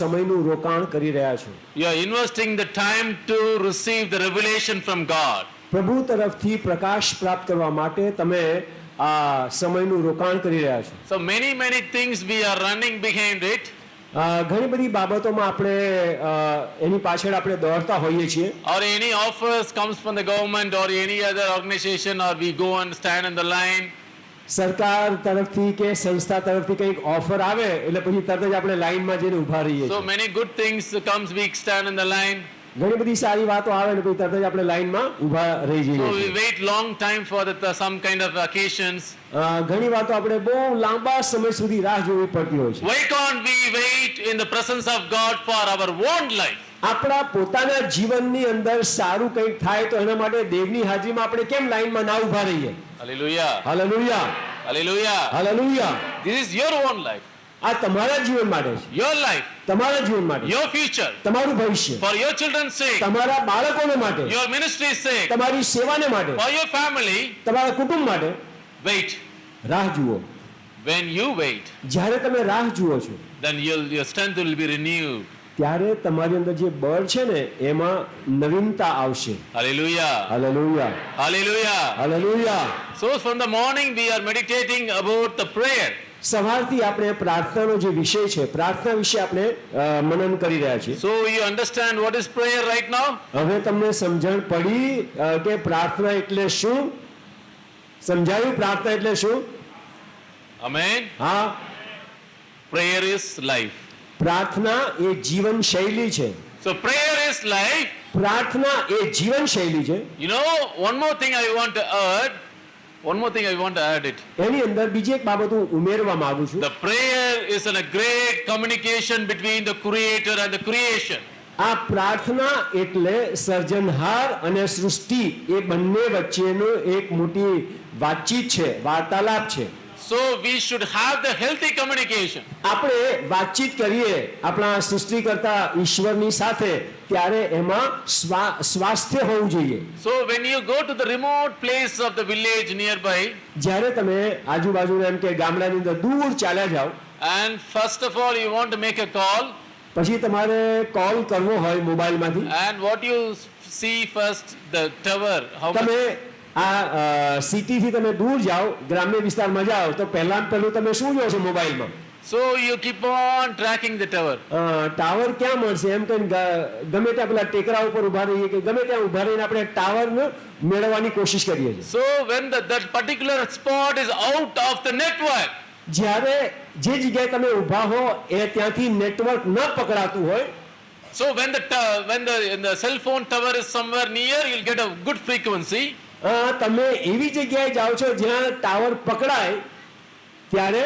સમયનું રોકાણ કરી રહ્યા છો You are investing the time to receive the revelation from God. પ્રભુ તરફથી પ્રકાશ પ્રાપ્ત કરવા માટે તમે આ સમયનું રોકાણ કરી રહ્યા છો many, many things we are running behind it. અ, ઘણી બધી બાબતોમાં આપણે એની પાછળ આપણે દોડતા હોઈએ છીએ Or any offers comes from the government or any other organization or we go and stand in the line. સરકાર તરફથી કે સંસ્થા તરફથી કંઈક ઓફર આવે એટલે પછી તરત જ આપણે લાઈનમાં જઈને ઊભા રહીએ છીએ many good things comes, we stand in the line. ઘણી બધી સારી વાતો આવે ને પછી તરત જ આપણે લાઈનમાં ઊભા રહી જઈએ છીએ wait long time for the, some kind of occasions. અ, ઘણી વાતો આપણે બહુ લાંબા સમય સુધી રાહ જોવી પડતી હોય છે Why can't we wait in the presence of God for our own life? આપણા પોતાના જીવનની અંદર સારું કંઈક થાય તો એના માટે દેવની હાજરીમાં આપણે કેમ લાઈનમાં ના ઊભા રહીએ Hallelujah. હાલેલુયા Hallelujah. હાલેલુયા This is your own life. આ તમારા જીવન માટે છે Your life. તમારા જીવન માટે Your future. તમારું ભવિષ્ય For your children's sake. તમારા બાળકોને માટે Your ministry's sake. તમારી સેવાને માટે For your family. તમારા કુટુંબ માટે Wait. રાહ જુઓ When you wait, જ્યારે તમે રાહ જુઓ છો then you'll, your strength will be renewed. ત્યારે તમારી અંદર જે બળ છે ને એમાં નવીનતા આવશે Hallelujah. હાલેલુયા Hallelujah. હાલેલુયા So from the morning we are meditating about the prayer. સવારથી આપણે પ્રાર્થનાનો જે વિષય છે પ્રાર્થના વિશે આપણે મનન કરી રહ્યા છીએ So you understand what is prayer right now? હવે તમને સમજણ પડી કે પ્રાર્થના એટલે શું સમજાયું પ્રાર્થના એટલે શું Amen. હા Prayer is life. પ્રાર્થના એ જીવન શૈલી છે So prayer is life. પ્રાર્થના એ જીવન શૈલી છે You know, one more thing I want to add. One more thing I want to add it. એની અંદર બીજી એક બાબત હું ઉમેરવા માંગુ છું The prayer is in a great communication between the creator and the creation. આ પ્રાર્થના એટલે સર્જનહાર અને સૃષ્ટિ એ બંને વચ્ચેનો એક મોટી વાતચીત છે વાર્તાલાપ છે So we should have the healthy communication. આપણે વાતચીત કરીએ આપણા સૃષ્ટિકર્તા ઈશ્વરની સાથે ત્યારે એમાં સ્વા- સ્વાસ્થ્ય હોવું જોઈએ So when you go to the remote place of the village nearby, જ્યારે તમે આજુબાજુના એમ કે ગામડાની અંદર દૂર ચાલ્યા જાઓ and first of all you want to make a call, પછી તમારે કોલ કરવો હોય મોબાઈલમાંથી and what you see first, the tower, how much, તમે આ અ, સિટીથી તમે દૂર જાઓ ગ્રામ્ય વિસ્તારમાં જાઓ તો પહેલા પહેલું તમે શું જોશો મોબાઈલમાં you keep on tracking the tower. અ, ટાવર ક્યાં મળશે એમ કહીને ગમે ત્યાં પેલા ટેકરા ઉપર ઊભા રહીએ કે ગમે ત્યાં ઊભા રહીને આપણે ટાવર મેળવવાની કોશિશ કરીએ છીએ So when the, that particular spot is out of the network, જ્યારે જે જગ્યાએ તમે ઊભા હો એ ત્યાંથી નેટવર્ક ન પકડાતું હોય so when the to- when the, when the cell phone tower is somewhere near, you'll get a good frequency. અ, તમે એવી જગ્યાએ જાઓ છો જ્યાં ટાવર પકડાય ત્યારે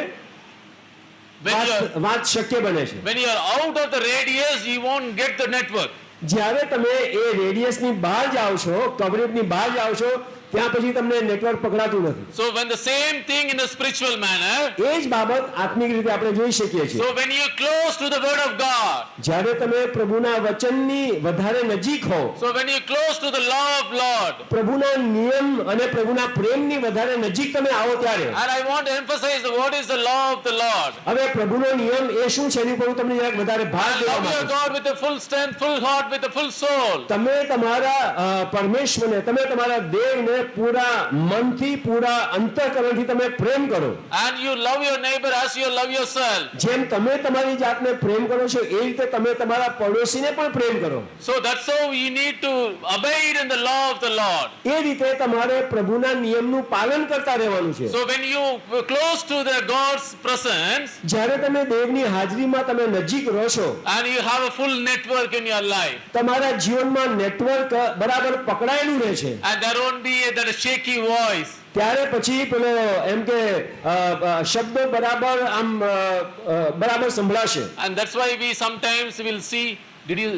વાત શક્ય બને છે when you're out of the radius, you won't get the network. જ્યારે તમે એ રેડિયસની બહાર જાઓ છો કવરેજની બહાર જાઓ છો ત્યાં પછી તમને નેટવર્ક પકડાતું નથી So when the same thing in a spiritual manner, એ જ બાબત આત્મિક રીતે આપણે જોઈ શકીએ છીએ so when you're close to the word of God, જ્યારે તમે પ્રભુના વચનની વધારે નજીક હો so when you're close to the law of Lord, પ્રભુના નિયમ અને પ્રભુના પ્રેમની વધારે નજીક તમે આવો ત્યારે and I want to emphasize what is the law of the Lord. હવે પ્રભુનો નિયમ એ શું છે એની પર હું તમને જરાક વધારે ભાર દેવા માંગુ છું. God with a full strength, full heart, with a full soul. તમે તમારા અ, પરમેશ્વરને તમે તમારા દેવને પૂરા મનથી પૂરા અંતઃકરણથી તમે પ્રેમ કરો And you love your neighbor as you love yourself. જેમ તમે તમારી જાતને પ્રેમ કરો છો એ રીતે તમે તમારા પડોશીને પણ પ્રેમ કરો So that's how you need to abide in the law of the Lord. એ રીતે તમારે પ્રભુના નિયમનું પાલન કરતા રહેવાનું છે So when you close to the God's presence જ્યારે તમે દેવની હાજરીમાં તમે નજીક રહો છો and you have a full network in your life, તમારા જીવનમાં નેટવર્ક બરાબર પકડાયેલું રહે છે and there won't be that shaky voice. ત્યારે પછી પેલો એમ કે અ, અ, શબ્દો બરાબર આમ અ, અ, બરાબર સંભળાશે And that's why we sometimes will see, did you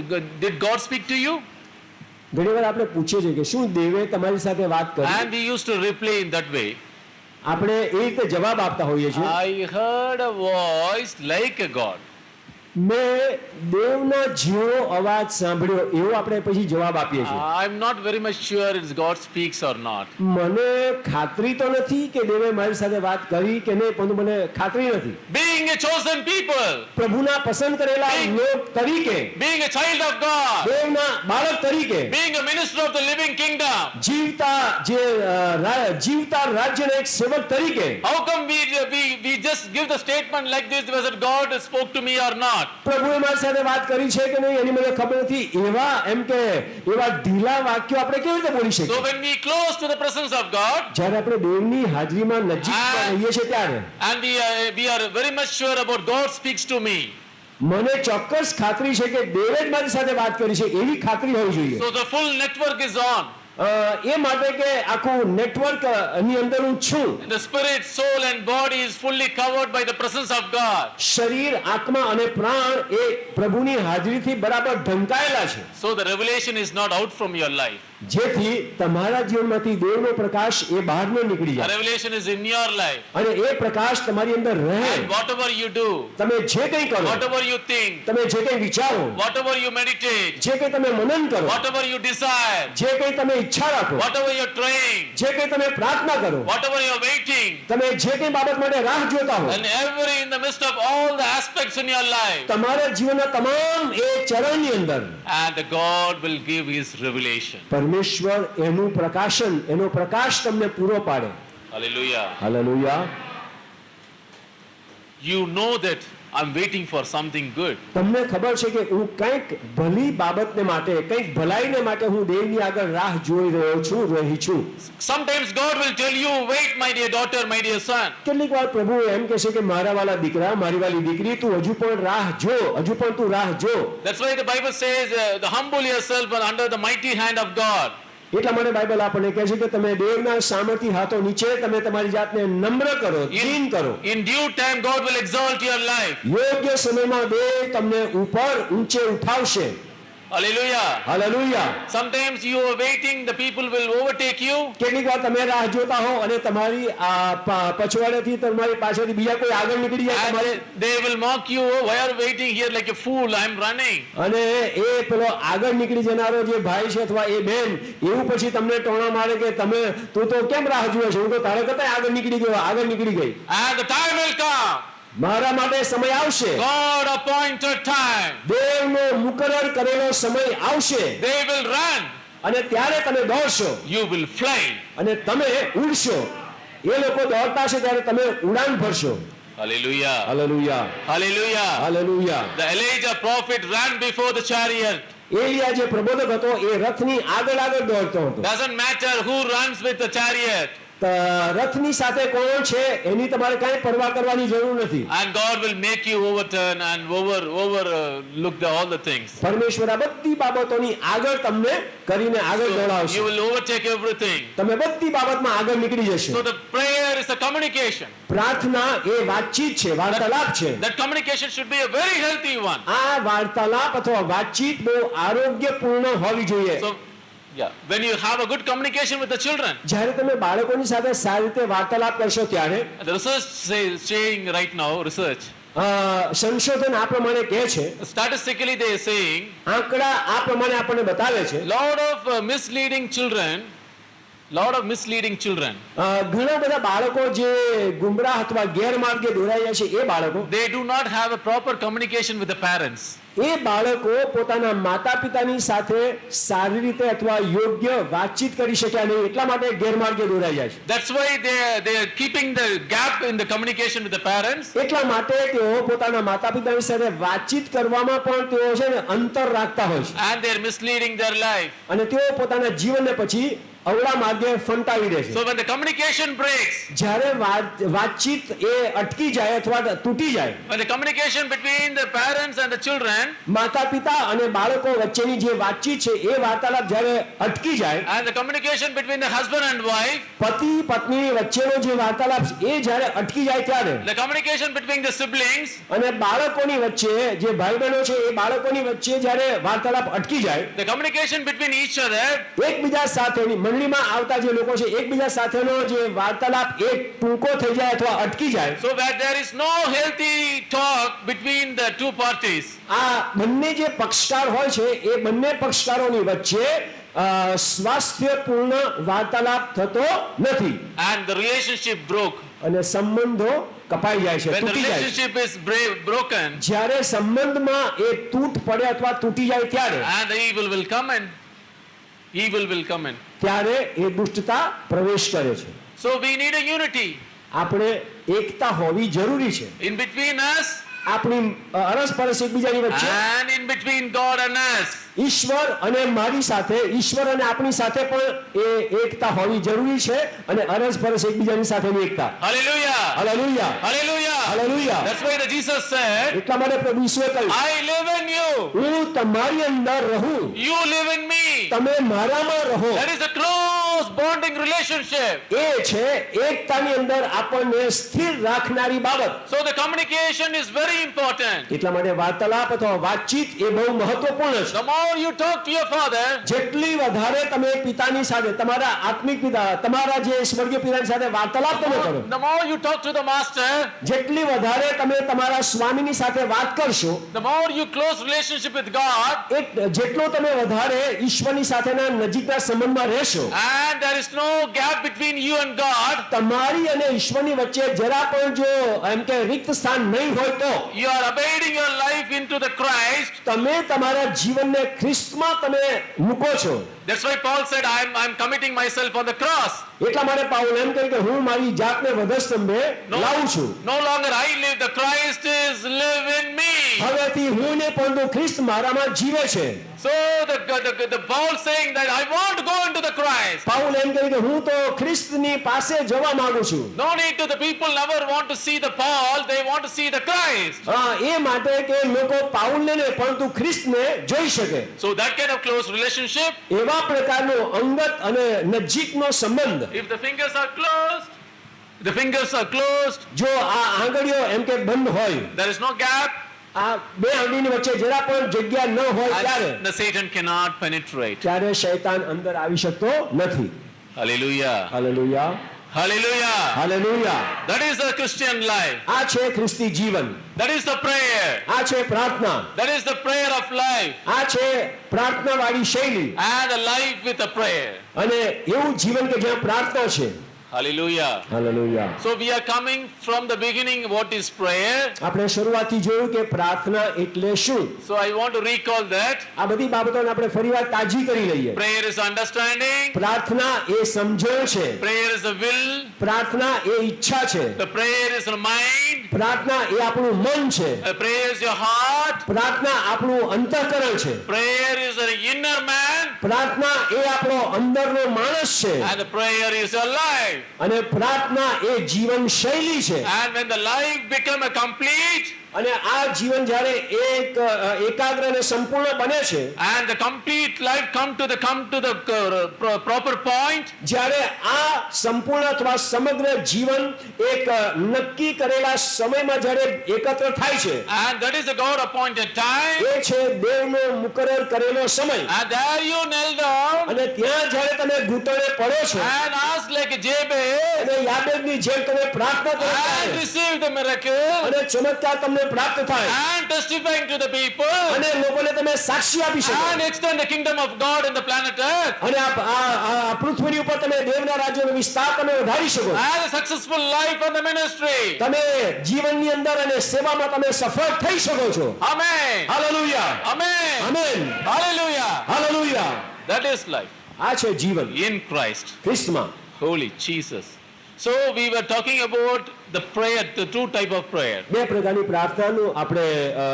did God speak to you? ઘણીવાર આપણે પૂછીએ છીએ કે શું દેવે તમારી સાથે વાત કરી And we used to reply in that way. આપણે એ રીતે જવાબ આપતા હોઈએ છીએ I heard a voice like a God. મેં દેવના જેવો અવાજ સાંભળ્યો એવો આપણે પછી જવાબ આપીએ છીએ I'm not very much sure it's God speaks or not. મને ખાતરી તો નથી કે દેવે મારી સાથે વાત કરી કે નહીં પરંતુ મને ખાતરી નથી Being a chosen people, પ્રભુના પસંદ કરેલા લોક તરીકે being a child of God, દેવના બાળક તરીકે being a minister of the living kingdom, જીવતા જે જીવતા રાજ્યના એક સેવક તરીકે how come we, we, we just give the statement like this whether God spoke to me or not? પ્રભુએ મારી સાથે વાત કરી છે કે નહીં એની મને ખબર નથી. એવા એમ કે એવા ઢીલા વાક્યો આપણે કેવી રીતે બોલી શકીએ? So when we close to the presence of God જ્યારે આપણે દેવની હાજરીમાં નજીક રહીએ છીએ ત્યારે and we we are very much sure about God speaks to me મને ચોક્કસ ખાતરી છે કે દેવે જ મારી સાથે વાત કરી છે. એવી ખાતરી હોવી જોઈએ. So the full network is on. એ માટે કે આખું નેટવર્કની અંદર હું છું the spirit, soul, and body is fully covered by the presence of God. શરીર આત્મા અને પ્રાણ એ પ્રભુની હાજરીથી બરાબર ઢંકાયેલા છે So the revelation is not out from your life. જેથી તમારા જીવનમાંથી દેવનો પ્રકાશ એ બહાર ન નીકળી જાય revelation is in your life. અને એ પ્રકાશ તમારી અંદર રહે And whatever you do, તમે જે કંઈ કરો whatever you think, તમે જે કંઈ વિચારો whatever you meditate, જે કંઈ તમે મનન કરો whatever you desire, જે કંઈ તમે ઈચ્છા રાખો whatever you're trying, જે કંઈ તમે પ્રાર્થના કરો whatever you're waiting, તમે જે કંઈ બાબત માટે રાહ જોતા હો and every in the midst of all the aspects in your life, તમારા જીવનના તમામ એ ચરણની અંદર and God will give His revelation. પરમેશ્વર એનું પ્રકાશન એનો પ્રકાશ તમને પૂરો પાડે. Hallelujah hallelujah you know that I'm waiting for something good. તમને ખબર છે કે હું કંઈક ભલી બાબતને માટે કંઈક ભલાઈને માટે હું દેવની આગળ રાહ જોઈ રહ્યો છું રહી છું Sometimes God will tell you, wait, my dear daughter, my dear son. કેટલીક વાર પ્રભુ એમ કહે છે કે મારા વાલા દીકરા મારી વાલી દીકરી તું હજુ પણ રાહ જો હજુ પણ તું રાહ જો That's why the Bible says, uh, the humble yourself under the mighty hand of God. એટલા માટે બાઇબલ આપણને કહે છે કે તમે દેવના સામર્થ્ય હાથો નીચે તમે તમારી જાતને નમ્ર કરો દીન કરો. In due time God will exalt your life યોગ્ય સમયમાં દેવ તમને ઉપર ઊંચે ઉઠાવશે. Hallelujah. Hallelujah. Sometimes you are waiting, the people will overtake you. કેટલીક they will mock you oh, why are waiting here like a fool i am running and the time will come મારા માટે સમય આવશે God appointed time. દેવનો મુકરર કરેલો સમય આવશે They will run. અને ત્યારે તમે દોડશો You will fly. અને તમે ઉડશો એ લોકો દોડતા છે ત્યારે તમે ઉડાન ભરશો Hallelujah. Hallelujah Hallelujah. Hallelujah The Elijah prophet ran before the chariot. Aliya જે પ્રબોધક હતો એ રથની આગળ આગળ દોડતો હતો Doesn't matter who runs with the chariot. રથની સાથે કોણ છે એની તમારે કાંઈ પરવા કરવાની જરૂર નથી And God will make you overturn and over over uh, look the, all the things. પરમેશ્વર આ બધી બાબતોની આગળ તમને કરીને આગળ દોડાવશે you will overtake everything. તમે બધી બાબતમાં આગળ નીકળી જશો So the prayer is a communication. પ્રાર્થના એ વાતચીત છે વાર્તાલાપ છે That communication should be a very healthy one. આ વાર્તાલાપ અથવા વાતચીત બહુ આરોગ્યપૂર્ણ હોવી જોઈએ So yeah, when you have a good communication with the children, જ્યારે તમે બાળકોની સાથે સારી રીતે વાર્તાલાપ કરશો ત્યારે the research says saying right now, research અ, સંશોધન આ પ્રમાણે કહે છે statistically they are saying આંકડા આ પ્રમાણે આપણને બતાવે છે lot of uh, misleading children, lot of misleading children. અ, ઘણા બધા બાળકો જે ગુમરાહ અથવા ગેરમાર્ગે દોરાઈ જાય છે એ બાળકો They do not have a proper communication with the parents. એ બાળકો પોતાના માતા પિતાની સાથે સારી રીતે અથવા યોગ્ય વાતચીત કરી શક્યા નહીં એટલા માટે ગેરમાર્ગે દોરાઈ જાય છે. That's why are, they are the the gap in the communication with the એટલા માટે તેઓ પોતાના માતા પિતાની સાથે વાતચીત કરવામાં પણ તેઓ છે ને અંતર રાખતા હોય છે. And they are misleading their life અને તેઓ પોતાના જીવનને પછી અવળા માર્ગે ફંટાવી દે છે So when the communication breaks, જ્યારે વાત- વાતચીત એ અટકી જાય અથવા તૂટી જાય when the communication between the parents and the children માતા પિતા અને બાળકો વચ્ચેની જે વાતચીત છે એ વાર્તાલાપ જ્યારે અટકી જાય and the communication between the husband and wife, પતિ પત્નીની વચ્ચેનો જે વાર્તાલાપ એ જ્યારે અટકી જાય ત્યારે the communication between the siblings, અને બાળકોની વચ્ચે જે ભાઈ બહેનો છે એ બાળકોની વચ્ચે જ્યારે વાર્તાલાપ અટકી જાય the communication between each other, એકબીજા સાથેની મંડળીમાં આવતા જે લોકો છે એકબીજા સાથેનો જે વાર્તાલાપ એ ટૂંકો થઈ જાય અથવા અટકી જાય so that there is no healthy talk between the two parties. આ બંને જે પક્ષકાર હોય છે એ બંને પક્ષકારોની વચ્ચે સ્વાસ્થ્યપૂર્ણ વાર્તાલાપ થતો નથી And the relationship broke. અને સંબંધો કપાઈ જાય છે તૂટી જાય is bra- broken, જ્યારે સંબંધમાં એ તૂટ પડે અથવા તૂટી જાય ત્યારે the evil will come in. Evil will come in. ત્યારે એ દુષ્ટતા પ્રવેશ કરે છે so we need a unity આપણે એકતા હોવી જરૂરી છે ઇન બિટવીન અસ આપણી અરસ અરસપરસ એકબીજાની વચ્ચે and in between God and us. ઈશ્વર અને મારી સાથે ઈશ્વર અને આપણી સાથે પણ એ એકતા હોવી જરૂરી છે અને અરસ પરસ એકબીજાની સાથેની એકતા. Hallelujah hallelujah hallelujah hallelujah that's why the Jesus said એટલા માટે પ્રભુ ઈશ્વરે કહ્યું આઈ લિવ ઇન યુ હું તમારી અંદર રહું. યુ લિવ ઇન મી તમે મારામાં રહો. That is a close bonding relationship એ છે એકતાની અંદર આપણને સ્થિર રાખનારી બાબત. So the communication is very important એટલા માટે વાર્તાલાપ અથવા વાતચીત એ બહુ મહત્વપૂર્ણ છે. more you talk to your father, જેટલી વધારે તમે પિતાની સાથે તમારા આત્મિક પિતા તમારા જે સ્વર્ગીય પિતાની સાથે વાર્તાલાપ તમે કરો the more you talk to the master, જેટલી વધારે તમે તમારા સ્વામીની સાથે વાત કરશો the more you close relationship with God, એ જેટલો તમે વધારે ઈશ્વરની સાથેના નજીકના સંબંધમાં રહેશો and there is no gap between you and God, તમારી અને ઈશ્વરની વચ્ચે જરા પણ જો એમ કે રિક્ત સ્થાન નહીં હોય તો you are abiding your life into the Christ. તમે તમારા જીવનને ખ્રિસ્તમાં તમે મૂકો છો That's why Paul said, I'm, I'm committing myself on the cross. એટલા માટે પાઉલ એમ કહે કે હું મારી જાતને વધસ્તંભે લાવું છું no longer I live, the Christ is live in me. હવેથી હું ને પરંતુ ખ્રિસ્ત મારામાં જીવે છે the, the, the Paul saying that I want to go into the Christ. Paul એમ કહે કે હું તો ખ્રિસ્તની પાસે જવા માંગુ છું No need to the people never want to see the Paul, they want to see the Christ. હા એ માટે કે લોકો પાઉલને નહીં પરંતુ ખ્રિસ્તને જોઈ શકે So that kind of close relationship, એવા પ્રકારનો અંગત અને નજીકનો સંબંધ if the fingers are closed, the fingers are closed, જો આ આંગળીઓ એમ કે બંધ હોય there is no gap, આ બે આંગળીની વચ્ચે જરા પણ જગ્યા ન હોય ત્યારે and the Satan cannot penetrate. ત્યારે શૈતાન અંદર આવી શકતો નથી Hallelujah. હાલેલુયા Hallelujah. Hallelujah. That is the Christian life. આ છે ખ્રિસ્તી જીવન That is the prayer. આ છે પ્રાર્થના That is the prayer of life. આ છે પ્રાર્થના વાળી શૈલી And a life with a prayer. અને એવું જીવન કે જ્યાં પ્રાર્થના છે Hallelujah. Hallelujah. So we are coming from the beginning what is prayer. આપણે શરૂઆતથી જોયું કે પ્રાર્થના એટલે શું So I want to recall that. આ બધી બાબતોને આપણે ફરીવાર તાજી કરી લઈએ Prayer is understanding. પ્રાર્થના એ સમજણ છે Prayer is a will. પ્રાર્થના એ ઈચ્છા છે The prayer is a mind. પ્રાર્થના એ આપણું મન છે The prayer is your heart. પ્રાર્થના આપણું અંતઃકરણ છે Prayer is an inner man. પ્રાર્થના એ આપણો અંદરનો માણસ છે And the prayer is your life. અને પ્રાર્થના એ જીવન શૈલી છે And when the life become a complete અને આ જીવન જ્યારે એક એકાગ્ર અને સંપૂર્ણ બને છે complete life come to the come to the uh, pro- proper point જ્યારે આ સંપૂર્ણ અથવા સમગ્ર જીવન એક નક્કી કરેલા સમયમાં જ્યારે એકત્ર થાય છે and that is a God appointed time એ છે દેવનો મુકરર કરેલો સમય and there you kneel down અને ત્યાં જ્યારે તમે ઘૂંટણે પડો છો and ask like Jabez અને યાબેદની જેમ તમે પ્રાર્થના કરો receive the miracle અને ચમત્કાર તમને પ્રાપ્ત થાય and testifying to the people અને લોકોને તમે સાક્ષી આપી શકો and extend the kingdom of God in the planet earth અને આ આ- પૃથ્વી ઉપર તમે દેવના રાજ્યનો વિસ્તાર તમે વધારી શકો and a successful life in the ministry તમે જીવનની અંદર અને સેવામાં તમે સફળ થઈ શકો છો amen હાલેલુયા amen આમેન hallelujah હાલેલુયા that is life આ છે જીવન in Christ ખ્રિસ્તમાં Holy Jesus. So we were talking about the prayer, the two type of prayer. બે પ્રકારની પ્રાર્થનાનું આપણે અ,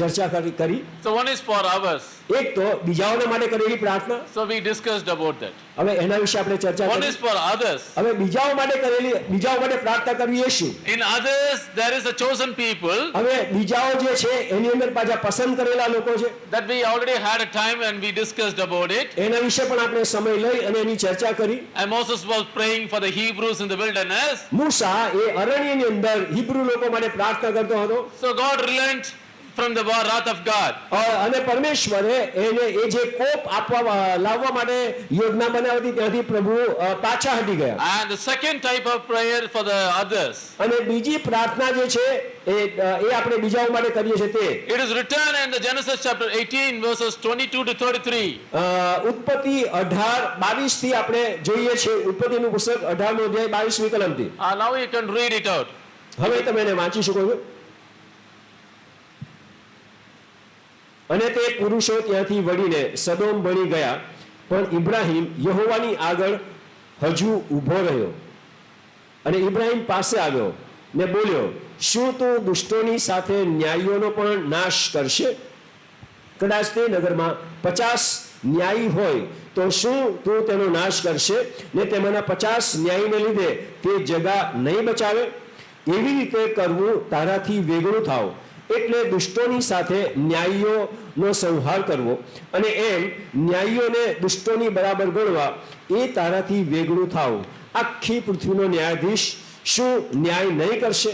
ચર્ચા કરી કરી So one is for ours. એક તો બીજાઓના માટે કરેલી પ્રાર્થના So we discussed about that. હવે એના વિશે આપણે ચર્ચા One કરી is for others. હવે બીજાઓ માટે કરેલી બીજાઓ માટે પ્રાર્થના કરવી એ શું In others, there is a chosen people હવે બીજાઓ જે છે એની અંદર પાછા પસંદ કરેલા લોકો છે that we already had a time and we discussed about it. એના વિશે પણ આપણે સમય લઈ અને એની ચર્ચા કરી And Moses was praying for the Hebrews in the wilderness. મૂસા એ અરણ્યની અંદર હિબ્રુ લોકો માટે પ્રાર્થના કરતો હતો. So God relent from the wrath of God. અને પરમેશ્વરે એને એ જે કોપ આપવા લાવવા માટે યોજના બનાવી હતી ત્યાંથી પ્રભુ પાછા હટી ગયા And the second type of prayer for the others. અને બીજી પ્રાર્થના જે છે એ એ આપણે બીજાઓ માટે કરીએ છીએ તે It is written in the Genesis chapter 18 verses 22 to 33. અ, ઉત્પત્તિ અઢાર બાવીસથી આપણે જોઈએ છીએ ઉત્પત્તિનું પુસ્તક અઢારનો અધ્યાય બાવીસમી કલમથી Uh, now you can read it out. હવે તમે એને વાંચી શકો છો અને તે પુરુષો ત્યાંથી વળીને સદોમ બની ગયા. પણ ઇબ્રાહિમ યહોવાની આગળ હજુ ઊભો રહ્યો અને ઇબ્રાહિમ પાસે આવ્યો ને બોલ્યો, શું તું દુષ્ટોની સાથે ન્યાયીઓનો પણ નાશ કરશે? કદાચ તે નગરમાં પચાસ ન્યાયી હોય તો શું તું તેનો નાશ કરશે? ને તેમાંના પચાસ ન્યાયીને લીધે તે જગા નહીં બચાવે? એવી રીતે કરવું તારાથી વેગળું થાવ. એટલે દુષ્ટોની સાથે ન્યાયીઓનો સંહાર કરવો. અને એમ ન્યાયીઓને દુષ્ટોની બરાબર ગણવા એ તારાથી વેગળું થાવ આખી પૃથ્વીનો ન્યાયાધીશ શું ન્યાય નહીં કરશે?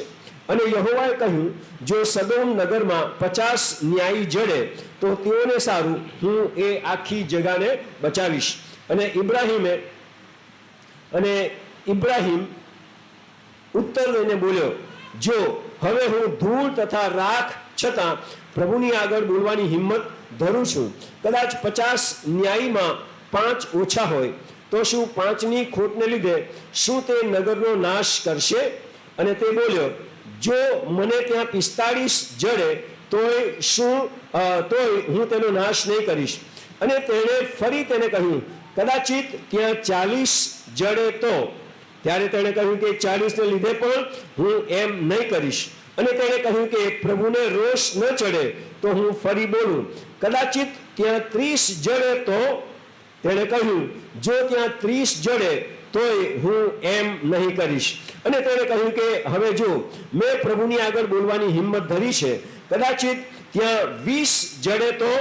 અને યહોવાએ કહ્યું, જો સદોમ નગરમાં પચાસ ન્યાયી જડે, તો તેઓને સારું, હું એ આખી જગાને બચાવીશ. અને ઇબ્રાહિમે, અને ઇબ્રાહીમ ઉત્તર લઈને બોલ્યો, જો હવે હું ધૂળ તથા રાખ છતાં પ્રભુની આગળ બોલવાની હિંમત ધરું છું. કદાચ પચાસ ન્યાયમાં પાંચ ઓછા હોય, તો શું પાંચની ખોટને લીધે શું તે નગરનો નાશ કરશે? અને તે બોલ્યો, જો મને ત્યાં પિસ્તાળીસ જડે, તોય શું તોય હું તેનો નાશ નહીં કરીશ. અને તેણે ફરી તેને કહ્યું, કદાચિત ત્યાં ચાલીસ જડે તો ત્યારે તેણે કહ્યું કે ચાલીસને લીધે પણ હું એમ નહીં કરીશ. અને તેણે કહ્યું કે પ્રભુને રોષ ન ચડે તો હું ફરી બોલું. કદાચિત ત્યાં ત્રીસ જડે તો, તેણે કહ્યું, જો ત્યાં ત્રીસ જડે તોય હું એમ નહીં કરીશ. અને તેણે કહ્યું કે હવે જો, મેં પ્રભુની આગળ બોલવાની હિંમત ધરી છે, કદાચિત ત્યાં વીસ જડે તો,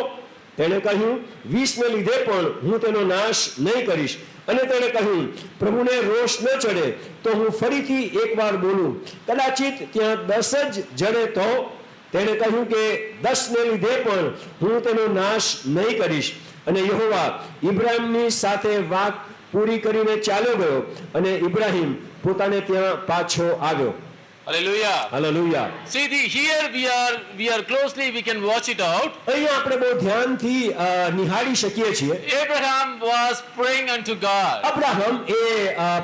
તેણે કહ્યું, વીસને લીધે પણ હું તેનો નાશ નહીં કરીશ. અને તેણે કહ્યું, પ્રભુને રોષ ન ચડે તો હું ફરીથી એકવાર બોલું. કદાચિત ત્યાં દસ જ જડે તો તેણે કહ્યું કે દસને લીધે પણ હું તેનો નાશ નહીં કરીશ. અને યહોવા ઇબ્રાહીમની સાથે વાત પૂરી કરીને ચાલ્યો ગયો અને ઇબ્રાહિમ પોતાને ત્યાં પાછો આવ્યો. Hallelujah. Hallelujah. See, the, here we are, we are closely, we can watch it out. અહીંયા આપણે બહુ ધ્યાનથી નિહાળી શકીએ છીએ Abraham was praying unto God Abraham એ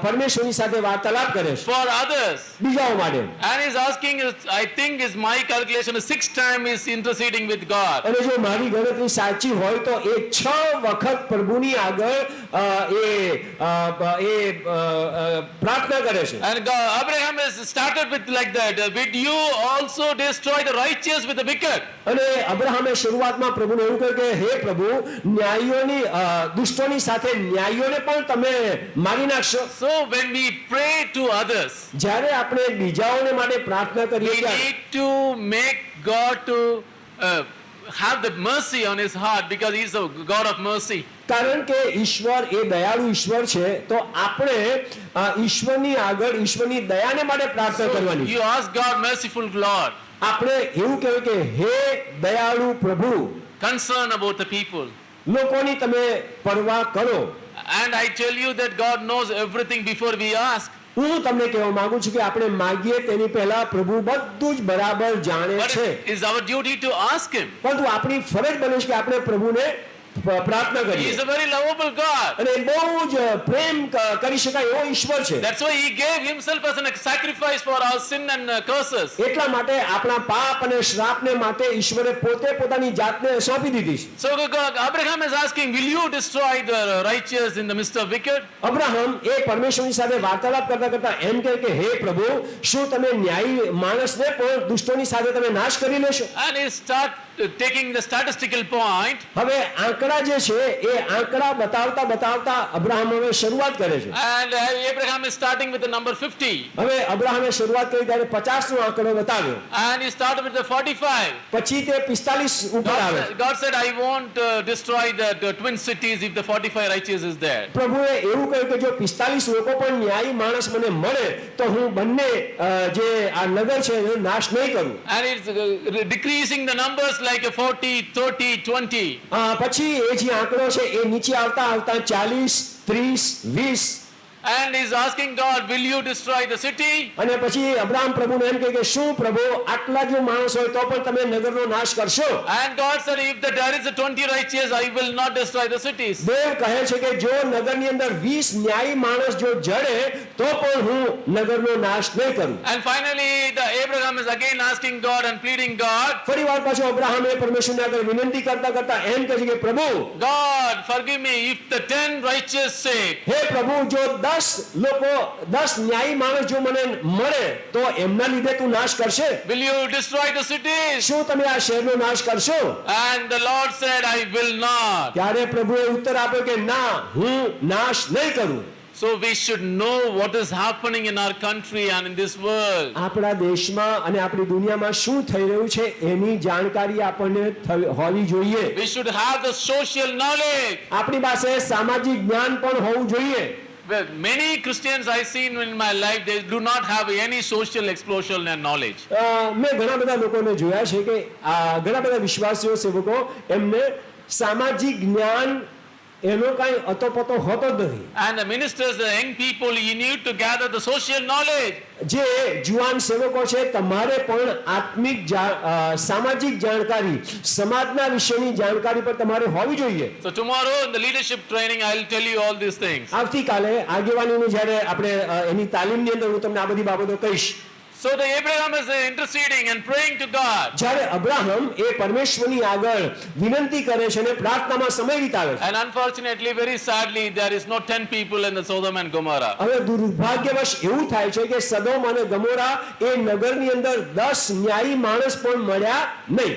પરમેશ્વરની સાથે વાર્તાલાપ કરે છે for others. બીજાઓ માટે And is asking, I think is my calculation, six time is interceding with God. અને જો મારી ગણતરી સાચી હોય તો એ 6 વખત પ્રભુની આગળ એ એ પ્રાર્થના કરે છે And God, Abraham has started with like that. uh, Would you also destroy the righteous with the wicked? અને અબ્રાહમે શરૂઆતમાં પ્રભુને એવું કહ્યું કે હે પ્રભુ ન્યાયીઓની દુષ્ટોની સાથે ન્યાયીઓને પણ તમે મારી નાખશો So when we pray to others, જ્યારે આપણે બીજાઓને માટે પ્રાર્થના કરીએ we ત્યારે need to make God to uh, have the mercy on his heart because he's a God of mercy. કારણ કે ઈશ્વર એ દયાળુ ઈશ્વર છે તો આપણે અ, ઈશ્વરની આગળ ઈશ્વરની દયાને માટે પ્રાર્થના કરવાની You ask God, merciful Lord, આપણે એવું કહેવું કે હે દયાળુ પ્રભુ concern about the people. લોકોની તમે પરવા કરો And I tell you that God knows everything before we ask. હું તમને કહેવા માંગુ છું કે આપણે માગીએ તેની પહેલા પ્રભુ બધું જ બરાબર જાણે છે. Is is duty to ask him પરંતુ આપણી ફરજ બને છે કે આપણે પ્રભુને પ્રાર્થના He કરીએ is a very lovable God. અને બહુ જ પ્રેમ કરી શકાય એવો ઈશ્વર છે That's why He gave Himself as a sacrifice for our sin and uh, curses. એટલા માટે આપણા પાપ અને શ્રાપને માટે ઈશ્વરે પોતે પોતાની જાતને સોંપી દીધી છે So God- Abraham is asking, Will you destroy the righteous in the midst of wicked? Abraham એ પરમેશ્વરની સાથે વાર્તાલાપ કરતા કરતા એમ કહે કે હે પ્રભુ શું તમે ન્યાયી માણસને પણ દુષ્ટોની સાથે તમે નાશ કરી લેશો And he start uh, taking the statistical point. હવે આંકડા જે છે એ આંકડા બતાવતા બતાવતા અબ્રાહમ હવે શરૂઆત કરે છે And uh, Abraham is starting with the number 50. હવે અબ્રાહમે શરૂઆત કરી ત્યારે પચાસ નો આંકડો બતાવ્યો And he started with the 45. પછી તે પિસ્તાલીસ ઉપર આવે God, God said, I won't uh, destroy the, the twin cities if the 45 righteous is there. પ્રભુએ એવું કહ્યું કે જો પિસ્તાલીસ લોકો પણ ન્યાયી માણસ મને મળે તો હું બંને અ, જે આ નગર છે એનો નાશ નહીં કરું And it's uh, decreasing the numbers like a 40, 30, 20. પછી એ જે આંકડો છે એ નીચે આવતા આવતા ચાલીસ ત્રીસ વીસ And is asking God, Will you destroy the city? અને પછી અબ્રાહમ પ્રભુને એમ કહે કે શું પ્રભુ આટલા જો માણસ હોય તો પણ તમે નગરનો નાશ કરશો And God said, If there is a 20 righteous, I will not destroy the cities. દેવ કહે છે કે જો નગરની અંદર 20 ન્યાયી માણસ જો જડે તો પણ હું નગરનો નાશ નહીં કરું And finally, the Abraham is again asking God and pleading God, ફરી વાર પાછો અબ્રાહમે પરમેશ્વરને આગળ વિનંતી કરતા કરતા એમ કહે છે કે પ્રભુ God, forgive me if the 10 righteous say, હે પ્રભુ જો દસ લોકો દસ ન્યાયી માણસ જો મને મળે તો એમના લીધે તું નાશ કરશે Will you destroy the cities? શું તમે આ શહેરનો નાશ કરશો And the Lord said, I will not. ત્યારે પ્રભુએ ઉત્તર આપ્યો કે ના હું નાશ નહીં કરું So we should know what is happening in our country and in this world. આપણા દેશમાં અને આપણી દુનિયામાં શું થઈ રહ્યું છે એની જાણકારી આપણને હોવી જોઈએ We should have the social knowledge. આપણી પાસે સામાજિક જ્ઞાન પણ હોવું જોઈએ many Christians I've seen in my life, they do not have any social explosion and knowledge. અ, મેં ઘણા બધા લોકોને જોયા છે કે આ ઘણા બધા વિશ્વાસીઓ સેવકો એમને સામાજિક જ્ઞાન એનો કાંઈ અતોપતો હોતો જ નથી And the ministers, the young people, you need to gather the social knowledge. જે જુવાન સેવકો છે તમારે પણ આત્મિક સામાજિક જાણકારી સમાજના વિશેની જાણકારી પર તમારે હોવી જોઈએ So tomorrow in the leadership training, I'll tell you all these things. આવતીકાલે આગેવાનીની જ્યારે આપણે એની તાલીમની અંદર હું તમને આ બધી બાબતો કહીશ So the Abraham is interceding and praying to God. જ્યારે અબ્રાહમ એ પરમેશ્વરની આગળ વિનંતી કરે છે અને પ્રાર્થનામાં સમય વિતાવે છે And unfortunately, very sadly, there is not 10 people in the Sodom and Gomorrah. હવે દુર્ભાગ્યવશ એવું થાય છે કે સદોમ અને ગમોરા એ નગરની અંદર 10 ન્યાયી માણસ પણ મળ્યા નહીં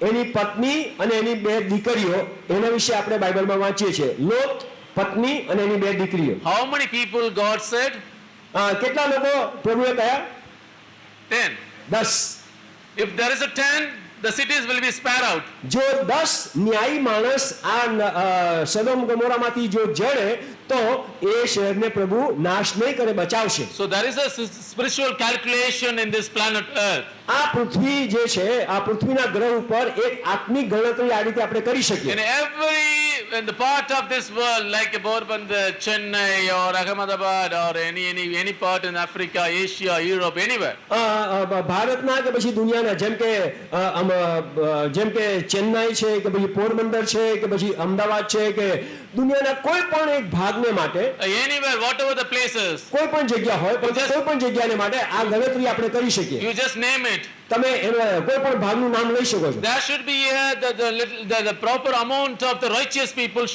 એની પત્ની અને એની બે દીકરીઓ એના વિશે આપણે બાઇબલમાં વાંચીએ છીએ લોત પત્ની અને એની બે દીકરીઓ how many people God said? કેટલા લોકો પ્રભુએ કહ્યા Ten. દસ If there is a ten the cities will be spared out. જો દસ ન્યાયી માણસ આ અ, સદોમ ગમોરામાંથી જો જડે તો એ શહેરને પ્રભુ નાશ નહીં કરે બચાવશે there is a s- spiritual calculation in this planet Earth. આ પૃથ્વી જે છે આ પૃથ્વીના ગ્રહ ઉપર એક આત્મિક ગણતરી આ રીતે આપણે કરી શકીએ every in the part of this world, like Porbandar, Chennai, or Ahmedabad, or any any any part in Africa, Asia, Europe, anywhere. અ, અ, બ- ભારતના કે પછી દુનિયાના જેમ કે અ, અ, જેમ કે ચેન્નાઈ છે કે પછી પોરબંદર છે કે પછી અમદાવાદ છે કે દુનિયાના કોઈ પણ એક ભાગને માટે Uh, anywhere, whatever the places, કોઈ પણ જગ્યા હોય પણ કોઈ પણ જગ્યાને માટે આ ગણતરી આપણે કરી શકીએ you just name it. તમે એનો કોઈ પણ ભાગનું નામ લઈ શકો છો There should be uh, the, the, little, the, the proper amount of the righteous people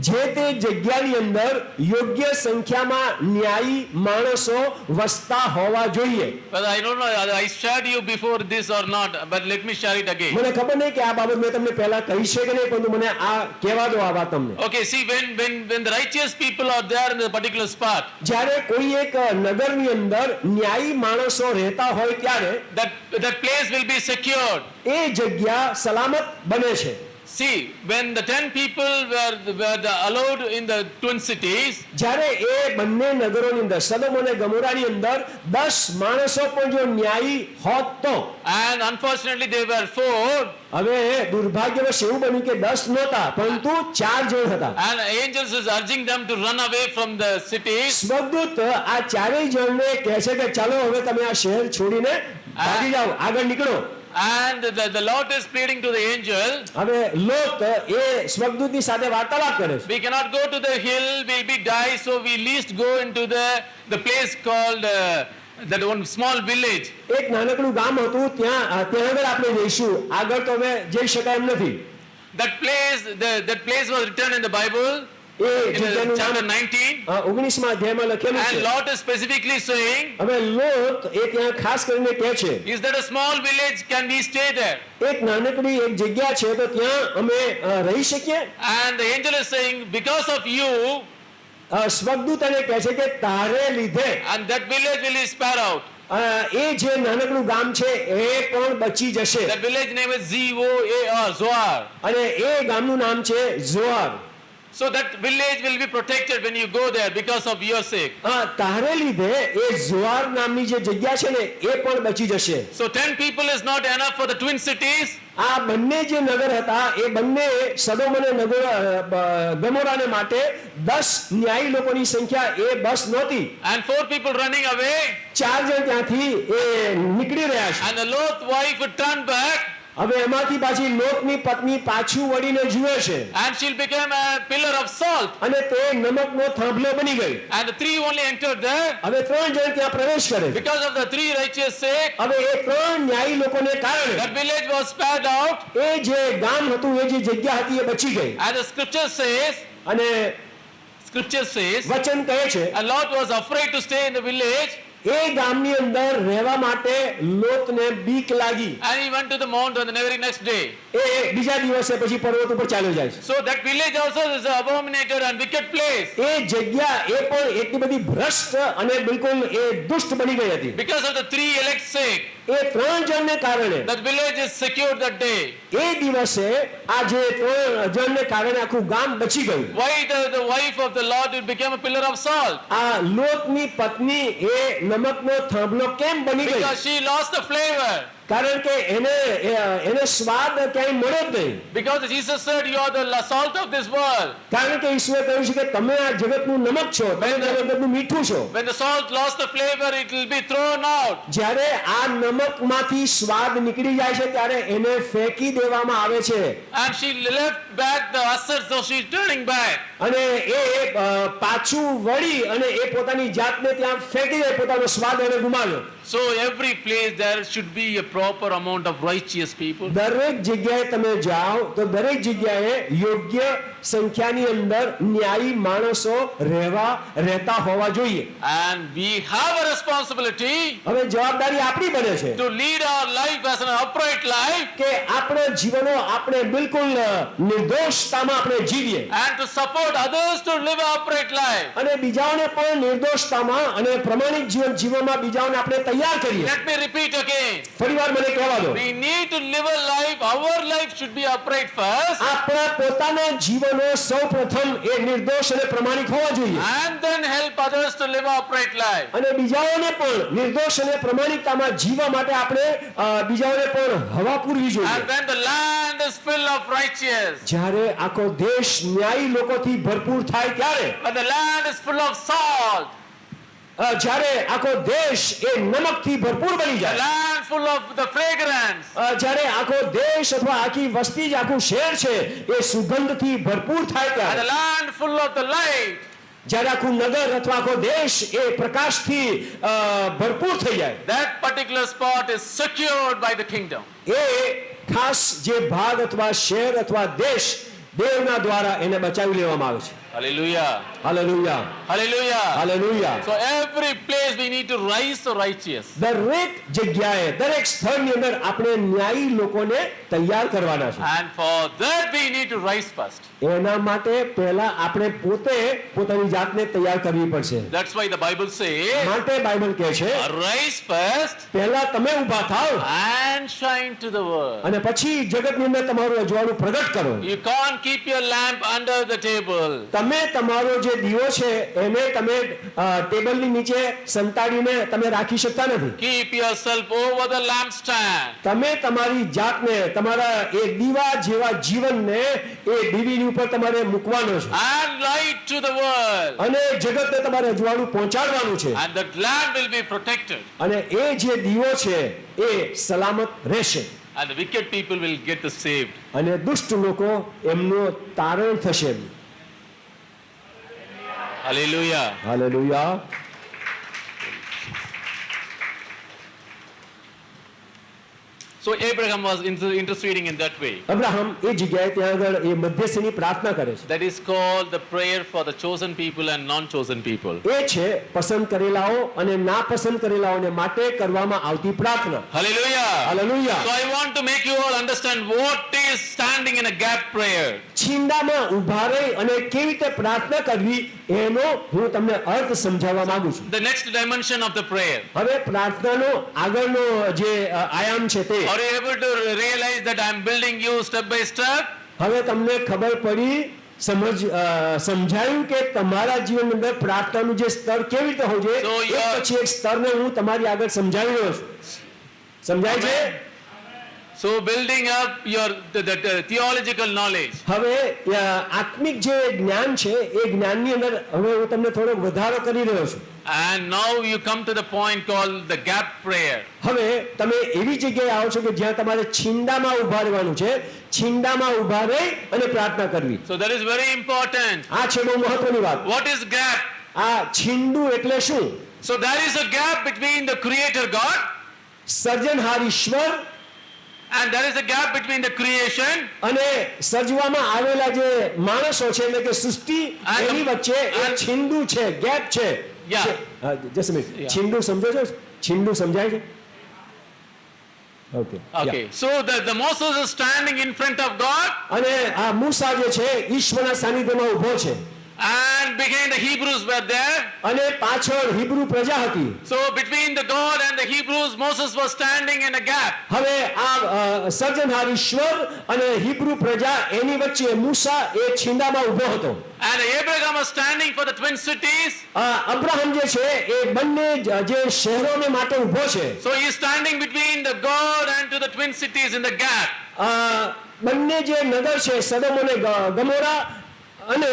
જે તે જગ્યાની અંદર યોગ્ય સંખ્યામાં ન્યાયી માણસો વસતા હોવા જોઈએ But I don't know, I I shared you before this or not, but let me share it again. મને ખબર નહીં કે આ બાબત મેં તમને પહેલા કહી છે કે નહીં પરંતુ મને આ કહેવા દો આ વાત તમને Okay, see, when, when, when the righteous people are there in a particular spot, જ્યારે કોઈ એક નગરની અંદર ન્યાયી માણસો રહેતા હોય ત્યારે that, that place will be secured. એ જગ્યા સલામત બને છે See, when the ten people were, were the allowed in the twin cities, જ્યારે એ બંને નગરોની અંદર સદોમ અને ગમોરાની અંદર દસ માણસો પણ જો ન્યાયી હોત તો and unfortunately they were four, હવે દુર્ભાગ્યવશ એવું બન્યું કે દસ નહોતા પરંતુ ચાર જણ હતા and angels is urging them to run away from the cities. સ્વર્ગદૂત આ ચારેય જણને કહે છે કે ચાલો હવે તમે આ શહેર છોડીને ભાગી જાઓ આગળ નીકળો And the, the Lord is pleading to the angel, હવે લોક એ સ્વર્ગદૂતની સાથે વાર્તાલાપ કરે છે we cannot go to the hill, we'll be die, so we least go into the, the place called uh, that one small village. એક નાનકડું ગામ હતું ત્યાં ત્યાં આગળ આપણે જઈશું આગળ તો હવે જઈ શકાય એમ નથી That place, the, that place was written in the Bible A in the જગ્યાનું chapter નામ 19. ઓગણીસમાં અધ્યાયમાં લખેલું છે is specifically saying, હવે લોક એ ત્યાં ખાસ કરીને કહે છે a small village, can we stay there? એક નાનકડી એક જગ્યા છે તો ત્યાં અમે રહી શકીએ is saying, because of you, અ, સ્વર્ગદૂત એને કહે છે કે તારે લીધે will be spared out. અ, એ જે નાનકડું ગામ છે એ પણ બચી જશે That village name is Z-O-A-R, Zoar. અને એ ગામનું નામ છે જોઆર So that village will be protected when you go there because of your sake. અ, તારે લીધે એ જોઆર નામની જે જગ્યા છે ને એ પણ બચી જશે So 10 people is not enough for the twin cities. આ બંને જે નગર હતા એ બંને સદોમ અને નગર અ, બ- ગમોરાને માટે દસ ન્યાયી લોકોની સંખ્યા એ બસ નહોતી And four people running away. ચાર જણ ત્યાંથી એ નીકળી રહ્યા છે And the Lot wife would turn back હવે એમાંથી પાછી લોકની પત્ની પાછું વળીને જુએ છે and she'll become a pillar of salt. અને તે નમકનો થાંભલો બની ગઈ And the three only entered there. હવે ત્રણ જણ ત્યાં પ્રવેશ કરે. Because of the three righteous sake, હવે એ ત્રણ ન્યાયી લોકોને કારણે that village was spared out. એ જે ગામ હતું એ જે જગ્યા હતી એ બચી ગઈ And the scripture says, અને scripture says, વચન કહે છે and Lot was afraid to stay in the village એ ગામની અંદર રહેવા માટે લોતને બીક લાગી and he went to the mount on the very next day. એ બીજા દિવસે પછી પર્વત ઉપર ચાલ્યો જાય So that village also is an abominated and wicked place. એ જગ્યા એ પણ એટલી બધી ભ્રષ્ટ અને બિલકુલ એ દુષ્ટ બની ગઈ હતી Because of the three elect sake, એ ત્રણ જણને કારણે that village is secured that day. એ દિવસે આ જે ત્રણ જણને કારણે આખું ગામ બચી ગયું Why the, the wife of the Lord will become a pillar of salt? આ લોટની પત્ની એ નમકનો થાંભલો કેમ બની ગઈ Because she lost the flavor. કારણ કે એને એને સ્વાદ ક્યાંય મળ્યો જ નહીં Because Jesus said, You are the la- salt of this world. કારણ કે ઈશ્વરે કહ્યું છે કે તમે આ જગતનું નમક છો તમે આ જગતનું મીઠું છો When the salt lost the flavor, it will be thrown out. જ્યારે આ નમકમાંથી સ્વાદ નીકળી જાય છે ત્યારે એને ફેંકી દેવામાં આવે છે And she left back the assets, so she's turning back. અને એ પાછું વળી અને એ પોતાની જાતને ત્યાં ફેંકી દે પોતાનો સ્વાદ એને ગુમાવ્યો So every place there should be a proper amount of righteous people. દરેક જગ્યાએ તમે જાઓ તો દરેક જગ્યાએ યોગ્ય સંખ્યાની અંદર ન્યાયી માણસો રહેવા રહેતા હોવા જોઈએ And we have a responsibility હવે જવાબદારી આપણી બને છે to lead our life as an upright life કે આપણે જીવનો આપણે બિલકુલ અ, નિર્દોષતામાં આપણે જીવીએ and to support others to live an upright life. અને બીજાઓને પણ નિર્દોષતામાં અને પ્રમાણિક જીવન જીવવામાં બીજાઓને આપણે તૈયાર કરીએ Let me repeat again. ફરીવાર મને કહેવા દો We need to live a life, our life should be upright first, આપણા પોતાના જીવનો સૌ પ્રથમ એ નિર્દોષ અને પ્રમાણિક હોવા જોઈએ and then help others to live upright life. અને બીજાઓને પણ નિર્દોષ અને પ્રમાણિકતામાં જીવવા માટે આપણે બીજાઓને પણ હવા પૂરવી And જોઈએ when the land is full of righteous, જ્યારે આખો દેશ ન્યાયી લોકોથી ભરપૂર થાય ત્યારે when the land is full of salt, જ્યારે આખો દેશ એ નમકથી ભરપૂર બની જાય. Land full of the fragrance, જ્યારે આખો દેશ અથવા આખી વસ્તી જ આખું શહેર છે એ સુગંધથી ભરપૂર થાય ત્યારે. Land full of the light, જ્યારે આખું નગર અથવા આખો દેશ એ પ્રકાશથી ભરપૂર થઈ જાય. That particular spot is secured by the kingdom. એ ખાસ જે ભાગ અથવા શહેર અથવા દેશ દેવના દ્વારા એને બચાવી લેવામાં આવે છે. Hallelujah. Hallelujah. Hallelujah. હાલેલુયા So every place we need to rise the righteous. દરેક જગ્યાએ દરેક સ્થળની અંદર આપણે ન્યાયી લોકોને તૈયાર કરવાના છે And for that we need to rise first. એના માટે પહેલા આપણે પોતે પોતાની જાતને તૈયાર કરવી પડશે That's why the Bible says, માટે બાઇબલ કહે છે Rise first પહેલા તમે ઊભા થાઓ. and shine to the world. અને પછી જગતની અંદર તમારું અજવાળું પ્રગટ કરો You can't keep your lamp under the table. તમે તમારો જે દીવો છે એને તમે ટેબલની નીચે સંતાડીને તમે રાખી શકતા નથી. Keep yourself over the lampstand. તમે તમારી જાતને તમારા એ દીવા જેવા જીવનને એ દીવીની ઉપર તમારે મૂકવાનો છે. And light to the world અને જગતને તમારે અજવાળું પહોંચાડવાનું છે. And the lamp will be protected અને એ જે દીવો છે એ સલામત રહેશે. And the wicked people will get the saved. અને દુષ્ટ લોકો એમનો તારણ થશે. Hallelujah. હાલેલુયા So Abraham was interceding in that way. Abraham એ જગ્યાએ ત્યાં આગળ એ મધ્યસ્થીની પ્રાર્થના કરે છે That is called the prayer for the chosen people and non-chosen people. એ છે પસંદ કરેલાઓ અને ના પસંદ કરેલાઓને માટે કરવામાં આવતી પ્રાર્થના Hallelujah. Hallelujah. So I want to make you all understand what is standing in a gap prayer. છીંડામાં ઊભા રહી અને કેવી રીતે પ્રાર્થના કરવી એનો હું તમને અર્થ સમજાવવા માંગુ છું. The next dimension of the prayer. હવે પ્રાર્થનાનો આગળનો જે આયામ છે તે. Are you able to realize that I'm building you step by step? હવે તમને ખબર પડી સમજ સમજાયું કે તમારા જીવન અંદર પ્રાર્થનાનું જે સ્તર કેવી રીતે હોવું જોઈએ? પછી એક સ્તરને હું તમારી આગળ સમજાવી રહ્યો છું. સમજાય છે? So building up your the, the, the theological knowledge. હવે અ, આત્મિક જે જ્ઞાન છે એ જ્ઞાનની અંદર હવે હું તમને થોડો વધારો કરી રહ્યો છું And now you come to the point called the gap prayer. હવે તમે એવી જગ્યાએ આવો છો કે જ્યાં તમારે છીંડામાં ઊભા રહેવાનું છે છીંડામાં ઊભા રહી અને પ્રાર્થના કરવી So that is very important. આ છે બહુ મહત્વની વાત What is gap? આ છીંડું એટલે શું So there is a gap between the creator God સર્જનહાર ઈશ્વર and there is a gap between the creation અને સર્જવામાં આવેલા જે માણસો છે એટલે કે સૃષ્ટિ એની વચ્ચે એક છીંડું છે ગેપ છે. Yeah. છીંડું સમજો છો છીંડું સમજાય છે okay Okay. So the, the Moses is standing in front of God અને આ મૂસા જે છે ઈશ્વરના સાનિધ્યમાં ઊભો છે and behind the Hebrews were there. અને પાછળ હિબ્રુ પ્રજા હતી So between the God and the Hebrews, Moses was standing in a gap. હવે આ સર્જનહાર ઈશ્વર અને હિબ્રુ પ્રજા એની વચ્ચે મૂસા એ છિંદામાં ઊભો હતો And Abraham was standing for the twin cities. Abraham જે છે એ બંને જે શહેરોને માટે ઊભો છે So he is standing between the God and to the twin cities in the gap. બંને જે નગર છે સદમ અને ગમોરા અને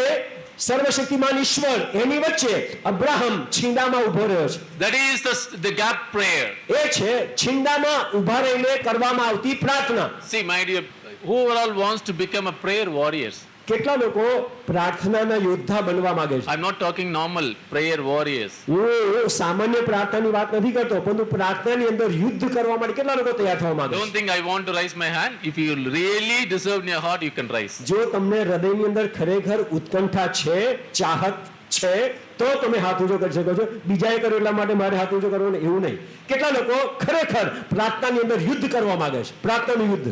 સર્વશક્તિમાન ઈશ્વર એની વચ્ચે અબ્રાહમ છીંડામાં ઊભો રહ્યો છે That is the, the gap prayer. એ છે છીંડામાં ઊભા રહીને કરવામાં આવતી પ્રાર્થના See, my dear, who all wants to become a prayer warriors? કેટલા લોકો પ્રાર્થનાના યોદ્ધા બનવા માંગે છે I am not talking normal prayer warriors હું સામાન્ય પ્રાર્થનાની વાત નથી કરતો પરંતુ પ્રાર્થનાની અંદર યુદ્ધ કરવા માટે કેટલા લોકો તૈયાર થવા માંગે ડોન્ટ છે I want to to my hand if you you deserve in your heart you can rise. જો તમને હૃદયની અંદર ખરેખર ઉત્કંઠા છે ચાહત છે તો તમે હાથ ઊંચો કરી શકો છો બીજાએ કર્યું એટલા માટે મારે હાથ ઊંચો કરવો એવું નહીં કેટલા લોકો ખરેખર પ્રાર્થનાની અંદર યુદ્ધ કરવા માંગે છે પ્રાર્થનાનું યુદ્ધ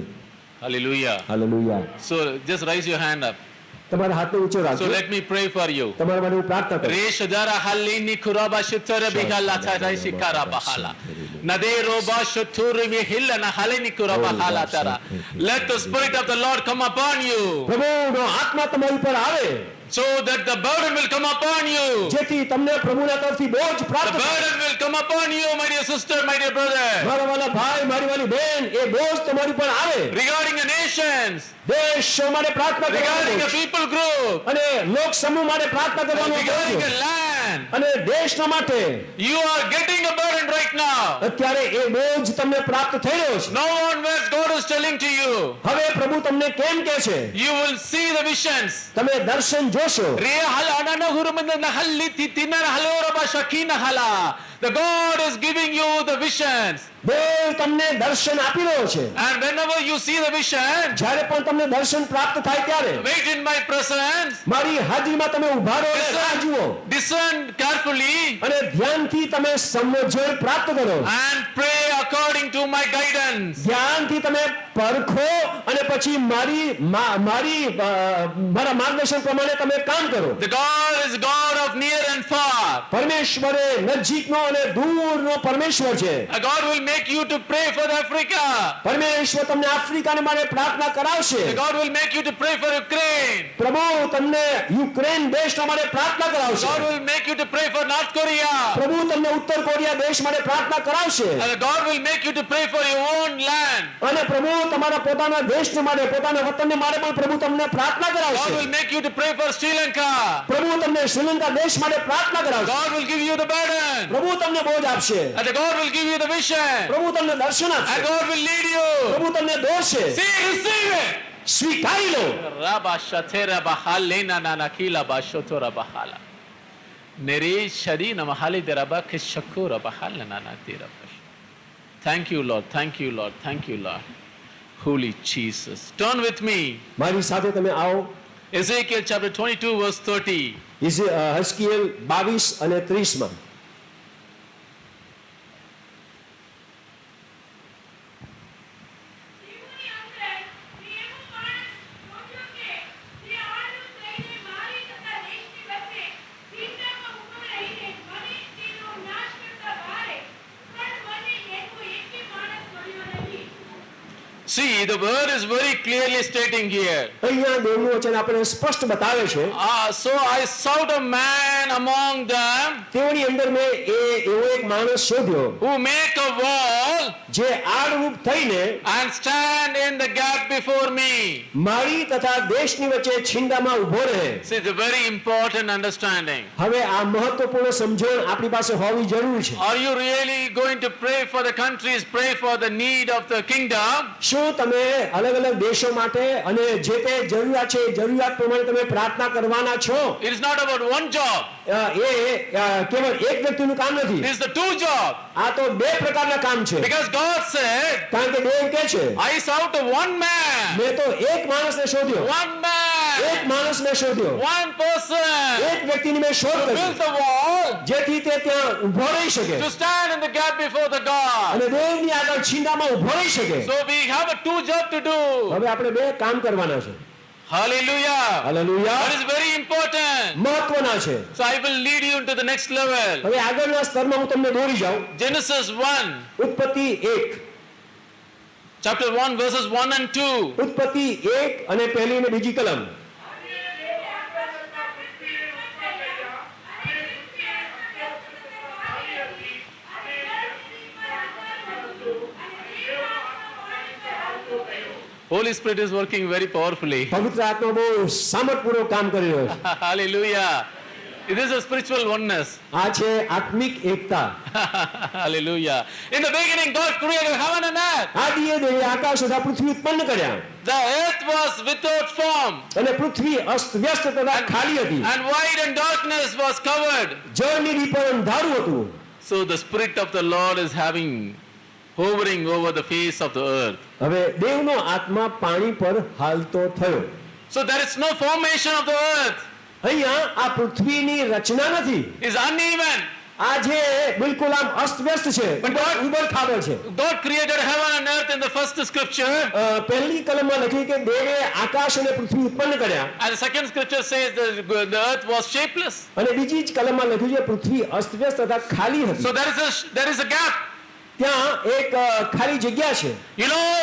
Hallelujah. Hallelujah. So just raise your hand up. તમારા હાથને ઊંચો રાખજો let me pray for you. તમારા માટે હું પ્રાર્થના કરું Reshadara halini kuraba shutara bigala tara shikara bahala. Nade roba shuturi mi hillana halini kuraba hala tara. Let the spirit of the Lord come upon you પ્રભુનો આત્મા તમારી ઉપર આવે so that the burden will come upon you. જેથી તમને પ્રભુના તરફથી બોજ The પ્રાપ્ત થાય. burden will come upon you, my dear sister, my dear brother. મારા વાલા ભાઈ મારી વાલી બેન એ બોજ તમારી ઉપર આવે Regarding the nations, દેશો માટે પ્રાર્થના regarding કરવાનો the people group, અને લોક સમૂહ માટે પ્રાર્થના કરવાનો regarding કહો the છો. land. અને દેશના માટે You are getting a burden right now. અત્યારે એ બોજ તમને પ્રાપ્ત થઈ રહ્યો છે No one words God is telling to you. હવે પ્રભુ તમને કેમ કહે છે You will see the visions. તમે દર્શન જોશો Re hal anana hurumanda nahalli titina halora ba shakina hala. The God is giving you the visions. દેવ તમને દર્શન આપી રહ્યો છે And whenever you see the vision, જ્યારે પણ તમને દર્શન પ્રાપ્ત થાય ત્યારે wait in my presence. મારી હાજરીમાં તમે ઉભા રહો અને રાહ જુઓ Discern carefully અને ધ્યાનથી તમે સમજણ પ્રાપ્ત કરો and pray according to my guidance. ધ્યાનથી તમે પરખો અને પછી મારી મારી મારા માર્ગદર્શન પ્રમાણે તમે કામ કરો The God is God of near and far. પરમેશ્વર એ નજીકનો અને દૂરનો પરમેશ્વર છે a God will make you to pray for Africa. પરમેશ્વર તમને આફ્રિકાને માટે પ્રાર્થના કરાવશે The God will make you to pray for Ukraine. પ્રભુ તમને યુક્રેન દેશના માટે પ્રાર્થના કરાવશે God will make you to pray for North Korea. પ્રભુ તમને ઉત્તર કોરિયા દેશ માટે પ્રાર્થના કરાવશે And God will make you to pray for your own land. અને પ્રભુ તમારા પોતાના દેશને માટે પોતાના વતનને માટે પણ પ્રભુ તમને પ્રાર્થના God કરાવશે will make you to pray for Sri Lanka. પ્રભુ તમને શ્રીલંકા દેશ માટે પ્રાર્થના કરાવશે God will give you the burden. પ્રભુ તમને બોજ આપશે And God will give you the vision. પ્રભુ તમને દર્શન And આપશે God will lead you. પ્રભુ તમને દોરશે See, receive it. સ્વીકારી લો Rabba shatera bahalena nanakila bashotora bahala. Nere sharina mahali deraba kishakura bahala nanatira bash. Thank you, Lord. Thank you, Lord. Thank you, Lord. Holy Jesus. Turn with me. મારી સાથે તમે આવો Ezekiel chapter 22, verse 30. ઇઝે- અ, હસ્કીએલ બાવીસ અને ત્રીસમાં જીવની See, the word is very clearly stating here. અહીંયા દેવનું વચન આપણે સ્પષ્ટ બતાવે છે Ah, so I sought a man among them તેઓની અંદર મેં એ એવો એક માણસ શોધ્યો who make a wall જે આડરૂપ થઈને and stand in the gap before me. મારી તથા દેશની વચ્ચે છીંડામાં ઊભો રહે See, it's a very important understanding. હવે આ મહત્વપૂર્ણ સમજણ આપણી પાસે હોવી જરૂરી છે Are you really going to pray for the countries, pray for the need of the kingdom? શું તમે અલગ અલગ દેશો માટે અને જે તે જરૂરિયાત છે જરૂરિયાત પ્રમાણે તમે પ્રાર્થના કરવાના છો. It is not about one uh, uh uh, કેવળ એક વ્યક્તિનું કામ નથી is the two job. આ તો બે પ્રકારના કામ છે Because God said, કારણ કે દેવ કે છે I sought one man, મેં તો એક માણસને શોધ્યો one એક man, માણસને શોધ્યો one person એક વ્યક્તિની મેં શોધ કરી build the wall, જેથી તે ત્યાં ઊભો રહી શકે to stand in the gap before the God. અને દેવની આગળ છીંડામાં ઊભો રહી શકે So we have a two job to do. હવે આપણે બે કામ કરવાના છે Hallelujah. હાલેલુયા That is very important. મહત્વના છે So I will lead you into the next level. હવે આગળના સ્તરમાં હું તમને દોરી જાઉં Genesis 1, ઉત્પત્તિ 1 chapter 1, verses 1 and 2. ઉત્પત્તિ 1 અને પહેલી અને બીજી કલમ Holy Spirit is working very powerfully. પવિત્ર આત્મા બહુ સામર્થપૂર્વક કામ કરી રહ્યો છે Hallelujah. It is a spiritual oneness. આ છે આત્મિક એકતા Hallelujah. In the beginning, God created heaven and earth. આદિએ દેવે આકાશ તથા પૃથ્વી ઉત્પન્ન કર્યા The earth was without form, અને પૃથ્વી અસ્ત વ્યસ્ત તથા ખાલી હતી and void and darkness was covered. જળની reaper અંધારું હતું So the Spirit of the Lord is having hovering over the face of the earth. હવે દેવનો આત્મા પાણી પર હાલતો થયો So there is no formation of the earth. અહીંયા આ પૃથ્વીની રચના નથી It's uneven. આ જે બિલકુલ આમ અસ્તવ્યસ્ત છે ઉબડ ખાબડ છે God created heaven and earth in the first scripture. અ, પહેલી કલમમાં લખ્યું કે દેવે આકાશ અને પૃથ્વી ઉત્પન્ન કર્યા And the second scripture says that the earth was shapeless. અને બીજી જ કલમમાં લખ્યું છે પૃથ્વી અસ્તવ્યસ્ત તથા ખાલી હતી So there is a there is a gap. ત્યાં એક ખાલી જગ્યા છે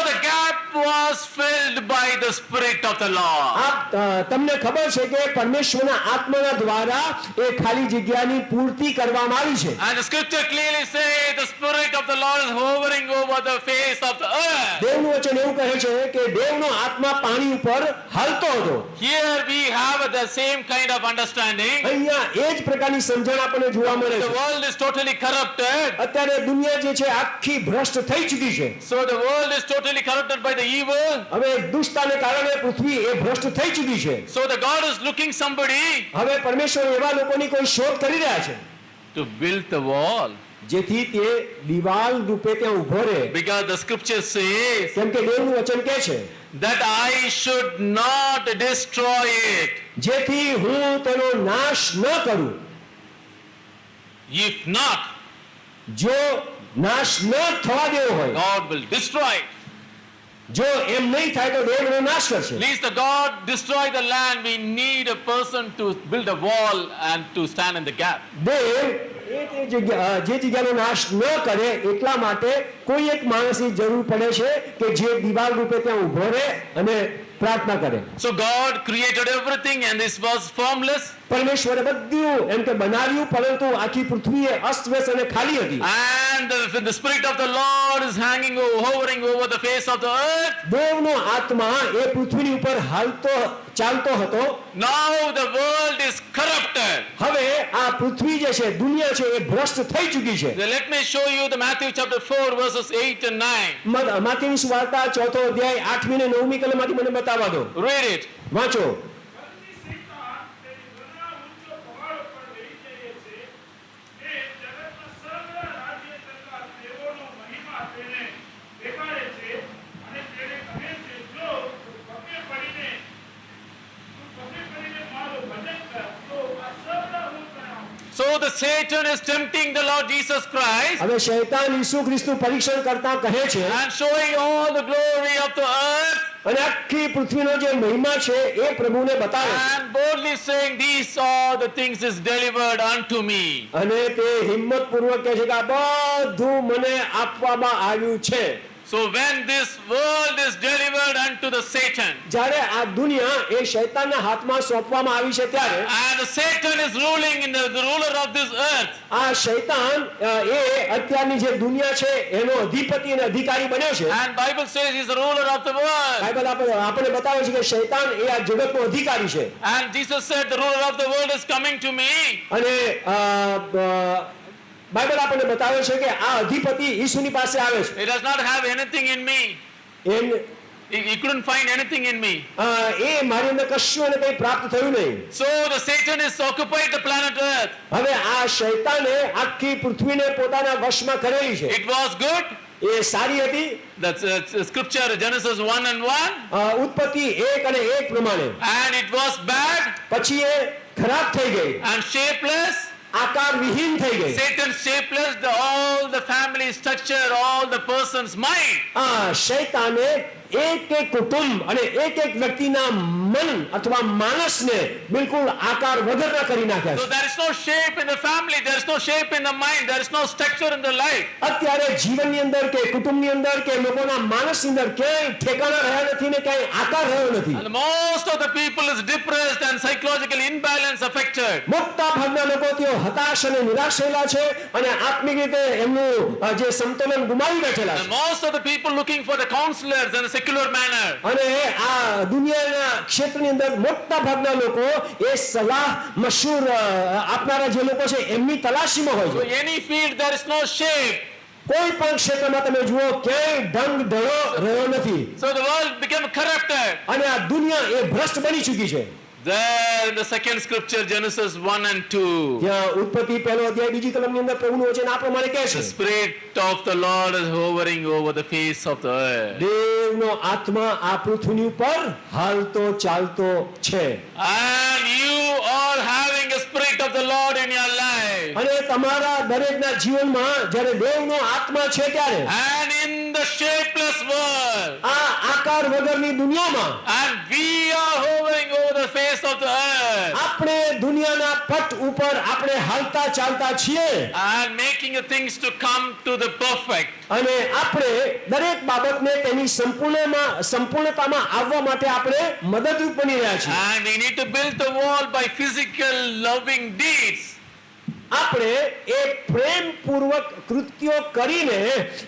the gap was filled by the Spirit of the Lord. આ અ, તમને ખબર છે કે પરમેશ્વરના આત્માના દ્વારા એ ખાલી જગ્યાની પૂર્તિ કરવામાં આવી છે the scripture clearly says the Spirit of the Lord is hovering over the face of the earth. દેવનું વચન એવું કહે છે કે દેવનો આત્મા પાણી ઉપર હાલતો હતો Here we have the same kind of understanding. અહીંયા એ જ પ્રકારની સમજણ આપણને જોવા મળે છે world is totally corrupted. અત્યારે દુનિયા જે છે આખી ભ્રષ્ટ થઈ ચૂકી છે So the world is totally corrupted by the evil. હવે દુષ્ટાને કારણે પૃથ્વી એ ભ્રષ્ટ થઈ ચૂકી છે So the God is looking somebody હવે પરમેશ્વર એવા લોકોની કોઈ શોધ કરી રહ્યા છે to build the wall. જેથી તે દિવાલ રૂપે ત્યાં ઊભો રહે Because the scripture says કેમ કે દેવનું વચન કહે છે that I should not destroy it. જેથી હું તેનો નાશ ન કરું If not, જો નાશ ન થવા દેવો હોય God will destroy it. જો એમ નહીં થાય તો દેવ એનો નાશ કરશે Least the God destroy the land, we need a person to build a wall and to stand in the gap. દેવ એ તે જગ્યા અ, જે જગ્યાનો નાશ ન કરે એટલા માટે કોઈ એક માણસની જરૂર પડે છે કે જે દિવાલ રૂપે ત્યાં ઊભો રહે અને પ્રાર્થના કરે So God created everything and this was formless. પરમેશ્વરે બધું એમ કે બનાવ્યું પરંતુ આખી પૃથ્વી એ અસ્તવ્યસ્ત અને ખાલી હતી the Spirit of the Lord is hanging, o- hovering over the face of the earth. દેવનો આત્મા એ પૃથ્વીની ઉપર હાલતો ચાલતો હતો Now the world is corrupted. હવે આ પૃથ્વી જે છે દુનિયા છે એ ભ્રષ્ટ થઈ ચૂકી છે let me show you the Matthew chapter 4 verses 8 and 9. મત- માથેની સુવાર્તા ચોથો અધ્યાય આઠમી ને નવમી કલમમાંથી મને બતાવવા દો Read it. વાંચો પરની શેતાન તેની ઘણા ઊંચો પહાડ ઉપર લઈ જઈએ છે એ જગતના સર્વ રાજ્ય તથા દેવોનો મહિમા તેને દેખાડે છે અને તેને કહે છે જો તું પગે પડીને તું પગે પડીને મારું ભજન કર તો આ સર્વ હું કરાવું So the Satan is tempting the Lord Jesus Christ હવે શૈતાન ઈસુ ખ્રિસ્તુ પરીક્ષણ કરતા કહે છે and showing all the glory of the earth અને આખી પૃથ્વીનો જે મહિમા છે એ પ્રભુને બતાવે છે and boldly saying, These all the things is delivered unto me. અને તે હિંમત પૂર્વક કહે છે કે આ બધું મને આપવામાં આવ્યું છે So when this world is delivered unto the Satan, જ્યારે આ દુનિયા એ શૈતાનના હાથમાં સોંપવામાં આવી છે ત્યારે and the Satan is ruling in the, the ruler of this earth, આ શૈતાન એ અત્યારની જે દુનિયા છે એનો અધિપતિ અને અધિકારી બન્યો છે and Bible says he is the ruler of the world. Bible આપણે આપણે બતાવે છે કે શૈતાન એ આ જગતનો અધિકારી છે And Jesus said, The ruler of the world is coming to me. અને બાઇબલ આપણને બતાવે છે કે આ અધિપતિ ઈસુની પાસે આવે છે He does not have anything in me. M He, couldn't find anything in me. એ મારી અંદર કશું અને કંઈ પ્રાપ્ત થયું નહીં So the Satan is occupied the planet earth. હવે આ શૈતાને આખી પૃથ્વીને પોતાના વશમાં કરેલી છે It was good. એ સારી હતી That's uh, scripture, Genesis 1 and 1. ઉત્પત્તિ એક અને એક પ્રમાણે And it was bad પછી એ ખરાબ થઈ ગઈ and shapeless. આકાર વિહીન થઈ ગઈ Satan shapeless the, all the family structure, all the person's mind. આ શૈતાને એક એક કુટુંબ અને એક એક વ્યક્તિના મન અથવા માણસને બિલકુલ આકાર વગરના કરી નાખ્યા છે there is no shape in the family, there is no shape in the mind, there is no structure in the life. અત્યારે જીવનની અંદર કે કુટુંબની અંદર કે લોકોના માણસની અંદર ક્યાંય ઠેકાણા રહ્યા નથી ને ક્યાંય આકાર રહ્યો નથી And most of the people is depressed and psychological imbalance affected. મોટા ભાગના લોકો તેઓ હતાશ અને નિરાશ થયેલા છે અને આત્મિક રીતે એમનું જે સમતોલન ગુમાવી બેઠેલા And છે most of the people looking for the counselors in a secular manner. અને આ દુનિયાના ક્ષેત્રની અંદર મોટા ભાગના લોકો એ સલાહ મશહૂર આપનારા જે લોકો છે એમની તલાશીમાં હોય છે any field there is no shape. કોઈ પણ ક્ષેત્રમાં તમે જુઓ ક્યાંય ઢંગ ઢળો રહ્યો નથી So the world became corrupted. અને આ દુનિયા એ ભ્રષ્ટ બની ચૂકી છે There in the second scripture, Genesis 1 and 2. ત્યાં ઉત્પત્તિ પહેલો અધ્યાય બીજી કલમની અંદર પ્રભુનું વચન આ પ્રમાણે કહે છે The Spirit of the Lord is hovering over the face of the earth. દેવનો આત્મા આ પૃથ્વીની ઉપર હાલતો ચાલતો છે And you are having a Spirit of the Lord in your life. અને તમારા દરેકના જીવનમાં જ્યારે દેવનો આત્મા છે ત્યારે And in the shapeless world. આ આકાર વગરની દુનિયામાં And we are hovering over the face of the earth. આપણે દુનિયાના પટ ઉપર આપણે હાલતા ચાલતા છીએ And making things to come to the perfect. અને આપણે દરેક બાબતને તેની સંપૂર્ણમાં સંપૂર્ણતામાં આવવા માટે આપણે મદદરૂપ બની રહ્યા છીએ And we need to build the wall by physical loving deeds. આપણે એ પ્રેમપૂર્વક કૃત્યો કરીને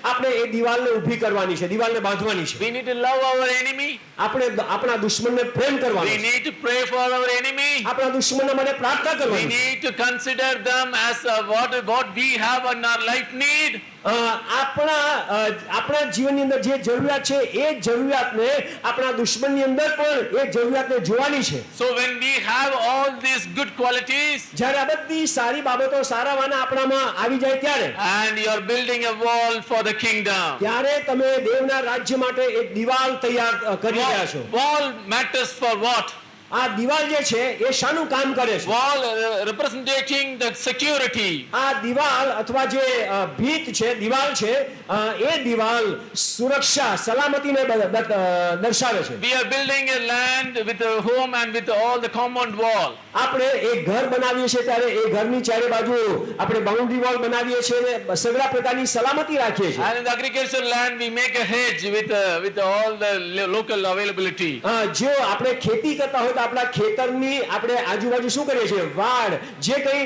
આપણે એ દિવાલને ઊભી કરવાની છે દિવાલને બાંધવાની છે We need to love our enemy. આપણે આપણા દુશ્મનને પ્રેમ કરવાનો છે need to pray for our enemy. આપણા દુશ્મનના માટે પ્રાર્થના કરવાની need to consider them as uh, what, what we have in our life need. આપણા આપણા જીવનની અંદર જે જરૂરિયાત છે એ જરૂરિયાતને આપણા દુશ્મનની અંદર પણ એ જરૂરિયાતને જોવાની છે સો when we have all these good qualities જ્યારે આ બધી સારી બાબતો સારા વાના આપણામાં આવી જાય ત્યારે and you are building a wall for the kingdom. ત્યારે તમે દેવના રાજ્ય માટે એક દિવાલ તૈયાર કરી રહ્યા છો wall wall matters for what? આ દિવાલ જે છે એ શાનું કામ કરે છે Wall uh, representing the security. આ દિવાલ અથવા જે અ, ભીત છે દિવાલ છે અ, એ દિવાલ સુરક્ષા સલામતીને અ, દર્શાવે છે We are building a land with a home and with all the compound wall. આપણે એક ઘર બનાવીએ છીએ ત્યારે એ ઘરની ચારે બાજુ આપણે બાઉન્ડ્રી વોલ બનાવીએ છીએ અને સગળા પ્રકારની સલામતી રાખીએ છીએ And in the agricultural land, we make a hedge with, uh, with all the lo- local availability. અ, જો આપણે ખેતી કરતા હોય તો આપણા ખેતરની આપણે આજુબાજુ શું કરીએ છીએ? વાડ. જે કંઈ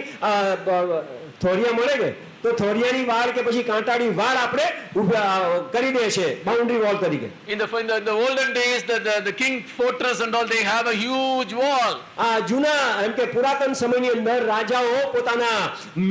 થોરિયા મળે ને તો થોરિયાની વાડ કે પછી કાંટાની વાડ આપણે અ, કરી દે છે બાઉન્ડ્રી વોલ તરીકે the, in the olden days, the, the, the king fortress and all, they have a huge wall. આ જૂના એમ કે પુરાતન સમયની અંદર રાજાઓ પોતાના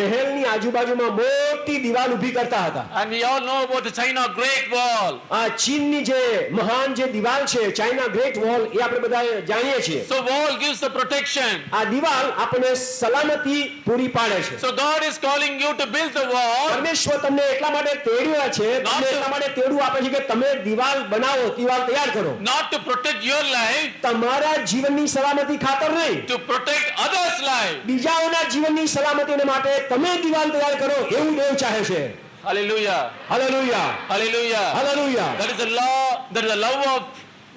મહેલની આજુબાજુમાં મોટી દિવાલ ઊભી કરતા હતા And we all know about the China Great Wall. આ ચીનની જે મહાન જે દિવાલ છે ચાઇના ગ્રેટ વોલ એ આપણે બધા જાણીએ છીએ So wall gives the protection. આ દિવાલ આપણને સલામતી પૂરી પાડે છે So God is calling you to build the પરમેશ્વર તમને એટલા માટે તેડ્યા છે તમને એટલા માટે તેડું આપે છે કે તમે દિવાલ બનાવો દિવાલ તૈયાર કરો not to protect your life, તમારા જીવનની સલામતી ખાતર નહીં to protect others' life. બીજાઓના જીવનની સલામતીને માટે તમે દિવાલ તૈયાર કરો એવું દેવ ચાહે છે Hallelujah. હાલેલુયા Hallelujah. હાલેલુયા That is the law, that is the love of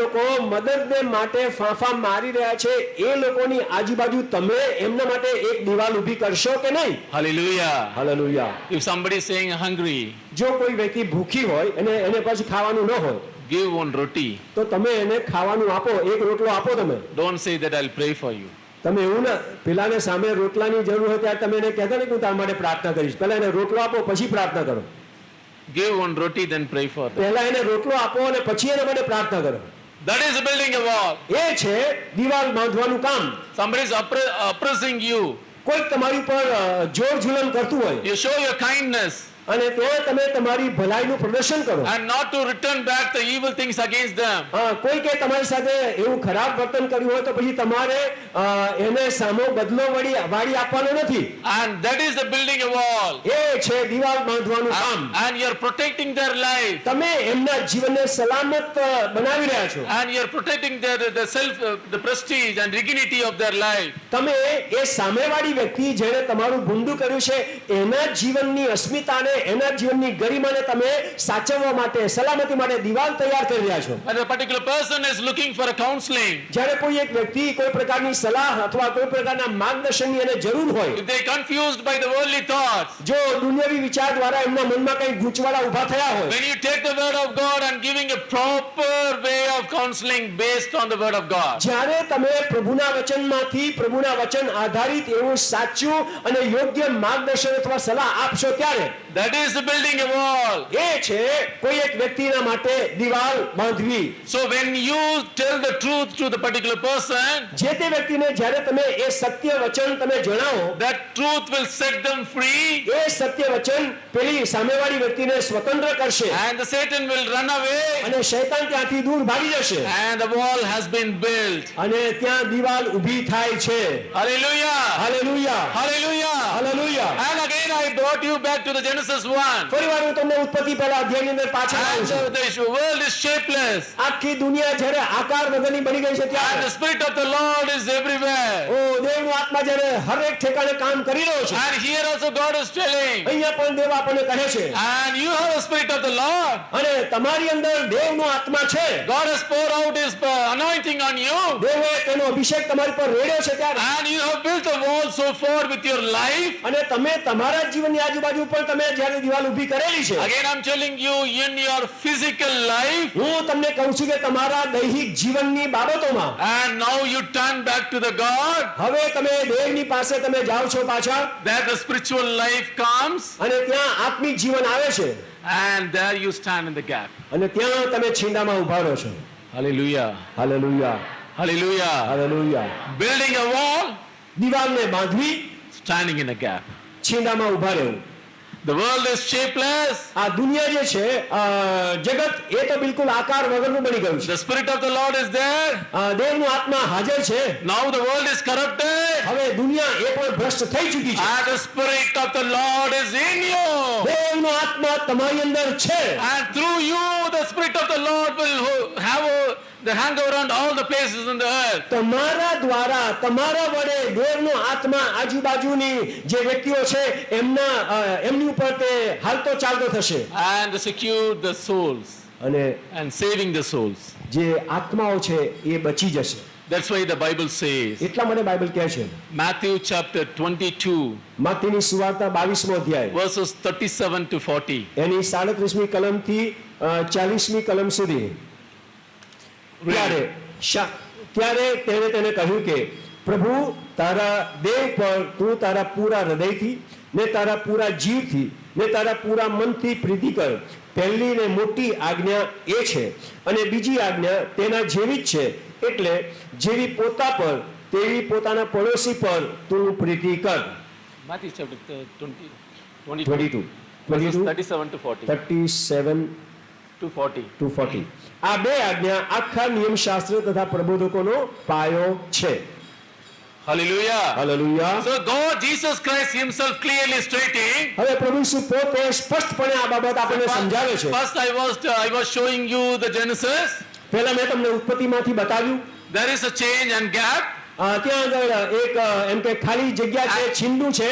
લોકો મદદને માટે ફાંફા મારી રહ્યા છે. એ લોકોની આજુબાજુ તમે એમના માટે એક દિવાલ ઊભી કરશો કે નહીં? Hallelujah hallelujah if somebody saying saying જો કોઈ વ્યક્તિ ભૂખી હોય અને એને પછી ખાવાનું ન હોય give વન રોટી તો તમે એને ખાવાનું આપો એક રોટલો આપો તમે. Don't સે that I'll pre for you તમે એવું ના પેલાને સામે રોટલાની જરૂર હોય ત્યારે તમે એને કહેતા ને કે હું તારા માટે પ્રાર્થના કરીશ. પહેલા એને રોટલો આપો પછી પ્રાર્થના કરો. Give one roti then pray for પહેલા એને રોટલો આપો અને પછી એને માટે પ્રાર્થના કરો. That is building a wall. એ છે દીવાલ બાંધવાનું કામ Somebody is oppressing you. કોઈ તમારી ઉપર જોર જુલમ કરતું હોય You show your kindness અને ત્યાં તમે તમારી ભલાઈનું પ્રદર્શન કરો and not to return back the evil things against them. હા, કોઈ કે તમારી સાથે એવું ખરાબ વર્તન કર્યું હોય તો પછી તમારે અ, એને સામો બદલો વળી વાળી આપવાનો નથી And that is the building a wall. એ છે દિવાલ બાંધવાનું કામ And, and you're protecting their life. તમે એમના જીવનને સલામત અ, બનાવી રહ્યા છો And you're protecting their the self, uh, the prestige and dignity of their life. તમે એ સામેવાળી વ્યક્તિ જેણે તમારું ભૂંડું કર્યું છે એના જીવનની અસ્મિતાને એના જીવનની ગરિમાને તમે સાચવવા માટે સલામતી માટે દિવાલ તૈયાર કરી રહ્યા છો. અને particular person is looking for a counselling જ્યારે કોઈ એક વ્યક્તિ કોઈ પ્રકારની સલાહ અથવા કોઈ પ્રકારના માર્ગદર્શનની એને જરૂર હોય they're confused by the worldly thoughts, જો દુનિયાવી વિચાર દ્વારા એમના મનમાં કંઈ ગૂંચવાડા ઊભા થયા હોય when you take the word of God and giving a proper way of counseling based on the word of God, જ્યારે તમે પ્રભુના વચનમાંથી પ્રભુના વચન આધારિત એવું સાચું અને યોગ્ય માર્ગદર્શન અથવા સલાહ આપશો ત્યારે That is building a wall. So when you tell the truth to the particular person, જે તે that truth will set them free. And the Satan will run away. And the wall has been built. Hallelujah. Hallelujah. Hallelujah. Hallelujah. And again I brought you back to the Genesis 1. ફરીવાર હું તમને ઉત્પત્તિ પહેલા અધ્યાયની અંદર પાછા And લાવું છું the, world is shapeless. આખી દુનિયા જ્યારે આકાર વગરની બની ગઈ છે And ત્યારે the Spirit of the Lord is everywhere. ઓ દેવનો આત્મા જ્યારે હરેક ઠેકાણે કામ કરી રહ્યો છે And here also God is telling, અહીંયા પણ દેવ આપણને કહે છે and you have a Spirit of the Lord. અને તમારી અંદર દેવનો આત્મા છે God has poured out His uh, anointing on you. દેવે તેનો અભિષેક તમારી પર રેડ્યો છે ત્યારે And you have built a wall so far with your life. અને તમે તમારા જ જીવનની આજુબાજુ પણ તમે જ્યારે દિવાલ ઊભી કરેલી છે Again, I'm telling you, in your physical life, હું તમને કહું છું કે તમારા દૈહિક જીવનની બાબતોમાં and now you turn back to the God, હવે તમે દેવની પાસે તમે જાઓ છો પાછા that the spiritual life comes, અને ત્યાં આત્મિક જીવન આવે છે and there you stand in the gap. અને ત્યાં તમે છીંડામાં ઊભા રહો છો Hallelujah. હાલેલુયા Hallelujah. હાલેલુયા Building a wall, દિવાલને બાંધવી standing in a gap. છીંડામાં ઊભા રહેવું The world is shapeless. આ દુનિયા જે છે જગત એ તો બિલકુલ આકાર વગરનું બની ગયું છે The Spirit of the Lord is there. દેવનું આત્મા હાજર છે Now the world is corrupted. હવે દુનિયા એ પણ ભ્રષ્ટ થઈ ચૂકી છે And the Spirit of the Lord is in you. દેવનો આત્મા તમારી અંદર છે And through you, the Spirit of the Lord will have a, the hang around all the places in the earth. તમારા દ્વારા તમારા વડે દેવનો આત્મા આજુબાજુની જે વ્યક્તિઓ છે એમના એમની ઉપર તે હાલતો ચાલતો થશે And secure the souls. અને And saving the souls. જે આત્માઓ છે એ બચી જશે That's why the Bible says, એટલા માટે બાઇબલ કહે છે Matthew chapter 22, માથીની સુવાર્તા બાવીસમો અધ્યાય verses 37 to 40. એની સાડત્રીસમી કલમથી ચાલીસમી કલમ સુધી ત્યારે શા- ત્યારે તેણે તેને કહ્યું કે પ્રભુ તારા દેહ પર તું તારા પૂરા હૃદયથી ને તારા પૂરા જીવથી ને તારા પૂરા મનથી પ્રીતિ કર. પહેલી ને મોટી આજ્ઞા એ છે અને બીજી આજ્ઞા તેના જેવી જ છે. એટલે જેવી પોતા પર તેવી પોતાના પડોશી પર તું પ્રીતિ કર. Matthew chapter 20, 22, twenty two verses twenty two 37 to 40. Thirty seven To 40. આ બે આજ્ઞા આખા નિયમશાસ્ત્ર તથા પ્રબોધકોનો પાયો છે Hallelujah. હાલેલુયા So God, Jesus Christ himself clearly stating, હવે પ્રભુ ઈસુ પોતે સ્પષ્ટપણે આ બાબત આપણને સમજાવે છે First, I was I was showing you the Genesis. પહેલા મેં તમને ઉત્પત્તિમાંથી બતાવ્યું There is a change and gap, ત્યાં આગળ એક એમ કે ખાલી જગ્યા છે છીંડું છે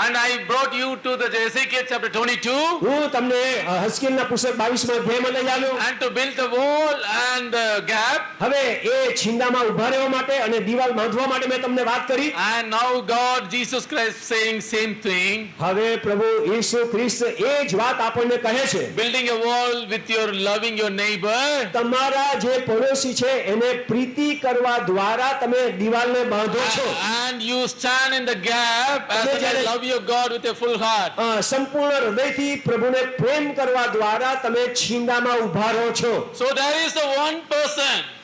and I brought you to the Ezekiel chapter 22, હું તમને અ, હસ્કેલના પુસ્તક બાવીસમાં અધ્યાયમાં લઈ આવ્યો and to build the wall and the gap. હવે એ છીંડામાં ઉભા રહેવા માટે અને દિવાલ બાંધવા માટે મેં તમને વાત કરી And now God, Jesus Christ, saying same thing, હવે પ્રભુ ઈસુ ખ્રિસ્ત એ જ વાત આપણને કહે છે building a wall with your loving your neighbor. તમારા જે પડોશી છે એને પ્રીતિ કરવા દ્વારા તમે દિવાલને બાંધો છો And you stand in the gap as તમે I જ્યારે- love your God with your full heart. અ, સંપૂર્ણ હૃદયથી પ્રભુને પ્રેમ કરવા દ્વારા તમે છીંડામાં ઊભા રહો છો So there is a one person.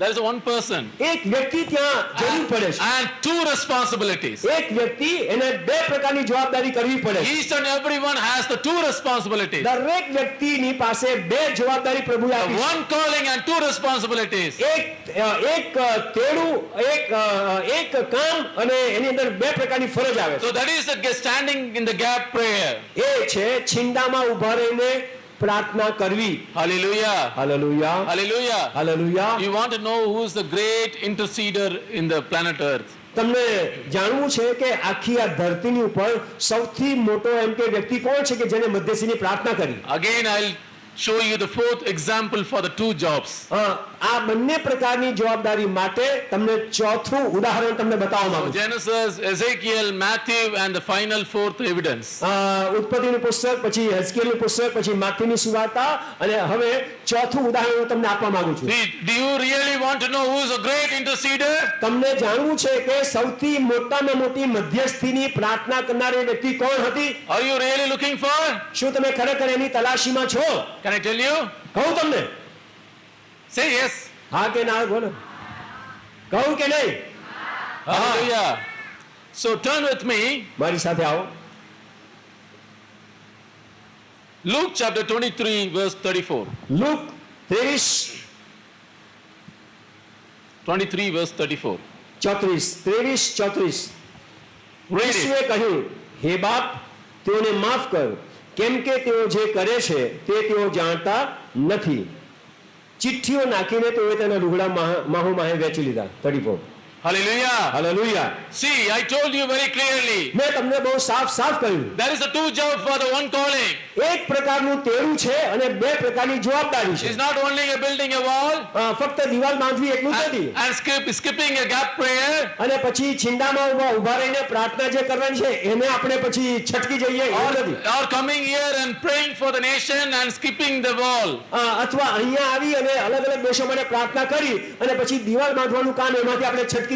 There is a one person. એક વ્યક્તિ ત્યાં જરૂર પડે છે And two responsibilities. એક વ્યક્તિ એને બે પ્રકારની જવાબદારી કરવી પડે છે Each and everyone has the two responsibilities. દરેક વ્યક્તિની પાસે બે જવાબદારી પ્રભુએ આપી છે. One calling and two responsibilities. એક એક તેડું એક એક કામ અને એની અંદર બે પ્રકારની ફરજ આવે છે So that is the standing in the gap prayer. એ છે છીંડામાં ઊભા રહીને પ્રાર્થના કરવી Hallelujah. હાલેલુયા Hallelujah. હાલેલુયા You want to know who is the great interceder in the planet Earth? તમને જાણવું છે કે આખી આ ધરતીની ઉપર સૌથી મોટો એમ કે વ્યક્તિ કોણ છે કે જેને મધ્યસ્થીની પ્રાર્થના કરી Again, I'll show you the fourth example for the two jobs. અ, આ બંને પ્રકારની જવાબદારી માટે તમને ચોથું ઉદાહરણ તમને બતાવવા માંગુ છું Genesis, Ezekiel, Matthew, and the final fourth evidence. ઉત્પત્તિનું પુસ્તક પછી હેસ્કેલનું પુસ્તક પછી માથીની સુવાર્તા અને હવે ચોથું ઉદાહરણ હું તમને આપવા માંગુ છું do you really want to know who is a great interceder? તમને જાણવું છે કે સૌથી મોટામાં મોટી મધ્યસ્થીની પ્રાર્થના કરનારી વ્યક્તિ કોણ હતી Are you really looking for? શું તમે ખરેખર એની તલાશીમાં છો Can I tell you? કહું તમને Say yes. હા કે ના બોલો કહું કે નહીં Hallelujah. So turn with me, મારી સાથે આવો Luke chapter 23, verse 34. લુક ત્રેવીસ 23, verse 34. ચોત્રીસ ત્રેવીસ ચોત્રીસ Read ઈસુએ it. કહ્યું હે બાપ તેઓને માફ કર કેમ કે તેઓ જે કરે છે તે તેઓ જાણતા નથી ચિઠ્ઠીઓ નાખીને તેઓએ તેના લુગડા માહ- માહુ વેચી લીધા thirty Hallelujah. Hallelujah. See, I told you very clearly. There is a two job for the one calling. એક પ્રકારનું તેડું છે અને બે પ્રકારની જવાબદારી છે. It's not only a building a wall. आ फक्त दीवार બાંધવી एक નથી. And skip, skipping a gap prayer. અને પછી છિંડામાં ઊભા ઊભા રહીને પ્રાર્થના જે કરવાની છે એને આપણે પછી છટકી જઈએ એવું Or coming here and praying for the nation and skipping the wall. અથવા અહીંયા આવી અને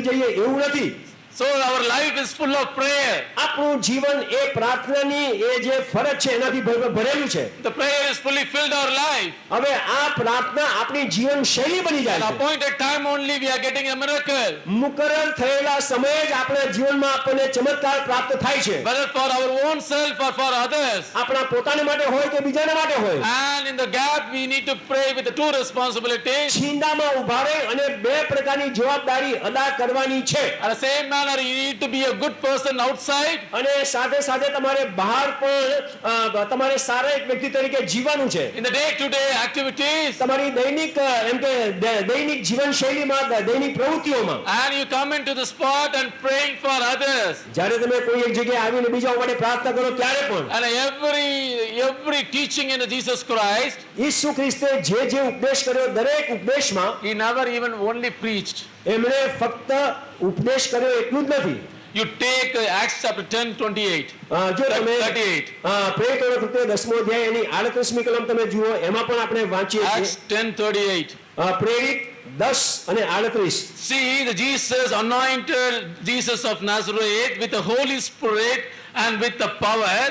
જઈએ એવું નથી. So our life is full of prayer. આપણું જીવન એ પ્રાર્થનાની એ જે ફરજ છે એનાથી ભરેલું છે The prayer is fully filled our life. હવે આ પ્રાર્થના આપણી જીવન શૈલી બની જાય છે At appointed time only we are getting a miracle. મુકરર થયેલા સમયે જ આપણા જીવનમાં આપણને ચમત્કાર પ્રાપ્ત થાય છે Whether for our own self or for others. આપણા પોતાના માટે હોય કે બીજાના માટે હોય And in the gap we need to pray with the two responsibilities. છીંડામાં ઊભા રહી અને બે પ્રકારની જવાબદારી અદા કરવાની છે At the same manner you need to be a good person outside અને સાથે સાથે તમારે બહાર પણ અ, તમારે સારા એક વ્યક્તિ તરીકે જીવવાનું છે in the day-to-day activities. તમારી દૈનિક અ, એમ કે દે- દૈનિક જીવનશૈલીમાં દ- દૈનિક પ્રવૃત્તિઓમાં And you come into the spot and praying for others. જ્યારે તમે કોઈ એક જગ્યાએ આવીને બીજાઓ માટે પ્રાર્થના કરો ત્યારે પણ And every every teaching in Jesus Christ, ઈસુ ખ્રિસ્તે જે જે ઉપદેશ કર્યો દરેક ઉપદેશમાં he never even only preached. એમણે ફક્ત ઉપદેશ કર્યો એટલું જ નથી You take uh, Acts chapter 10, 28. અ, જો તમે 38. અ, પ્રેરિતોના કૃત્ય દસમો અધ્યાય એની આડત્રીસમી કલમ તમે જુઓ એમાં પણ આપણે વાંચીએ Acts 10, 38. અ, પ્રેરિત 10 અને આડત્રીસ See, the Jesus anointed Jesus of Nazareth with the Holy Spirit and with the power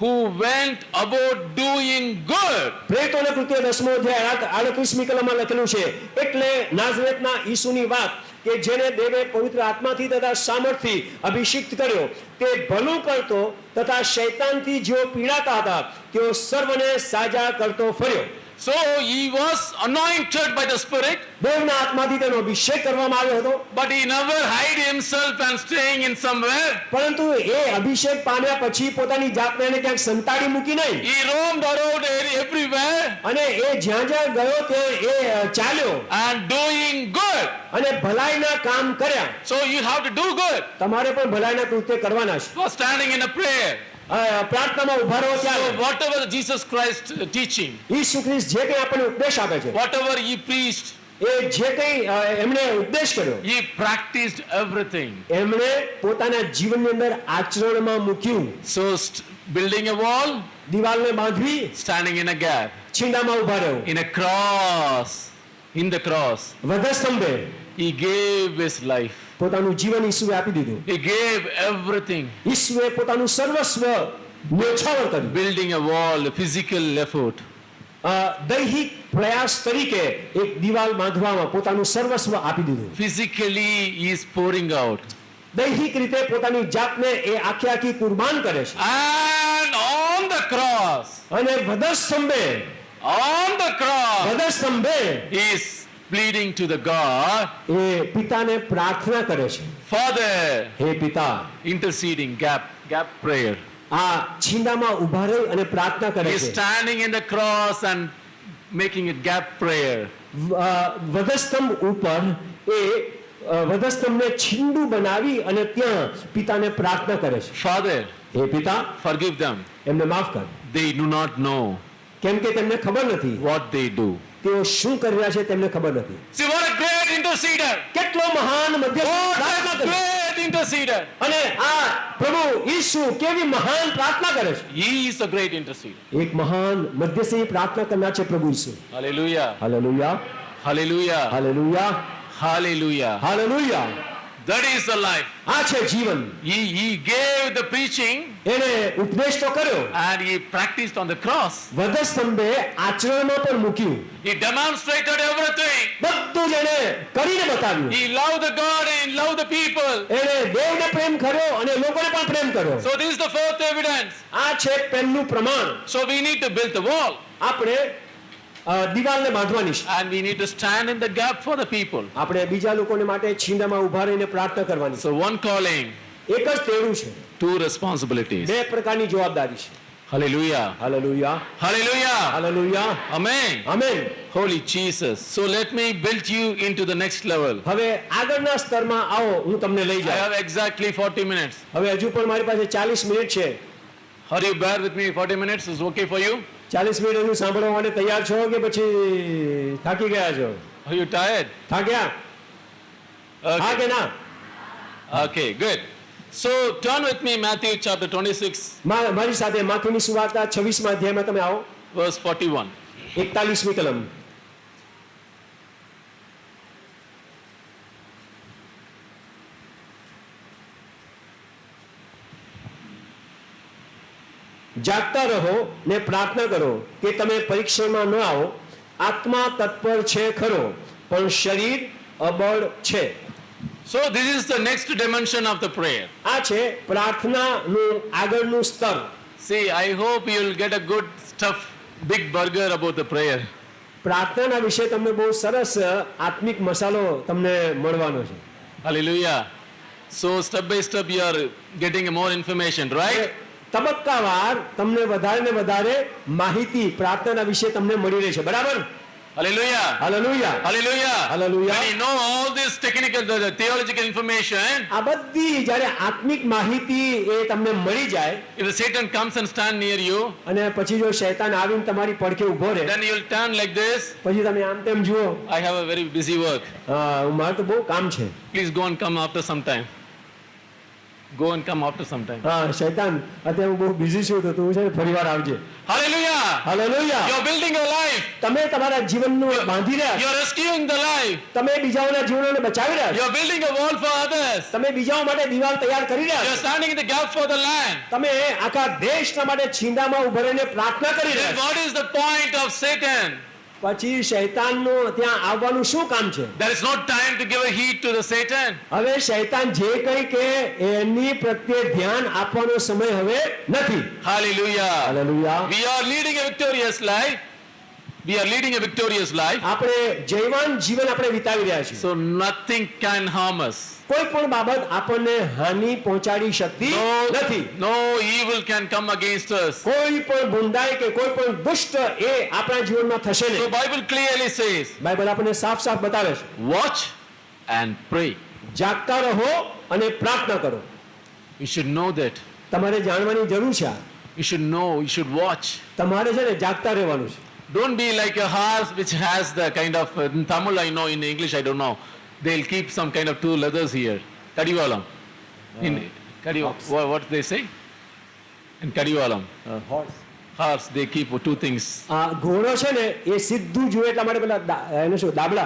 who went about doing good. પ્રેરિતોના કૃત્ય દસમો અધ્યાય આડત્રીસમી કલમમાં લખેલું છે, એટલે નાઝરેતના ઈસુની વાત કે જેને દેવે પવિત્ર આત્માથી તથા સામર્થ્યથી અભિષિક્ત કર્યો, તે ભલું કરતો તથા શૈતાનથી જેઓ પીડાતા હતા, તેઓ સર્વને સાજા કરતો ફર્યો So he was anointed by the Spirit, દેવના આત્માથી તેનો અભિષેક કરવામાં આવ્યો હતો but he never hid himself and staying in somewhere. પરંતુ એ અભિષેક પામ્યા પછી પોતાની જાતને એને ક્યાંક સંતાડી મૂકી નહીં He roamed around everywhere અને એ જ્યાં જ્યાં ગયો તે એ અ, ચાલ્યો and doing good. અને ભલાઈના કામ કર્યા So you have to do good તમારે પણ ભલાઈના કૃત્ય કરવાના છે for standing in a prayer. અ, પ્રાર્થનામાં ઊભા રહો ત્યારે whatever Jesus Christ uh, teaching, ઈસુ ખ્રિસ્ત જે કંઈ આપણને ઉપદેશ આપે છે whatever he preached, એ જે કંઈ અ, એમણે ઉપદેશ કર્યો he practiced everything. એમણે પોતાના જીવનની અંદર આચરણમાં મૂક્યું st- building a wall, દિવાલને બાંધવી standing in a gap, છીંડામાં ઊભા રહેવું in a cross, in the cross, વધસ્તંભે he gave his life. પોતાનું જીવન ઈસુએ આપી દીધું. He gave everything. ઈસુએ પોતાનું સર્વસ્વ ન્યોછાવર કર્યું. Building a wall, a physical effort. દૈહિક પ્રયાસ તરીકે એક દિવાલ બાંધવામાં પોતાનું સર્વસ્વ આપી દીધું. ફિઝિકલી ઇઝ પોરિંગ આઉટ દૈહિક રીતે પોતાની જાતને એ આખી આખી કુરબાન કરે છે. એન્ડ ઓન ધ ક્રોસ અને વધસ્તંભે ઓન ધ ક્રોસ વધસ્તંભે is pleading to the God, એ પિતાને પ્રાર્થના કરે છે Father, હે પિતા interceding, gap, gap prayer. આ છીંડામાં ઊભા રહી અને પ્રાર્થના કરે છે. He is standing in the cross and making it gap prayer. વધસ્તંભ ઉપર એ વધસ્તંભને છીંડું બનાવી અને ત્યાં પિતાને પ્રાર્થના કરે છે Father, હે પિતા forgive them. એમને માફ કર They do not know કેમ કે તેમને ખબર નથી what they do. તેઓ શું કરી રહ્યા છે તેમને ખબર નથી. See, what a great interceder! કેટલો મહાન મધ્યસ્થ great interceder! અને આ પ્રભુ ઈસુ કેવી મહાન પ્રાર્થના કરે છે. He is a great interceder. એક મહાન મધ્યસ્થી પ્રાર્થના કરનાર છે પ્રભુ ઈસુ. Hallelujah hallelujah hallelujah hallelujah hallelujah hallelujah That is the life. આ છે જીવન He, he gave the preaching એને ઉપદેશ તો કર્યો and he practiced on the cross. વધસ્તંભે આચરણમાં પણ મૂક્યું He demonstrated everything. બધું જ એને કરીને બતાવ્યું He loved the God and he loved the people. એને દેવને પ્રેમ કર્યો અને લોકોને પણ પ્રેમ કર્યો So this is the fourth evidence. આ છે પહેલું પ્રમાણ So we need to build the wall આપણે અ, દિવાલને બાંધવાની છે and we need to stand in the gap for the people. આપણે બીજા લોકોને માટે છીંડામાં ઊભા રહીને પ્રાર્થના કરવાની So one calling, એક જ તેડું છે two responsibilities. બે પ્રકારની જવાબદારી છે Hallelujah. હાલેલુયા Hallelujah. હાલેલુયા Amen. આમેન Holy Jesus. So let me build you into the next level. હવે આગળના સ્તરમાં આવો હું તમને લઈ I જાઉં have exactly 40 minutes. હવે હજુ પણ મારી પાસે ચાલીસ મિનિટ છે Are you bear with me 40 minutes? Is okay for you? ચાલીસ મિનિટ હજુ સાંભળવા માટે તૈયાર છો કે પછી થાકી ગયા છો Are you tired? થાક્યા હા Okay. કે ના Okay, good. So turn with me Matthew chapter 26, મા- મારી સાથે માથુની સુવાર્તા છવ્વીસમાં અધ્યાયમાં તમે આવો verse 41. એકતાલીસમી કલમ જાગતા રહો ને પ્રાર્થના કરો કે તમે પરીક્ષામાં ન આવો આત્મા તત્પર છે ખરો પણ શરીર અબળ છે So this is the next dimension of the prayer. આ છે પ્રાર્થનાનું આગળનું સ્તર See, I hope you'll get a good stuff, big burger about the prayer. પ્રાર્થનાના વિશે તમને બહુ સરસ આત્મિક મસાલો તમને મળવાનો છે Hallelujah. So step by step you are getting more information, right? તબક્કાવાર તમને વધારે ને વધારે માહિતી પ્રાર્થનાના વિશે તમને મળી રહેશે બરાબર Hallelujah. હાલેલુયા Hallelujah. Hallelujah. When you know all this technical, the, the theological information, આ બધી જ્યારે આત્મિક માહિતી એ તમને મળી જાય if the Satan comes and stand near you, અને પછી જો શૈતાન આવીને તમારી પડખે ઊભો રહે then you'll turn like this. પછી તમે આમ તેમ જુઓ I have a very busy work. હા મારે તો બહુ કામ છે Please go and come after some time. Go and come after some time. હા શૈતાન અત્યારે હું બહુ બિઝી છું તો તું છે ને ફરીવાર આવજે Hallelujah. Hallelujah. You're building your life. તમે તમારા જીવનનું બાંધી You're rescuing the life. તમે બીજાઓના જીવનોને બચાવી રહ્યા છો. You're building a wall for others. તમે બીજાઓ માટે દીવાલ તૈયાર You're standing in the gap for the land. તમે આખા દેશના માટે chinda ma ubare ne કરી રહ્યા What is the point of Satan? પછી શૈતાનનું ત્યાં આવવાનું શું કામ છે There is no time to give a heed to the Satan. હવે શૈતાન જે કંઈ કે એની પ્રત્યે ધ્યાન આપવાનો સમય હવે નથી Hallelujah. hallelujah We are leading a victorious life. We are leading a victorious life. આપણે જૈવાન જીવન આપણે વિતાવી રહ્યા છીએ So nothing can harm us. કોઈ પણ બાબત આપણને હાનિ પહોંચાડી શકતી નથી No, no evil can come against us. કોઈ પણ બુંદાઈ કે કોઈ પણ દુષ્ટ એ આપણા જીવનમાં થશે So નહીં Bible clearly says, બાઇબલ આપણને સાફ સાફ બતાવે છે watch and pray. જાગતા રહો અને પ્રાર્થના કરો You should know that. તમારે જાણવાની જરૂર છે. You should know, you should watch. તમારે છે ને જાગતા રહેવાનું છે Don't be like a horse which has the kind of, uh, in Tamil I know, in English I don't know. They'll keep some kind of two leathers here. Kadivalam. In Kadivalam. What, what they say? In Kadivalam. Horse, they keep two things. આ ઘોડો છે ને એ સીધું જુએ એટલા માટે પેલા દા- એને શું દાબલા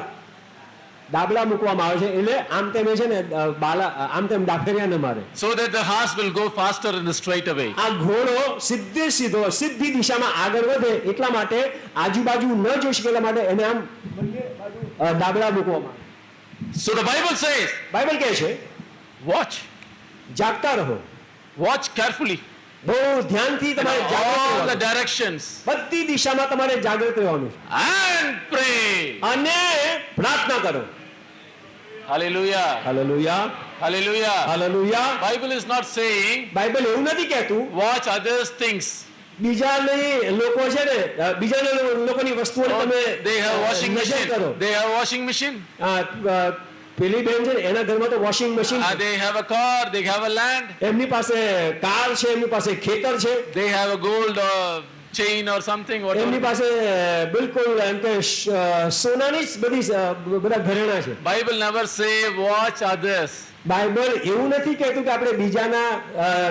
દાબલા મૂકવામાં આવે છે એટલે આમ તેમ છે ને બાલા આમ તેમ ડાફેરિયા ન મારે so that the horse will go faster in straight away આ ઘોડો સીધે સીધો સીધી દિશામાં આગળ વધે એટલા માટે આજુબાજુ ન જોઈ શકે એટલા માટે એને આમ દાબલા મૂકવામાં આવે. ધ બાઇબલ says, બાઇબલ કહે છે વોચ જાગતા રહો વોચ કેરફુલી બહુ ધ્યાનથી તમારે જાગૃત ધ રહેવાનું. બધી દિશામાં તમારે જાગૃત રહેવાનું છે. And pray. અને પ્રાર્થના કરો Hallelujah. Hallelujah. Hallelujah. Hallelujah. Bible is not saying Bible એવું નથી કહેતું. watch others things. બીજાની લોકો છે ને oh, they have washing machine. they have washing machine. પેલી બેન છે એના ઘરમાં તો ah, they have a have a car they have Emi land એમની પાસે કાર છે એમની પાસે chain or something. એમની Whatever. પાસે બિલકુલ એમ કે સોનાની જ બધી બધા ઘરેણા છે Bible never say watch others. Bible એવું નથી કહેતું કે આપણે બીજાના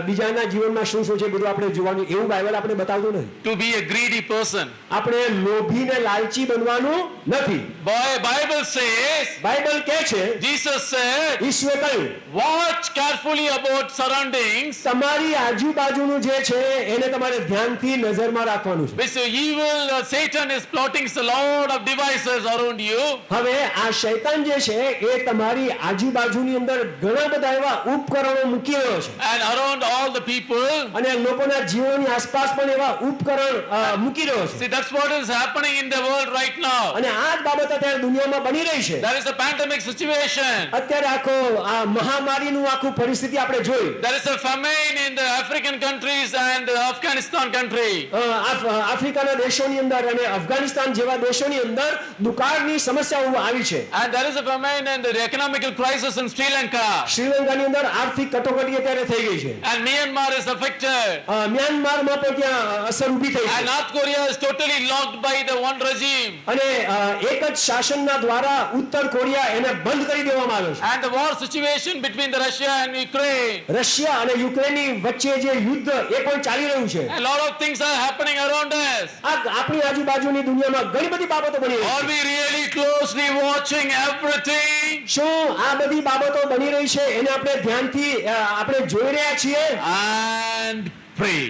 બીજાના જીવનમાં શું શું છે બધું આપણે જોવાનું. એવું બાઇબલ આપણે બતાવતું નથી. To be a greedy person આપણે લોભી ને લાલચી બનવાનું નથી. બોય બાઇબલ સેસ બાઇબલ કહે છે જીસસ said, ઈશ્વરે કહ્યું વોચ કેરફુલી અબાઉટ સરાઉન્ડિંગ્સ તમારી આજુબાજુનું જે છે એને તમારે ધ્યાનથી નજરમાં રાખવાનું છે. Which the Satan is plotting a lot of lot around you. હવે આ શૈતાન જે છે એ તમારી આજુબાજુની અંદર ઘણા બધા એવા ઉપકરણો મૂકી રહ્યો છે And around all the people. અને લોકોના જીવનની આસપાસ પણ એવા ઉપકરણ અ, મૂકી રહ્યો છે See, that's what is happening in the world right now. અને આ જ બાબત અત્યારે દુનિયામાં બની રહી છે There is a pandemic situation. અત્યારે આખો આ મહામારીનું આખું પરિસ્થિતિ આપણે જોઈ There is a famine in the African countries and the Afghanistan country. અ, આફ- આફ્રિકાના દેશોની અંદર અને અફઘાનિસ્તાન જેવા દેશોની અંદર દુકાળની સમસ્યાઓ આવી છે And there is a famine and the economical crisis in Sri Lanka. શ્રીલંકાની અંદર આર્થિક કટોકટી અત્યારે થઈ ગઈ છે And Myanmar is affected. અ, મ્યાનમારમાં પણ ત્યાં અસર ઊભી થઈ And છે North Korea is totally locked by the one regime. અને અ, એક જ શાસનના દ્વારા ઉત્તર કોરિયા એને બંધ કરી દેવામાં આવ્યો છે And the war situation between the Russia and Ukraine. Russia અને યુક્રેનની વચ્ચે જે યુદ્ધ એ પણ ચાલી રહ્યું છે A lot of things are happening around us. આ આપણી આજુબાજુની દુનિયામાં ઘણી બધી બાબતો બની રહી Are છે we really closely watching everything? શું આ બધી બાબતો બની રહી છે એને આપણે ધ્યાનથી આપણે જોઈ રહ્યા છીએ And pray.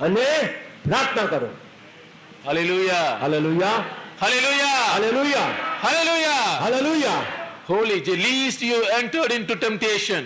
અને પ્રાર્થના કરો Hallelujah. હાલેલુયા Hallelujah. હાલેલુયા Hallelujah. હાલેલુયા Holy, at least you entered into temptation.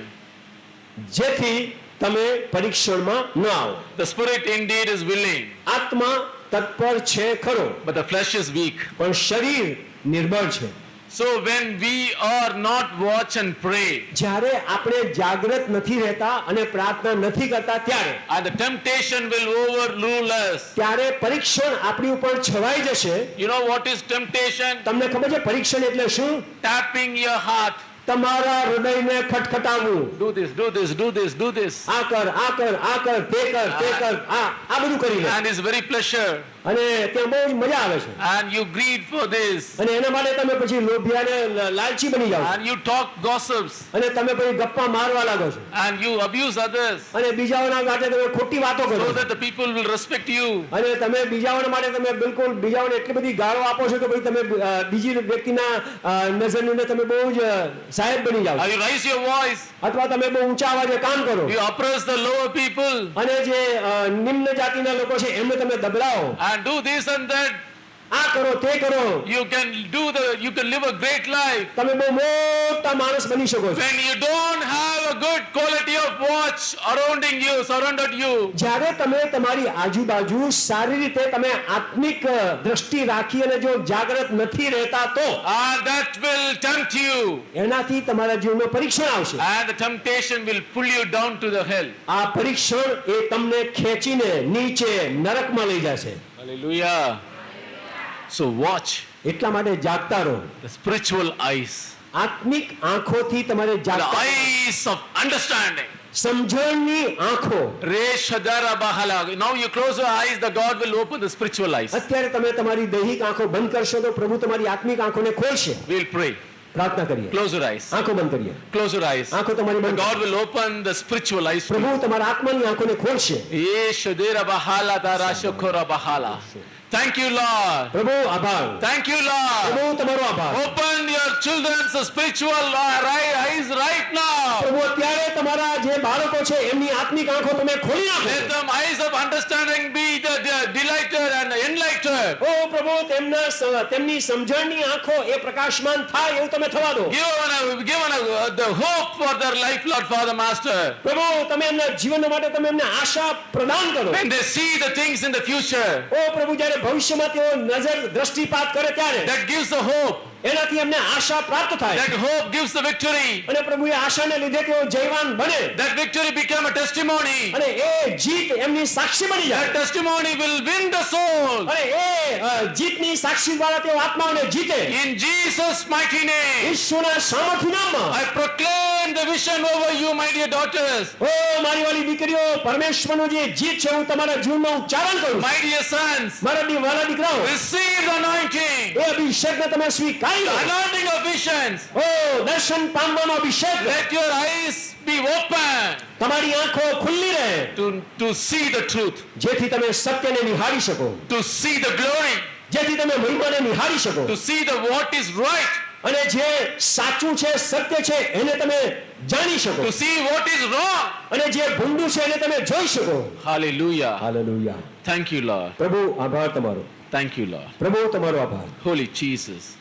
જેથી તમે પરીક્ષણમાં ન આવો The spirit indeed is willing, આત્મા તત્પર છે ખરો but the flesh is weak. પણ શરીર નિર્બળ છે So when we are not watch and pray, જ્યારે આપણે જાગૃત નથી રહેતા અને પ્રાર્થના નથી કરતા ત્યારે and the temptation will overrule us. ત્યારે પરીક્ષણ આપણી ઉપર છવાઈ જશે You know what is temptation? તમને ખબર છે પરીક્ષણ એટલે શું Tapping your heart. તમારા હૃદયને ખટખટાવવું Do this, do this, do this, do this. આ કર આ કર આ કર તે કર તે કર આ આ બધું કરી લે And it's very pleasure. અને ત્યાં બહુ મજા આવે છે And you greed for this. અને એના માટે તમે પછી લોભિયા ને લાલચી બની જાઓ. And you talk gossips. અને તમે પછી ગપ્પા મારવા લાગો છો And you abuse others. અને બીજાઓના માટે તમે ખોટી વાતો કરો So that the people will respect you. અને તમે બીજાઓના માટે તમે બિલકુલ બીજાઓને એટલી બધી ગાળો આપો છો કે ભાઈ તમે બીજી વ્યક્તિના નજરની તમે બહુ જ સાહેબ બની જાઓ છો. you raise your voice. અથવા તમે બહુ ઊંચા અવાજે કામ કરો You oppress the lower people. અને જે નિમ્ન જાતિના લોકો છે એમને તમે દબડાવો And do this and that. આ કરો તે કરો You can do the, you can live a great life. તમે બહુ મોટા માણસ બની શકો છો When you don't have a good quality of watch surrounding you, surrounded you, જ્યારે તમે તમારી આજુબાજુ સારી રીતે તમે આત્મિક અ, દ્રષ્ટિ રાખી અને જો જાગૃત નથી રહેતા તો and that will tempt you. એનાથી તમારા જીવનમાં પરીક્ષણ આવશે And the temptation will pull you down to the hell. આ પરીક્ષણ એ તમને ખેંચીને નીચે નરકમાં લઈ જશે Hallelujah. So watch એટલા માટે જાગતા રહો the spiritual eyes, આત્મિક આંખોથી તમારે the જાગતા રહો. eyes of understanding. સમજણની આંખો Reshadara bahala. Now you close your eyes, the God will open the spiritual eyes. અત્યારે તમે તમારી દૈહિક આંખો બંધ કરશો તો પ્રભુ તમારી આત્મિક આંખોને ખોલશે We'll pray. પ્રાર્થના કરીએ Close your eyes. આંખો બંધ કરીએ Close your eyes. આંખો તમારી બંધ open the spiritual eyes. for you. પ્રભુ તમારા આત્માની આંખોને ખોલશે Yeshadera bahala dara shokora bahala. Thank you, Lord. પ્રભુ આભાર Thank you, Lord. પ્રભુ તમારો આભાર Open your children's spiritual uh, right eyes right now. પ્રભુ અત્યારે તમારા જે બાળકો છે એમની આત્મિક આંખો તમે ખોલી નાખો Let them eyes of understanding be the, the delighted and enlightened. ઓ પ્રભુ તેમના સ- તેમની સમજણની આંખો એ પ્રકાશમાન થાય એવું તમે થવા દો Given, a, given a, uh, the hope for their life, Lord Father Master. પ્રભુ તમે એમના જીવન માટે તમે એમને આશા પ્રદાન કરો When they see the things in the future, ઓ પ્રભુ જ્યારે ભવિષ્યમાં તેઓ નજર દ્રષ્ટિપાત કરે ત્યારે that gives the hope. એનાથી એમને આશા પ્રાપ્ત થાય That hope gives the victory. અને પ્રભુ એ આશાને લીધે તેઓ જયવાન બને That victory become a testimony. અને એ જીત એમની સાક્ષી બની That જાય testimony will win the soul. અને એ અ, જીતની સાક્ષી દ્વારા તેઓ આત્માઓને જીતે In Jesus' mighty name, ઈશ્વરના સામર્થ્ય નામમાં I proclaim the vision over you, my dear daughters. ઓ મારી વાલી દીકરીઓ પરમેશ્વરનું જે જીત છે હું તમારા જીવનમાં ઉચ્ચારણ કરું. My dear sons, મારા દી- વાલા દીકરાઓ receive the anointing. એ અભિષેકને તમે સ્વીકારી The anointing of visions. ઓ દર્શન પામવાનો અભિષેક Let your eyes be open તમારી આંખો ખુલ્લી રહે to, to see the truth, જેથી તમે સત્યને નિહાળી શકો to see the glory, જેથી તમે મહિમાને નિહાળી શકો to see the what is right, અને જે સાચું છે સત્ય છે એને તમે જાણી શકો to see what is wrong. અને જે ભૂંડું છે એને તમે જોઈ શકો Hallelujah. હાલેલુયા Thank you, Lord. પ્રભુ આભાર તમારો Thank you, Lord. પ્રભુ તમારો આભાર Holy Jesus.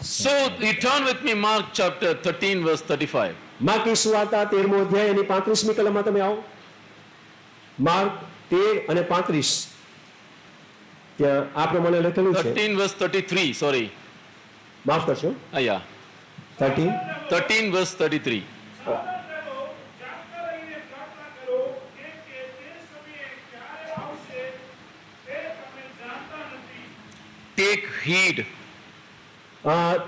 So you turn with me, Mark chapter 13, verse 35. માર્કની સુવાર્તા તેરમો અધ્યાય એની પાંત્રીસમી કલમમાં તમે આવો માર્ક તેર અને પાંત્રીસ ત્યાં આ પ્રમાણે લખેલું છે 13, verse 33. Sorry. માફ કરશો yeah. Thirteen 13, verse 33. જાગતા રહો, જાગતા રહીને પ્રાર્થના કરો, કેમ કે તે સમયે ક્યારે આવશે તે તમે જાણતા નથી Take heed.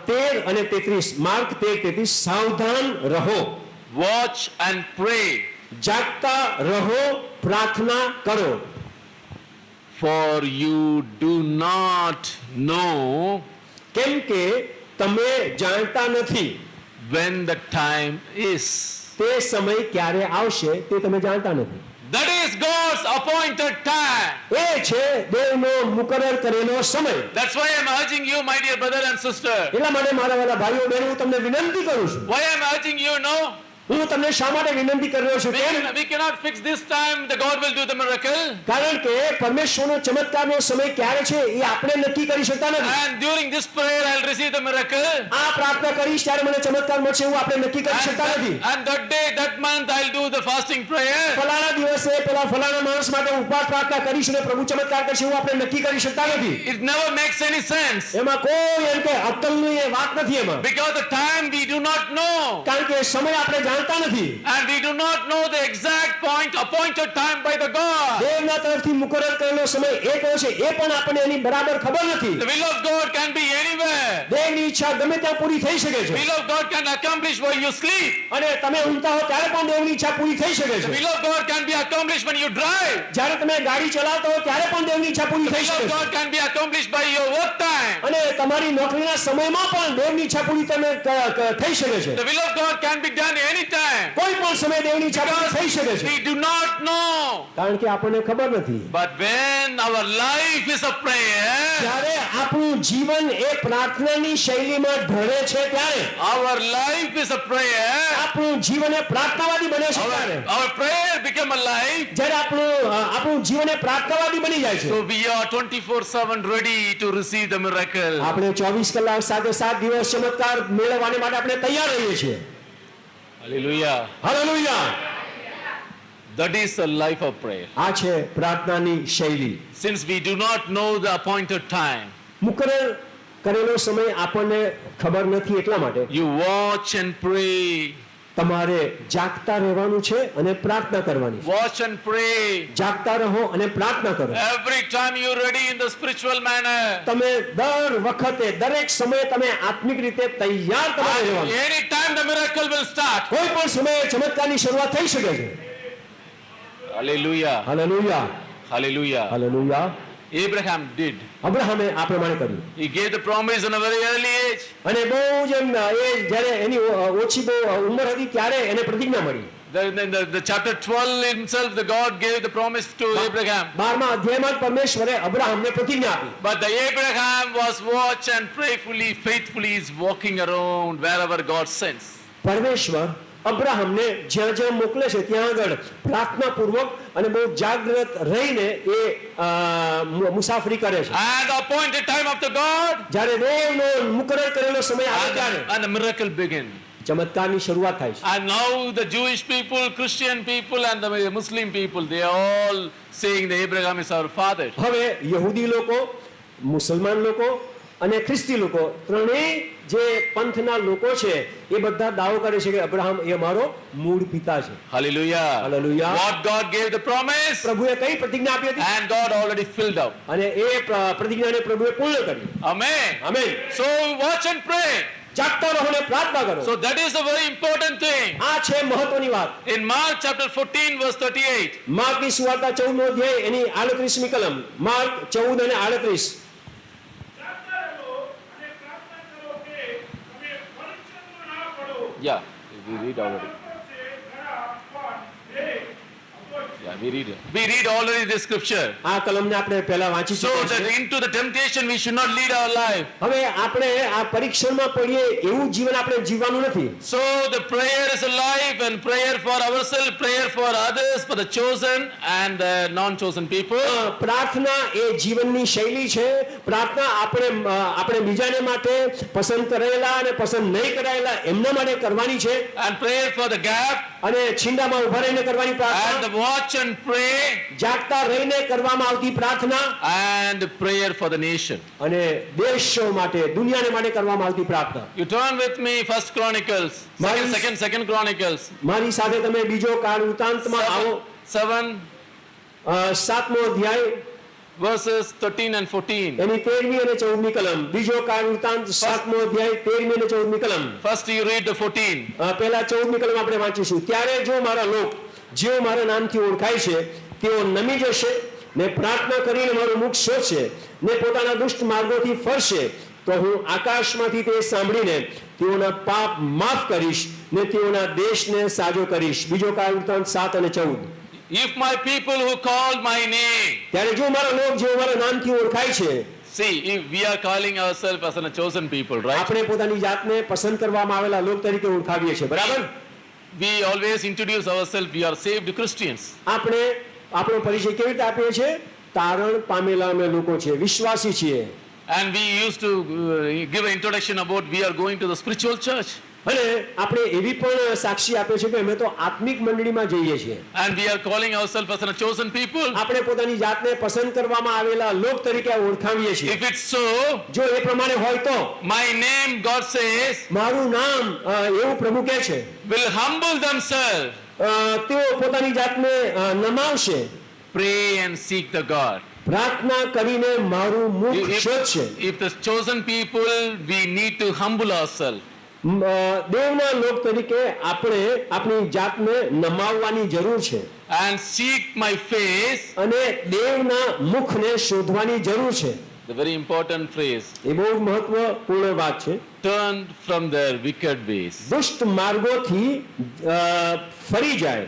તેર અને તેત્રીસ માર્ક તેર તેત્રીસ સાવધાન રહો. વોચ એન્ડ પ્રે જાગતા રહો પ્રાર્થના કરો. For you do not know કેમ કે તમે જાણતા નથી. વેન ધ ટાઈમ ઇઝ તે સમય ક્યારે આવશે તે તમે જાણતા નથી. That is God's appointed time. એ છે દેવનો મુકરર કરેલો સમય That's why I'm urging you, my dear brother and sister. એટલા માટે મારા વાલા ભાઈઓ બહેનો હું તમને વિનંતી કરું છું Why I'm urging you now? હું તમને શા માટે વિનંતી કરી રહ્યો છું કે we cannot fix this time, the God will do the miracle. કારણ કે પરમેશ્વરનો ચમત્કારનો સમય ક્યારે છે એ આપણે નક્કી કરી શકતા નથી And during this prayer, I'll receive the miracle. આ પ્રાર્થના કરીશ ત્યારે મને ચમત્કાર મળશે એવું આપણે નક્કી કરી શકતા નથી and that day, that month, I'll do the fasting prayer. ફલાણા દિવસે પેલા ફલાણા માણસ માટે ઉપવાસ પ્રાર્થના કરીશ અને પ્રભુ ચમત્કાર કરશે એવું આપણે નક્કી કરી શકતા નથી It never makes any sense. એમાં કોઈ એમ કે અક્કલની વાત નથી એમાં Because the time we do not know. કારણ કે સમય આપણે જાણતા નથી And we do not know the exact point, appointed time by the God. દેવના તરફથી મુકરર કરેલો સમય એ કયો છે એ પણ આપણને એની બરાબર ખબર નથી The will of God can be anywhere. દેવની ઈચ્છા ગમે ત્યાં પૂરી થઈ શકે The છે will of God can accomplish while you sleep. અને તમે ઊંઘતા હો ત્યારે પણ દેવની ઈચ્છા પૂરી થઈ શકે The છે will of God can be accomplished when you drive. જ્યારે તમે ગાડી ચલાવતા હો ત્યારે પણ દેવની ઈચ્છા પૂરી The થઈ will શકે of છે God can be accomplished by your work time. અને તમારી નોકરીના સમયમાં પણ દેવની ઈચ્છા પૂરી તમે ક- ક- થઈ શકે છે The will of God can be done anytime. કોઈ પણ સમય દેવની ઈચ્છા થઈ શકે છે. વી ડુ નોટ નો કારણ કે આપણને ખબર નથી. But when our life is a prayer જ્યારે આપણું જીવન એ પ્રાર્થનાની શૈલીમાં ઢળે છે ત્યારે our life is a prayer આપણું જીવન એ પ્રાર્થનાવાદી બને છે ત્યારે. Our prayer become a life. જ્યારે આપણું આપણું જીવન એ પ્રાર્થનાવાદી બની જાય છે. So we are 24-7 ready to receive the miracle આપણે ચોવીસ કલાક સાથે સાત દિવસ ચમત્કાર મેળવવાને માટે આપણે તૈયાર રહીએ છીએ. Hallelujah. હાલેલુયા That is the life of prayer. આ છે પ્રાર્થનાની શૈલી Since we do not know the appointed time, મુકરર કરેલો સમય આપણને ખબર નથી એટલા માટે you watch and pray. તમારે જાગતા રહેવાનું છે અને પ્રાર્થના કરવાની વોચ એન્ડ પ્રે જાગતા રહો અને પ્રાર્થના કરો. Every time you ready in the spiritual manner તમે દર વખતે દરેક સમયે તમે આત્મિક રીતે તૈયાર તમારે રહેવાનું any time the miracle will start કોઈ પણ સમયે ચમત્કારની શરૂઆત થઈ શકે છે. Hallelujah hallelujah hallelujah hallelujah Abraham did. અબ્રાહમે આ પ્રમાણે કર્યું He gave the promise in a very early age. અને બહુ જ એમ એ જ્યારે એની ઓ- ઓછી બહુ ઉંમર હતી ત્યારે એને પ્રતિજ્ઞા મળી The, the, the, the chapter 12 himself, the God gave the promise to Abraham. બારમા અધ્યાયમાં જ પરમેશ્વરે અબ્રાહમને પ્રતિજ્ઞા આપી But the Abraham was watch and prayerfully, faithfully is walking around wherever God sends. પરમેશ્વર અબ્રાહમને જ્યાં જ્યાં મોકલે છે ત્યાં આગળ પ્રાર્થના પૂર્વક અને બહુ જાગ્રત રહીને એ મુસાફરી કરે છે And the appointed time of the God, જ્યારે દેવનો મુકરર કરેલો સમય આવે ત્યારે and the miracle begin. ચમત્કારની શરૂઆત થાય છે And now the Jewish people, Christian people, and the Muslim people, they are all saying that Abraham is our father. હવે યહૂદી લોકો મુસલમાન લોકો અને ખ્રિસ્તી લોકો ત્રણેય જે પંથના લોકો છે એ બધા દાવો કરે છે કે અબ્રાહમ એ મારો મૂળ પિતા છે. Hallelujah hallelujah what God gave the promise પ્રભુએ કઈ પ્રતિજ્ઞા આપી હતી? And God already filled up અને એ પ્રતિજ્ઞાને પ્રભુએ પૂર્ણ કરી amen amen so watch and pray જાગતા રહો ને પ્રાર્થના કરો. So that is a very important thing આ છે મહત્વની વાત. ઇન માર્ક ચેપ્ટર 14 વર્સ 38 માર્કની સુવાર્તા 14 નો અધ્યાય એની 38મી કલમ. માર્ક 14 અને 38 yeah, we read already. Yeah, we read it. We read already the scripture. આ કલમને આપણે પહેલા વાંચી So that into the temptation we should not lead our life. હવે આપણે આ પરીક્ષણમાં પડીએ એવું જીવન આપણે જીવવાનું નથી So the prayer is a life and prayer for ourselves, prayer for others, for the chosen and the non-chosen people. પ્રાર્થના એ જીવનની શૈલી છે પ્રાર્થના આપણે આપણે બીજાને માટે પસંદ કરેલા અને પસંદ નહીં કરાયેલા એમના માટે કરવાની છે And prayer for the gap અને છીંડામાં ઊભા રહીને કરવાની પ્રાર્થના watch and pray જાગતા રહીને કરવામાં આવતી પ્રાર્થના and prayer for the nation. અને દેશો માટે દુનિયાને માટે કરવામાં આવતી પ્રાર્થના. You turn with me First Chronicles, second, second second, second Chronicles, મારી સાથે તમે બીજો કાળ ઉતાંતમાં આવો. seven, seven સાતમો અધ્યાય. verses 13 and 14. એની તેરમી અને ચૌદમી કલમ. બીજો કાળ ઉતાંત સાતમો અધ્યાય તેરમી અને ચૌદમી કલમ. First you read the 14. અ, પહેલા ચૌદમી કલમ આપણે વાંચીશું. ત્યારે જો મારા લોક જેઓ મારા નામથી ઓળખાય છે તેઓ નમી જશે. ને પ્રાર્થના કરીને મારું મુખ શોધશે. ને પોતાના દુષ્ટ માર્ગોથી ફરશે. તો હું આકાશમાંથી તે સાંભળીને તેઓના પાપ માફ કરીશ ને તેઓના દેશને સાજો કરીશ. બીજો કાળ વૃત્તાંત સાત અને ચૌદ. If my people who call my name, ત્યારે જો મારા લોક જેઓ મારા નામથી ઓળખાય છે see, if we are calling ourselves as a chosen people, right? આપણે પોતાની જાતને પસંદ કરવામાં આવેલા લોક તરીકે ઓળખાવીએ છીએ. બરાબર? We always introduce ourselves, we are saved Christians. આપણે આપણો પરિચય કેવી રીતે આપીએ છીએ તારણ પામેલા અમે લોકો છીએ વિશ્વાસી છીએ And we used to uh, give an introduction about we are going to the spiritual church. અને આપણે એવી પણ સાક્ષી આપીએ છીએ કે અમે તો આત્મિક મંડળીમાં જઈએ છીએ And we are calling ourselves as a chosen people. આપણે પોતાની જાતને પસંદ કરવામાં આવેલા લોક તરીકે ઓળખાવીએ છીએ If it's so, જો એ પ્રમાણે હોય તો my name, God says, મારું નામ અ, એવું પ્રભુ કહે છે will humble themselves, અ, તેઓ પોતાની જાતને અ, નમાવશે pray and seek the God. પ્રાર્થના કરીને મારું મુખ શોધશે if the chosen people, we need to humble ourselves. દેવના લોક તરીકે આપણે આપણી જાતને નમાવવાની જરૂર છે And seek my face, અને દેવના મુખને શોધવાની જરૂર છે the very important phrase, એ બહુ મહત્વપૂર્ણ વાત છે turn from their wicked ways. દુષ્ટ માર્ગોથી ફરી જાય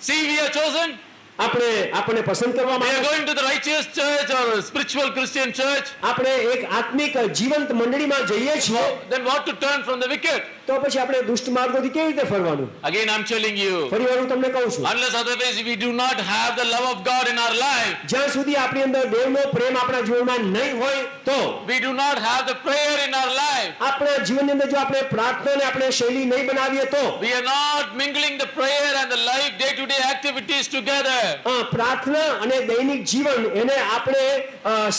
See, we are chosen. આપણે આપણને પસંદ કરવામાં આવે going to the righteous church or spiritual Christian church. આપણે એક આત્મિક જીવંત મંડળીમાં જઈએ છીએ Then what to turn from the wicked? તો પછી આપણે દુષ્ટ માર્ગોથી કેવી રીતે ફરવાનું Again, I'm telling you, ફરીવાર હું તમને કહું છું unless otherwise we do not have the love of God in our life, જ્યાં સુધી આપણી અંદર દેવનો પ્રેમ આપણા જીવનમાં નહીં હોય તો we do not have the prayer in our life, આપણા જીવનની અંદર જો આપણે પ્રાર્થનાને આપણે શૈલી નહીં બનાવીએ તો we are not mingling the prayer and the life day-to-day activities together. પ્રાર્થના અને દૈનિક જીવન એને આપણે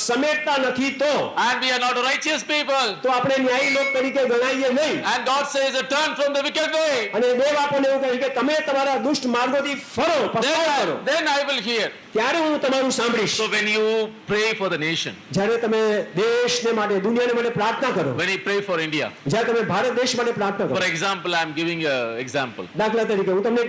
સમેટતા નથી તો And we are not righteous people. તો આપણે ન્યાયી લોક તરીકે ગણાઈએ નહીં And God says, turn from the wicked way. અને દેવ આપણને એવું કહે કે તમે તમારા દુષ્ટ માર્ગોથી ફરો પસ્તાવ then I will hear. ત્યારે હું તમારું સાંભળીશ So when you pray for the nation, જ્યારે તમે દેશને માટે દુનિયાને માટે પ્રાર્થના કરો when you pray for India, જ્યારે તમે ભારત દેશ માટે પ્રાર્થના કરો for example, I'm giving an example. દાખલા તરીકે હું તમને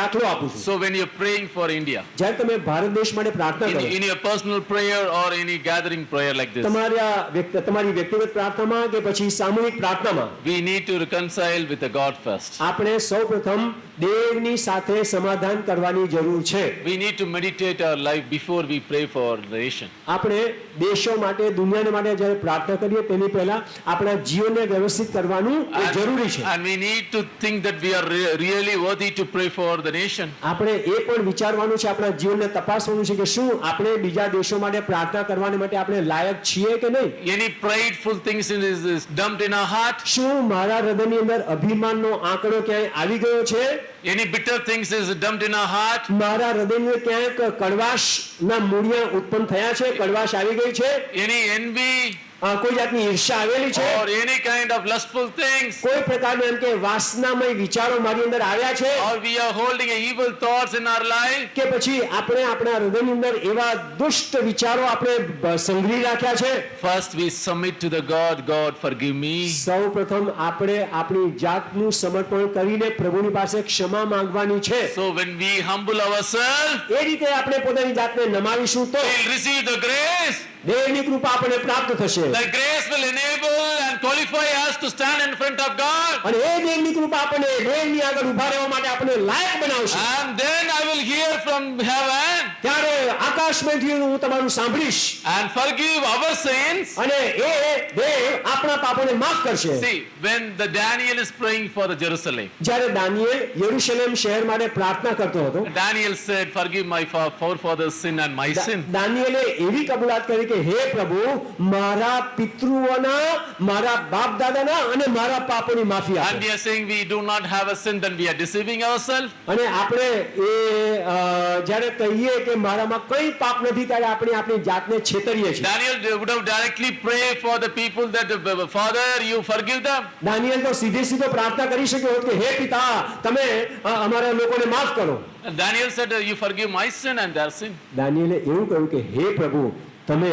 દાખલો આપું છું So when you're praying for India, જ્યારે તમે ભારત દેશ માટે પ્રાર્થના કરો in your personal prayer or any gathering prayer like this, તમારા વ્યક્તિ- તમારી વ્યક્તિગત પ્રાર્થનામાં કે પછી સામૂહિક પ્રાર્થનામાં we need to reconcile with the God first. આપણે સૌપ્રથમ દેવની સાથે સમાધાન કરવાની જરૂર છે. We need to meditate our life before we pray for nation. આપણે દેશો માટે દુનિયાને માટે જ્યારે પ્રાર્થના કરીએ તેની પહેલા આપણા જીવનને વ્યવસ્થિત કરવાનું એ જરૂરી છે. and we need to think that we are re- really worthy to pray for the nation. આપણે એ પણ વિચારવાનું છે આપણા જીવનને તપાસવાનું છે કે શું આપણે બીજા દેશો માટે પ્રાર્થના કરવાની માટે આપણે લાયક છીએ કે નહીં? Any prideful things in is, is dumped in our heart, શું મારા હૃદયની અંદર અભિમાનનો આંકડો ક્યાંય આવી ગયો છે? Any bitter things is dumped in our heart, મારા હૃદયની અંદર ક્યાંક કડવાશના મૂળિયા ઉત્પન્ન થયા છે કડવાશ આવી ગઈ છે any envy અ, કોઈ જાતની ઈર્ષા આવેલી છે or any kind of lustful things, કોઈ પ્રકારના એમ કે વાસનામય વિચારો મારી અંદર આવ્યા છે or we are holding evil thoughts in our life, કે પછી આપણે આપણા હૃદયની અંદર એવા દુષ્ટ વિચારો આપણે સંગ્રહી રાખ્યા છે first we submit to the God, God forgive me. સૌ પ્રથમ આપણે આપણી જાતનું સમર્પણ કરીને પ્રભુની પાસે ક્ષમા માંગવાની છે So when we humble ourselves, એ રીતે આપણે પોતાની જાતને નમાવીશું તો we'll receive the grace. દેવની કૃપા આપણને પ્રાપ્ત થશે The grace will enable and qualify us to stand in front of God. અને એ દેવની કૃપા આપણને દેવની આગળ ઊભા રહેવા માટે આપણને લાયક બનાવશે And then I will hear from heaven ત્યારે આકાશમાંથી હું તમારું સાંભળીશ and forgive our sins. અને એ દેવ આપણા પાપોને માફ કરશે See, when the Daniel is praying for the Jerusalem, જ્યારે દાનિયેલ યરુશલેમ શહેર માટે પ્રાર્થના કરતો હતો Daniel said, Forgive my fa- forefathers' sin and my દા- sin. દાનિયેલે એવી કબૂલાત કરી કે હે પ્રભુ મારા પિતૃઓના મારા બાપ દાદાના અને મારા પાપોની માફી And આપો we are saying we do not have a sin, then we are deceiving ourselves. અને આપણે એ અ, જ્યારે કહીએ કે મારામાં કઈ પાપ નથી ત્યારે આપણે આપણી જાતને છેતરીએ છીએ Daniel would have directly prayed for the people that, uh, Father, you forgive them. દાનિયેલ તો સીધે સીધો પ્રાર્થના કરી શક્યો હોત કે હે પિતા તમે અ, અમારા લોકોને માફ કરો Daniel said, uh, You forgive my sin and their sin. દાનિયેલે એવું કહ્યું કે હે પ્રભુ તમે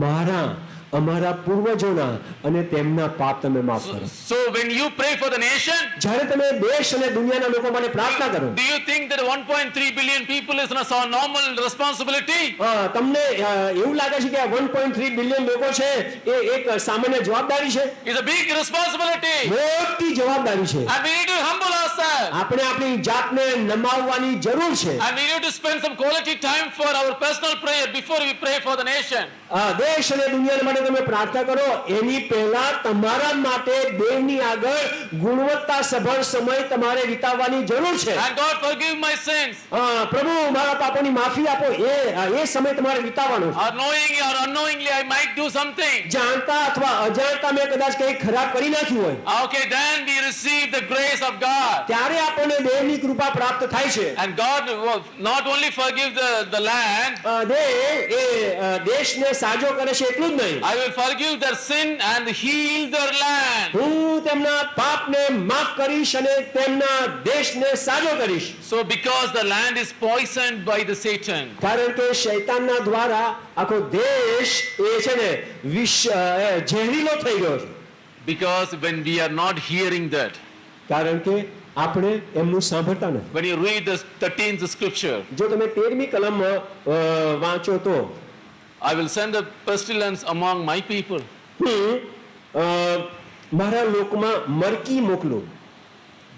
મારા અમારા પૂર્વજોના અને તેમના પાપ તમે માફ કરો So when you pray for the nation, જ્યારે તમે દેશ અને દુનિયાના લોકો માટે પ્રાર્થના કરો do you think that 1.3 billion people is not a normal responsibility? અ, તમને અ, એવું લાગે છે કે આ 1.3 બિલિયન લોકો છે એ એક સામાન્ય જવાબદારી છે It's a big responsibility. મોટી જવાબદારી છે And we need to humble ourselves. આપણે આપણી જાતને નમાવવાની જરૂર છે And we need to spend some quality time for our personal prayer before we pray for the nation. આ દેશ અને દુનિયા માટે તમે પ્રાર્થના કરો એની પહેલા તમારા માટે દેવની આગળ ગુણવત્તા સભર સમય તમારે વિતાવવાની જરૂર છે And God forgive my sins. પ્રભુ મારા પાપોની માફી આપો એ એ સમય તમારે વિતાવવાનો છે knowingly or unknowingly, I might do something. જાણતા અથવા અજાણતા મેં કદાચ કંઈ ખરાબ કરી નાખ્યું હોય Okay, then we receive the grace of God. ત્યારે આપણને દેવની કૃપા પ્રાપ્ત થાય છે And God not not only forgive the, the land, દેવ એ દેશને સાજો કરે છે એટલું જ નહીં I will forgive their sin and heal their land. હું તેમના પાપને માફ કરીશ અને તેમના દેશને સાજો કરીશ So because the land is poisoned by the Satan, કારણ કે શૈતાનના દ્વારા આખો દેશ એ છે ને વિષ અ, એ ઝેરીલો થઈ ગયો છે because when we are not hearing that, કારણ કે આપણે એમનું સાંભળતા નથી when you read the 13th scripture, જો તમે તેરમી કલમ અ, વાંચો તો I will send a pestilence among my people. હું અ, મારા લોકમાં મરકી મોકલું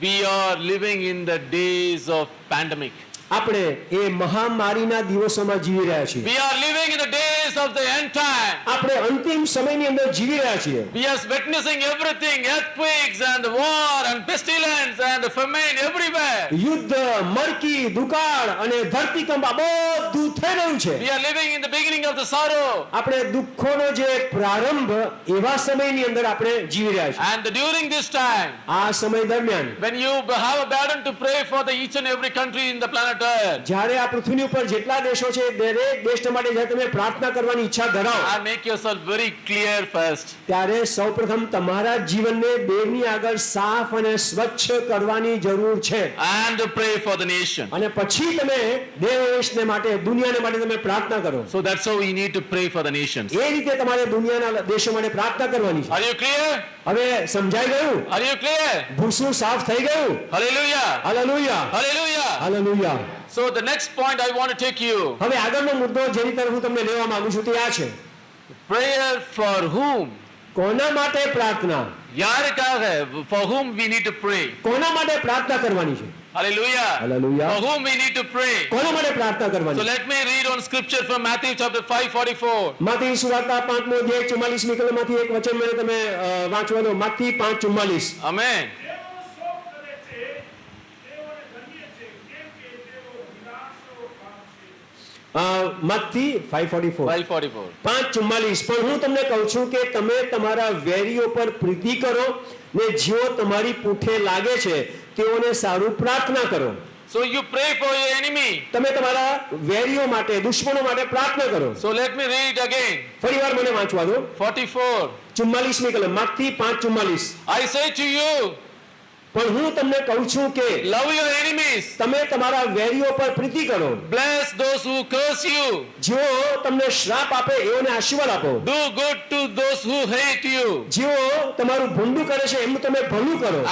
We are living in the days of pandemic. આપણે એ મહામારીના દિવસોમાં જીવી રહ્યા છીએ We are living in the days of the end time. આપણે અંતિમ સમયની અંદર જીવી રહ્યા છીએ We are witnessing everything, earthquakes and war and pestilence and famine everywhere. યુદ્ધ મરકી દુકાળ અને ધરતીકંપ આ બધું થઈ રહ્યું છે We are living in the beginning of the sorrow. આપણે દુઃખોનો જે પ્રારંભ એવા સમયની અંદર આપણે જીવી રહ્યા છીએ And during this time, આ સમય દરમિયાન when you have a burden to pray for the each and every country in the planet જ્યારે આ પૃથ્વીની ઉપર જેટલા દેશો છે દરેક દેશ માટે જ્યારે તમે પ્રાર્થના કરવાની ઈચ્છા ધરાવો and make yourself very clear first. ત્યારે સૌપ્રથમ તમારા જીવનને દેવની આગળ સાફ અને સ્વચ્છ કરવાની જરૂર છે And pray for the nation. અને પછી તમે દેશને માટે દુનિયાને માટે તમે પ્રાર્થના કરો So that's how we need to pray for the nations. એ રીતે તમારે દુનિયાના દેશો માટે પ્રાર્થના કરવાની છે Are you clear? હવે સમજાઈ ગયું Are you clear? ભૂસું સાફ થઈ ગયું Hallelujah. હાલેલુયા Hallelujah. હાલેલુયા So the next point I want to take you હવે આગળનો મુદ્દો જેની તરફ હું તમને લેવા માંગુ છું તે આ છે prayer for whom? કોના માટે પ્રાર્થના यार For whom we need to pray. કોના માટે પ્રાર્થના કરવાની છે Hallelujah. Hallelujah. For whom we need to pray. કોના માટે પ્રાર્થના So કરવાની let me read on scripture from Matthew chapter 5:44. માથી સુવાર્તા પાંચમો અધ્યાય ચુમ્માલીસમી કલમમાંથી એક વચન મને તમે વાંચવાનો માથી પાંચ ચુમ્માલીસ Amen. ફોર 544. પાંચ ચુમ્માલીસ પણ હું તમને કહું છું કે તમે તમારા વેરીઓ પર પ્રીતિ કરો ને જેઓ તમારી પૂઠે લાગે છે તેઓને સારું પ્રાર્થના કરો So you pray for your enemy. તમે તમારા વેરીઓ માટે દુશ્મનો માટે પ્રાર્થના કરો So let me read again. ફરીવાર મને વાંચવા દો 44. ચુમ્માલીસમી કલમ માથી પાંચ ચુમ્માલીસ I say to you, પણ હું તમને કહું છું કે love your enemies. તમે તમારા વેરીઓ પર પ્રીતિ કરો Bless those who curse you. જેઓ તમને શ્રાપ આપે એઓને આશીર્વાદ આપો Do good to those who hate you. જેઓ તમારું ભૂંડું કરે છે એમનું તમે ભલું કરો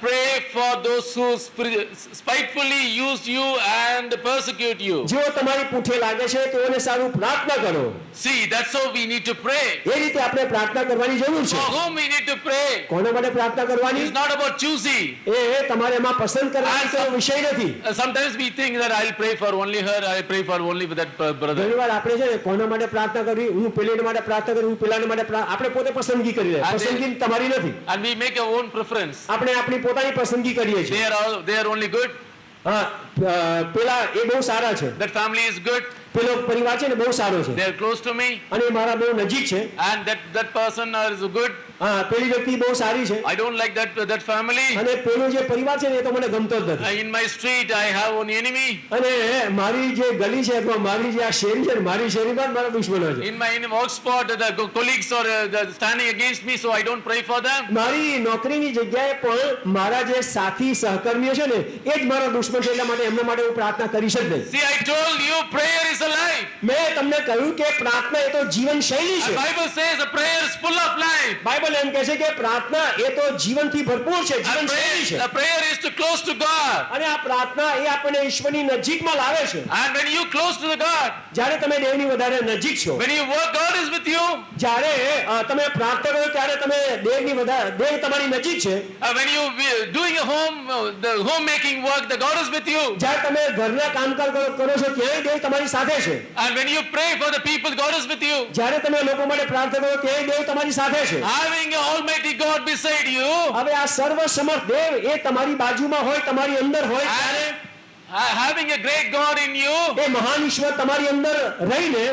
pray for those who spri- spitefully use you and persecute you. જેઓ તમારી પૂઠે લાગે છે તેઓને સારું પ્રાર્થના કરો See, that's how we need to pray. એ રીતે આપણે પ્રાર્થના કરવાની જરૂર છે For whom we need to pray. કોના માટે પ્રાર્થના કરવાની It's not about એ તમારે એમાં પસંદ કરવાની કોઈ વિષય નથી Uh, sometimes we think that I'll pray for only her, I'll pray for only with that br- brother. ઘણી વાર આપણે છે ને કોના માટે પ્રાર્થના કરવી હું પેલીને માટે પ્રાર્થના કરવી હું પેલાને માટે પ્રા- આપણે પોતે પસંદગી કરી રહ્યા પસંદગી તમારી નથી And we make our own preference. આપણે આપણી પોતાની પસંદગી કરીએ They છીએ are all they are only good. હા પેલા એ બહુ સારા છે That family is good. પેલો પરિવાર છે ને બહુ સારો છે They are close to me. અને મારા બહુ નજીક છે And that, that person is good. હા પેલી વ્યક્તિ બહુ સારી છે I don't like that that family. અને પેલો જે પરિવાર છે ને એ તો મને ગમતો જ Uh, નથી in my street, I have one enemy. અને મારી જે ગલી છે અથવા મારી જે આ શેરી છે મારી શેરીમાં મારા દુશ્મનો છે In my in work spot, the co- colleagues are uh, the- standing against me, so I don't pray for them. મારી નોકરીની જગ્યાએ પણ મારા જે સાથી સહકર્મીઓ છે ને એ જ મારા દુશ્મન છે એટલા માટે એમના માટે હું પ્રાર્થના જ નહીં See, I told you, prayer is life. મેં તમને કહ્યું કે પ્રાર્થના એ તો જીવન શૈલી છે Bible says a prayer is full of life. Bible એમ કહે છે કે પ્રાર્થના એ તો જીવનથી ભરપૂર છે જીવન શૈલી છે a prayer is to close to God. અને આ પ્રાર્થના એ આપણને ઈશ્વરની નજીકમાં લાવે છે And when you close to the God, જ્યારે તમે દેવની વધારે નજીક છો when you work, God is with you. જ્યારે અ, તમે પ્રાર્થના કરો ત્યારે તમે દેવની વધારે દેવ તમારી નજીક છે Uh, when you we- doing a home, uh, the homemaking work, the God is with you. જ્યારે તમે ઘરના કામકાજ કરો છો ત્યાંય દેવ તમારી સાથે છે And when you pray for the people, God is with you. જ્યારે તમે લોકો માટે પ્રાર્થના કરો ત્યાંય દેવ તમારી સાથે છે Having an Almighty God beside you, હવે આ સર્વ સમર્થ દેવ એ તમારી બાજુમાં હોય તમારી અંદર હોય ત્યારે and uh, having a great God in you, એ મહાન ઈશ્વર તમારી અંદર રહીને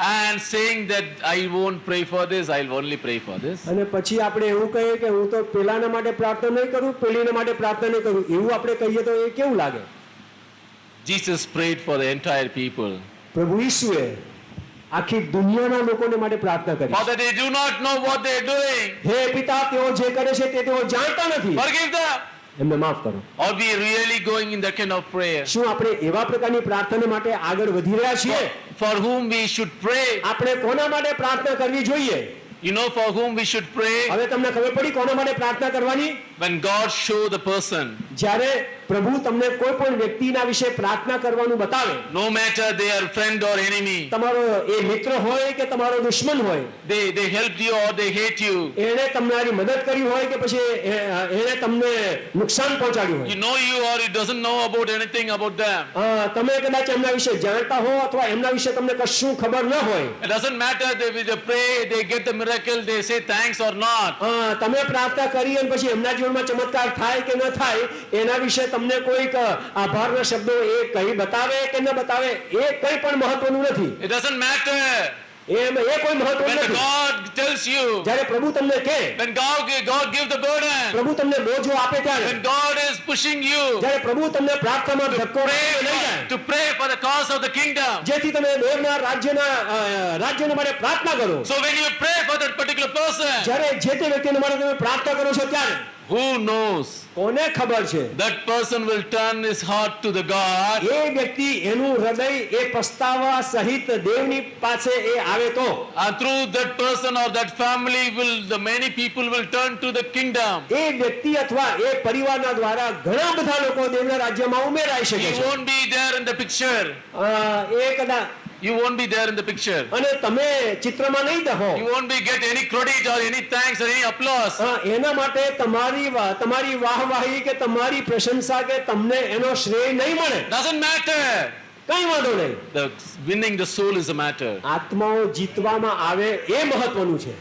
and saying that I won't pray for this, I'll only pray for this. અને પછી આપણે એવું કહીએ કે હું તો પેલાના માટે પ્રાર્થના નહીં કરું પેલીના માટે પ્રાર્થના નહીં કરું એવું આપણે કહીએ તો એ કેવું લાગે Jesus prayed for the entire people. પ્રભુ ઈસુએ આખી દુનિયાના લોકોને માટે પ્રાર્થના કરી Father, they do not know what they're doing. હે પિતા તેઓ જે કરે છે તે તેઓ જાણતા નથી Forgive them. એમને માફ કરો Are we really going in that kind of prayer? શું આપણે એવા પ્રકારની પ્રાર્થના માટે આગળ વધી રહ્યા છીએ For whom we should pray. આપણે કોના માટે પ્રાર્થના કરવી જોઈએ You know for whom we should pray? હવે તમને ખબર પડી કોના માટે પ્રાર્થના કરવાની When God show the person, જ્યારે પ્રભુ તમને કોઈ પણ વ્યક્તિના વિશે પ્રાર્થના કરવાનું બતાવે no matter they are friend or enemy, તમારો એ મિત્ર હોય કે તમારો દુશ્મન હોય they, they helped you or they hate you. એણે તમારી મદદ કરી હોય કે પછી એ- એણે તમને નુકસાન પહોંચાડ્યું You હોય know you or he doesn't know about anything about them. અ, તમે કદાચ એમના વિશે જાણતા હો અથવા એમના વિશે તમને કશું ખબર ન હોય It doesn't matter they, they pray, they get the miracle, they say thanks or not. અ, તમે પ્રાર્થના કરી અને પછી એમના જીવનમાં ચમત્કાર થાય કે ન થાય એના વિશે તમને કોઈક આભારના શબ્દો એ કઈ બતાવે કે ન બતાવે એ કઈ પણ મહત્વનું નથી. ઇટ ડઝન્ટ મેટર એમ એ કોઈ મહત્વ નથી. ગોડ ટેલ્સ યુ જ્યારે પ્રભુ તમને કહે when God, God give the burden, પ્રભુ તમને બોજો આપે ત્યારે when God is pushing you જ્યારે પ્રભુ તમને પ્રાર્થનામાં ધક્કો pray લઈ જાય to pray for the cause of the kingdom. જેથી તમે દેવના રાજ્યના રાજ્યના માટે પ્રાર્થના કરો. So when you pray for that particular person, જ્યારે જે તે વ્યક્તિને માટે તમે પ્રાર્થના કરો છો ત્યારે who knows? કોને ખબર છે That person will turn his heart to the God એ વ્યક્તિ એનું હૃદય એ પસ્તાવા સહિત દેવની પાસે એ આવે તો and through that person or that family will the many people will turn to the kingdom. એ વ્યક્તિ અથવા એ પરિવારના દ્વારા ઘણા બધા લોકો દેવના રાજ્યમાં ઉમેરાઈ શકે છે. He won't be there in the picture. એ કદાચ You won't be there in the picture. અને તમે ચિત્રમાં નહીં દહો You won't be get any credit or any thanks or any applause. હા એના માટે તમારી તમારી વાહવાહી કે તમારી પ્રશંસા કે તમને એનો શ્રેય નહીં મળે Doesn't matter. કઈ વાંધો નહીં The winning the soul is a matter. આત્માઓ જીતવામાં આવે એ મહત્વનું છે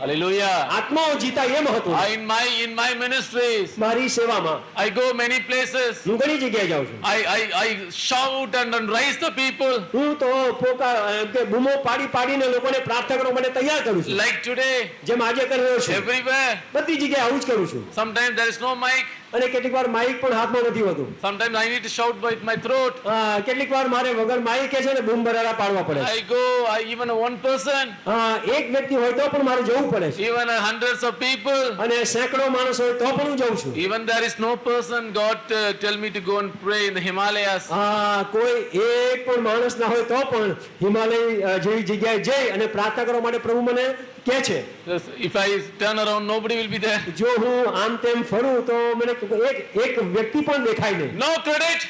Hallelujah. આત્માઓ જીતા એ મહત્વનું I, in my in my ministries, મારી સેવામાં I go many places. હું ઘણી જગ્યાએ જાઉં છું I, I, I shout and, and raise the people. હું તો પોકા એમ કે બૂમો પાડી પાડીને લોકોને પ્રાર્થના કરવા માટે તૈયાર કરું છું Like today, જેમ આજે કરી રહ્યો છું everywhere. બધી જગ્યાએ આવું જ કરું છું Sometimes there is no mic. અને કેટલીક વાર માઇક પણ હાથમાં નથી હોતું. Sometimes I need to shout with my throat કેટલીક વાર મારે વગર માઇક છે ને બૂમ બરાડા પાડવા પડે I go I even one person એક વ્યક્તિ હોય તો પણ મારે જવું પડે છે. ઇવન uh, ઓફ પીપલ અને સેંકડો માણસ હોય તો પણ હું જઉં છું. Even there is no person God tell me to go and pray in the હા કોઈ એક પણ માણસ ના હોય તો પણ હિમાલય જેવી જગ્યાએ જઈ અને પ્રાર્થના કરવા માટે પ્રભુ મને કહે છે If I turn around, nobody will be there. જો હું આમ તેમ ફરું તો મને એક એક વ્યક્તિ પણ દેખાય નહીં No credit,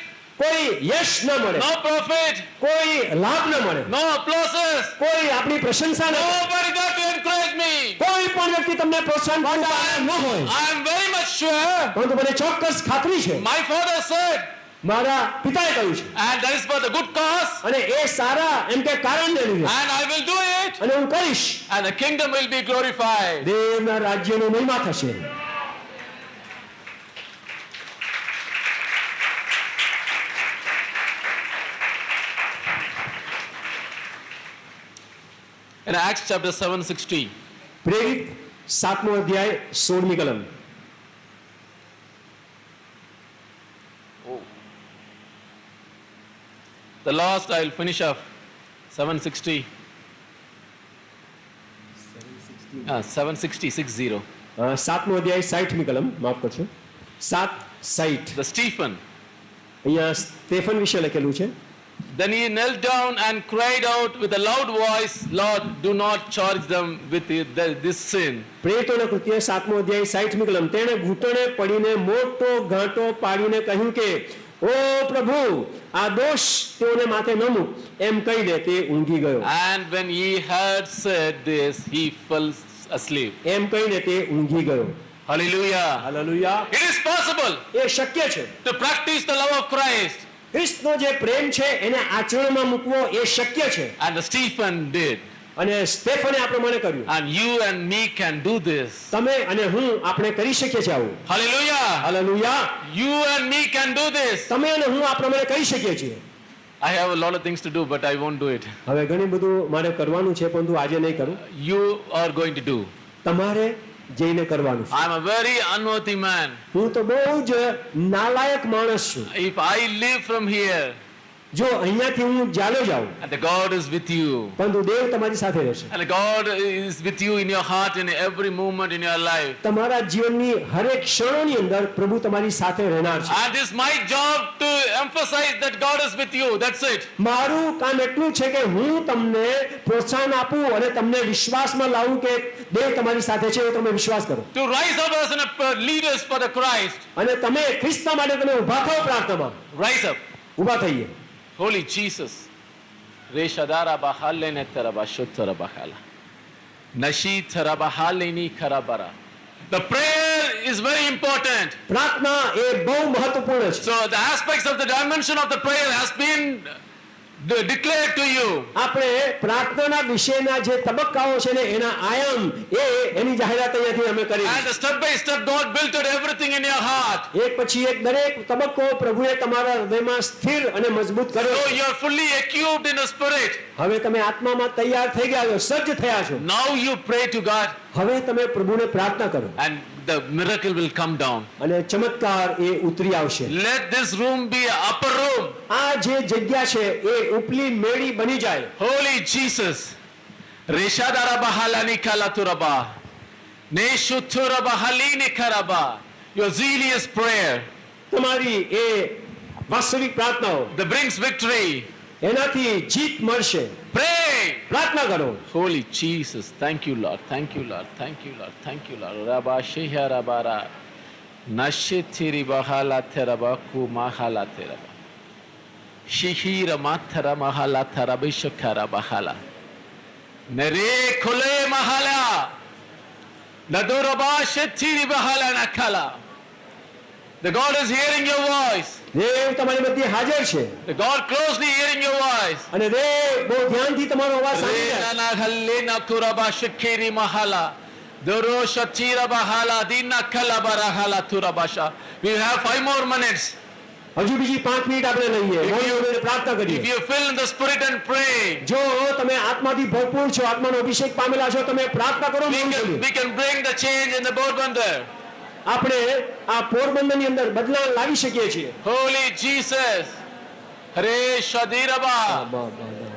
કોઈ યશ ન મળે no profit, કોઈ લાભ ન મળે no applauses. કોઈ આપણી પ્રશંસા ન. Nobody there to encourage me. કોઈ પણ વ્યક્તિ તમને પ્રોત્સાહન ન હોય I am very much sure. પરંતુ મને ચોક્કસ ખાતરી છે My father said, મારા પિતાએ કહ્યું છે and that is for the good cause, અને એ સારા એમ કે કારણને લીધે and I will do it, અને હું કરીશ and the kingdom will be glorified. દેવના રાજ્યનો મહિમા થશે In Acts chapter 7:60, પ્રેરિત સાતમો અધ્યાય સોળમી કલમ the last I will finish off. 760. Ah, 760, 60. અ, સાતમો અધ્યાય સાઠમી કલમ માફ કરશો સાત સાઠ The Stephen. અહીંયા સ્ટેફન વિશે લખેલું છે Then he knelt down and cried out with a loud voice, Lord, do not charge them with this sin. પ્રેરિતોના કૃત્ય સાતમો અધ્યાય સાઠમી કલમ તેણે ઘૂંટણે પડીને મોટો ઘાંટો પાડીને કહ્યું કે ઓ પ્રભુ આ દોષ તેઓને માથે ન મૂક એમ કહીને તે ઊંઘી ગયો And when he had said this, he fell asleep. એમ કહીને તે ઊંઘી ગયો Hallelujah. હાલેલુયા It is possible એ શક્ય છે to practice the love of Christ ખ્રિસ્તનો જે પ્રેમ છે એને આચરણમાં મૂકવો એ શક્ય છે And Stephen did. અને સ્ટેફને આ પ્રમાણે કર્યું And you and me can do this. તમે અને હું આપણે કરી શકીએ છીએ આવું Hallelujah. હાલેલુયા You and me can do this. તમે અને હું આ પ્રમાણે કરી શકીએ છીએ I have a lot of things to do, but I won't do it. હવે ઘણી બધું મારે કરવાનું છે પરંતુ આજે નહીં કરું You are going to do. તમારે જઈને કરવાનું છે I'm a very unworthy man. હું તો બહુ જ નાલાયક માણસ છું If I live from here જો અહીંયાથી હું ચાલ્યો જાઉં and the God is with you, પરંતુ દેવ તમારી સાથે રહેશે and the God is with you in your heart in every moment in your life. તમારા જીવનની હરેક ક્ષણોની અંદર પ્રભુ તમારી સાથે રહેનાર છે And it's my job to emphasize that God is with you. That's it. મારું કામ એટલું છે કે હું તમને પ્રોત્સાહન આપું અને તમને વિશ્વાસમાં લાવું કે દેવ તમારી સાથે છે એ તમે વિશ્વાસ કરો To rise up as an, uh, leaders for the Christ. અને તમે ખ્રિસ્તના માટે તમે ઊભા થાઓ પ્રાર્થનામાં Rise up. ઊભા થઈએ Holy Jesus. Reshadara bahalene terabashutara bahala. Nashi terabahaleni karabara. The prayer is very important. પ્રાર્થના એ બહુ મહત્વપૂર્ણ છે So the aspects of the dimension of the prayer has been de- declared to you. આપણે પ્રાર્થનાના વિશેના જે તબક્કાઓ છે ને એના આયામ એ એની જાહેરાત અહીંયાથી અમે કરી And step by step God built everything in your heart. એક પછી એક દરેક તબક્કો પ્રભુએ તમારા હૃદયમાં સ્થિર અને મજબૂત કર્યો So you are fully equipped in the spirit. હવે તમે આત્મામાં તૈયાર થઈ ગયા છો સજ્જ થયા છો Now you pray to God હવે તમે પ્રભુને પ્રાર્થના કરો and the miracle will come down. અને ચમત્કાર એ ઉતરી આવશે Let this room be an upper room. આ જે જગ્યા છે એ ઉપલી મેળી બની જાય Holy Jesus. Reshadara bahalani kalaturaba. Neshuturaba halini karaba. Your zealous prayer તમારી એ વાસ્તવિક પ્રાર્થનાઓ that brings victory. એનાથી જીત મળશે Pray. પ્રાર્થના કરો Holy Jesus. Thank you, Lord. Thank you, Lord. Thank you, Lord. Thank you, Lord. Rabba Sheha Rabara. Nashitiri Bahala Teraba Kumahala Teraba. Shihira Matara Mahala Terabishakara Bahala. Nere Kule Mahala. Naduraba Shetiri Bahala Nakala. The God is hearing your voice. દેવ તમારી મધ્ય હાજર છે The God closely hearing your voice. અને દેવ બહુ ધ્યાનથી તમારો અવાજ સાંભળી રહ્યા છે. Rena halena turaba shikiri mahala. Doro shatira bahala dina kalabara hala turabasha. We have five more minutes. હજુ બીજી પાંચ મિનિટ આપણે લઈએ If you- બોલીને પ્રાર્થના If કરીએ you fill in the spirit and pray, જો તમે આત્માથી ભરપૂર છો આત્માનો અભિષેક પામેલા છો તમે પ્રાર્થના કરો we મૌન can, બોલીએ. we can bring the change in the Bodbandar. આપણે આ પોરબંદરની અંદર બદલાવ લાવી શકીએ છીએ. Hare Shadiraba.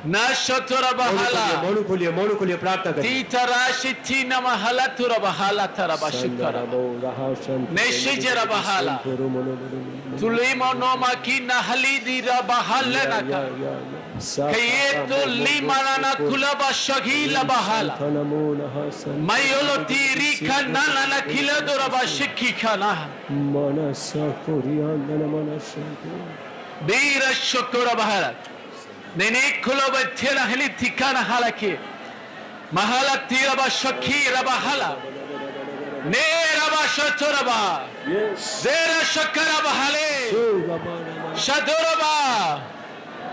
Nashaturaba મોઢું ખોલીએ, hala. મોઢું ખોલીએ મોઢું ખોલીએ પ્રાર્થના કરીએ Titara shitina mahala turaba hala taraba كيد لي مانا كلبا شغيلا بحالا ما يولو تيري كانا لنا كلا دربا شكي كانا مانا ساكوريان لنا مانا شاكوريان بير الشكورة بحالا نيني كلبا تيرا هلي تيكانا حالاكي محالا تيرا با شكي ربا حالا نيرا شطورا با زيرا شكرا بحالي شدورا با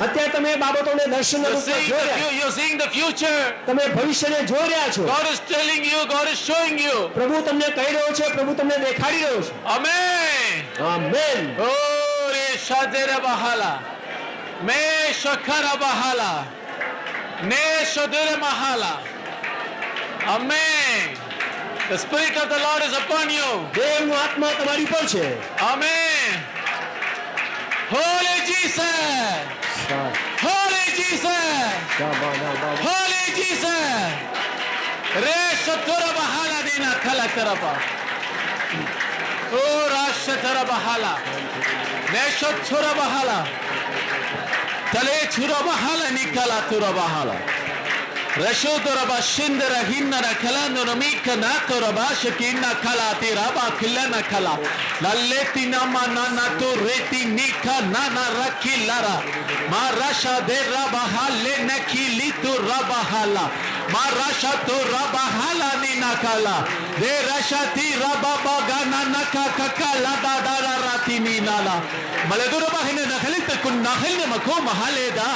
અત્યારે તમે બાબતોને fu- you're seeing the future. તમે ભવિષ્યને જોઈ રહ્યા છો God is telling you, God is showing you. પ્રભુ તમને કહી રહ્યો છે પ્રભુ તમને દેખાડી રહ્યો છે Amen. Amen Ore shadira bahala. Me shakara bahala. Ne shadira mahala. Amen. The Spirit of the Lord is upon you. દેવનો આત્મા તમારી પર છે Amen. Holy Jesus. Holy Jesus. Holy Jesus. ರೇಷತರ ಬಹಳ ದಿನ ಕಲಕರಪ ಓ ರಾಷ್ಟ್ರತರ ಬಹಳ ನೇಷೋತ್ಸುರ ಬಹಳ ತಲೆ ಚುರ ಬಹಳ ನಿಖಲ ತುರ ಬಹಳ رشود ربا شند رهن رکلا نرمی کنات ربا شکین نکلا تیرا با کلا نکلا للیتی نما نانا تو ریتی نیکا نانا رکی لارا ما رشا دے ربا حالے نکیلی تو ربا حالا ما رشا تو ربا حالا نی نکالا دے رشا تی ربا باگا نانا کا ککا لدا دارا راتی نی نالا ملدو ربا ہنے نخلی تکن نخلی مکو محالے دا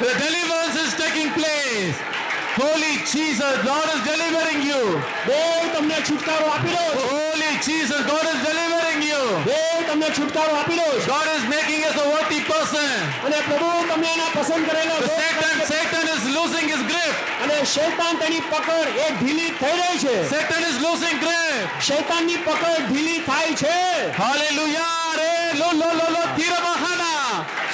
The deliverance is taking place Holy Jesus, God is delivering you. તમને છુટકારો આપી રહ્યો Holy Jesus, God is delivering you. તમને છુટકારો આપી રહ્યો છે God is making us a worthy person. અને પ્રભુ તમને એના પસંદ કરેલા લોક Satan, Satan is losing his grip. અને શૈતાન તેની પકડ એ ઢીલી થઈ રહી છે Satan is losing grip. શૈતાનની પકડ ઢીલી થાય છે Hallelujah. Re lo lo lo lo tira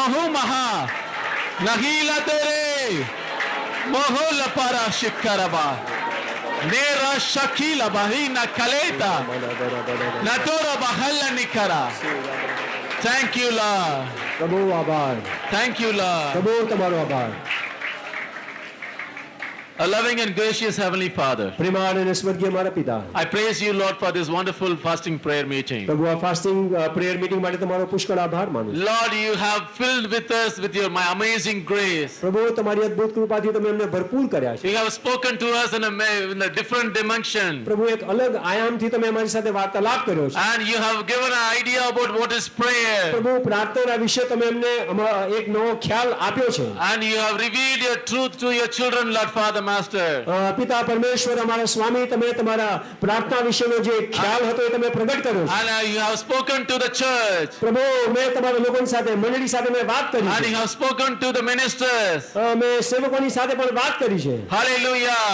mahu maha. Nahila tere. Moho la para shikaraba. Nera shakila bahina kaleta. Natora bahalla nikara. Thank you, Lord. પ્રભુ આભાર Thank you, Lord. પ્રભુ તમારો આભાર A loving and gracious Heavenly Father. પ્રેમાળ અને સ્વર્ગીય મારા પિતા I praise you, Lord, for this wonderful fasting prayer meeting. પ્રભુ આ ફાસ્ટિંગ પ્રેયર મીટિંગ માટે તમારો પુષ્કળ આભાર માનું છું. Lord, you have filled with us with your my amazing grace. પ્રભુ તમારી અદ્ભુત કૃપાથી તમે અમને ભરપૂર કર્યા છે You have spoken to us in a, ma- in a different dimension. પ્રભુ એક અલગ આયામથી તમે અમારી સાથે વાર્તાલાપ કર્યો છે And you have given an idea about what is prayer. પ્રભુ પ્રાર્થના વિશે તમે અમને અમા- એક નવો ખ્યાલ આપ્યો છે And you have revealed your truth to your children, Lord Father Master. પિતા પરમેશ્વર અમારા સ્વામી તમે તમારા પ્રાર્થના વિશેનો જે ખ્યાલ હતો એ તમે પ્રગટ કર્યો And uh, you have spoken to the church. પ્રભુ મેં તમારા લોકોની સાથે મંડળી સાથે મેં વાત કરી And છે you have spoken to the ministers. અ, મેં સેવકોની સાથે પણ વાત કરી છે Hallelujah.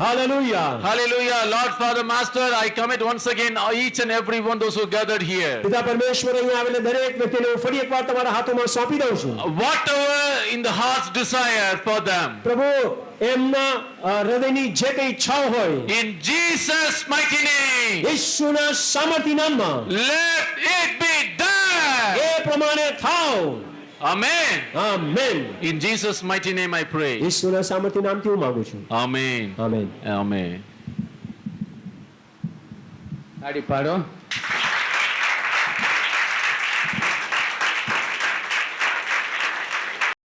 હાલેલુયા Hallelujah. Lord Father Master, I commit once again each and every one those who gathered here. પિતા પરમેશ્વર અહીંયા આવેલા દરેક વ્યક્તિને હું ફરી એકવાર તમારા હાથોમાં સોંપી દઉં છું Whatever in the heart's desire for them. પ્રભુ એમના અ, હૃદયની જે કઈ ઈચ્છાઓ હોય In Jesus' mighty name, ઈશ્વરના સામર્થ્ય નામમાં let it be done. એ પ્રમાણે થાવ Amen. Amen In Jesus' mighty name I pray. ઈશ્વરના સામર્થ્ય નામથી હું માંગુ છું Amen. Amen Amen. તાળી પાડો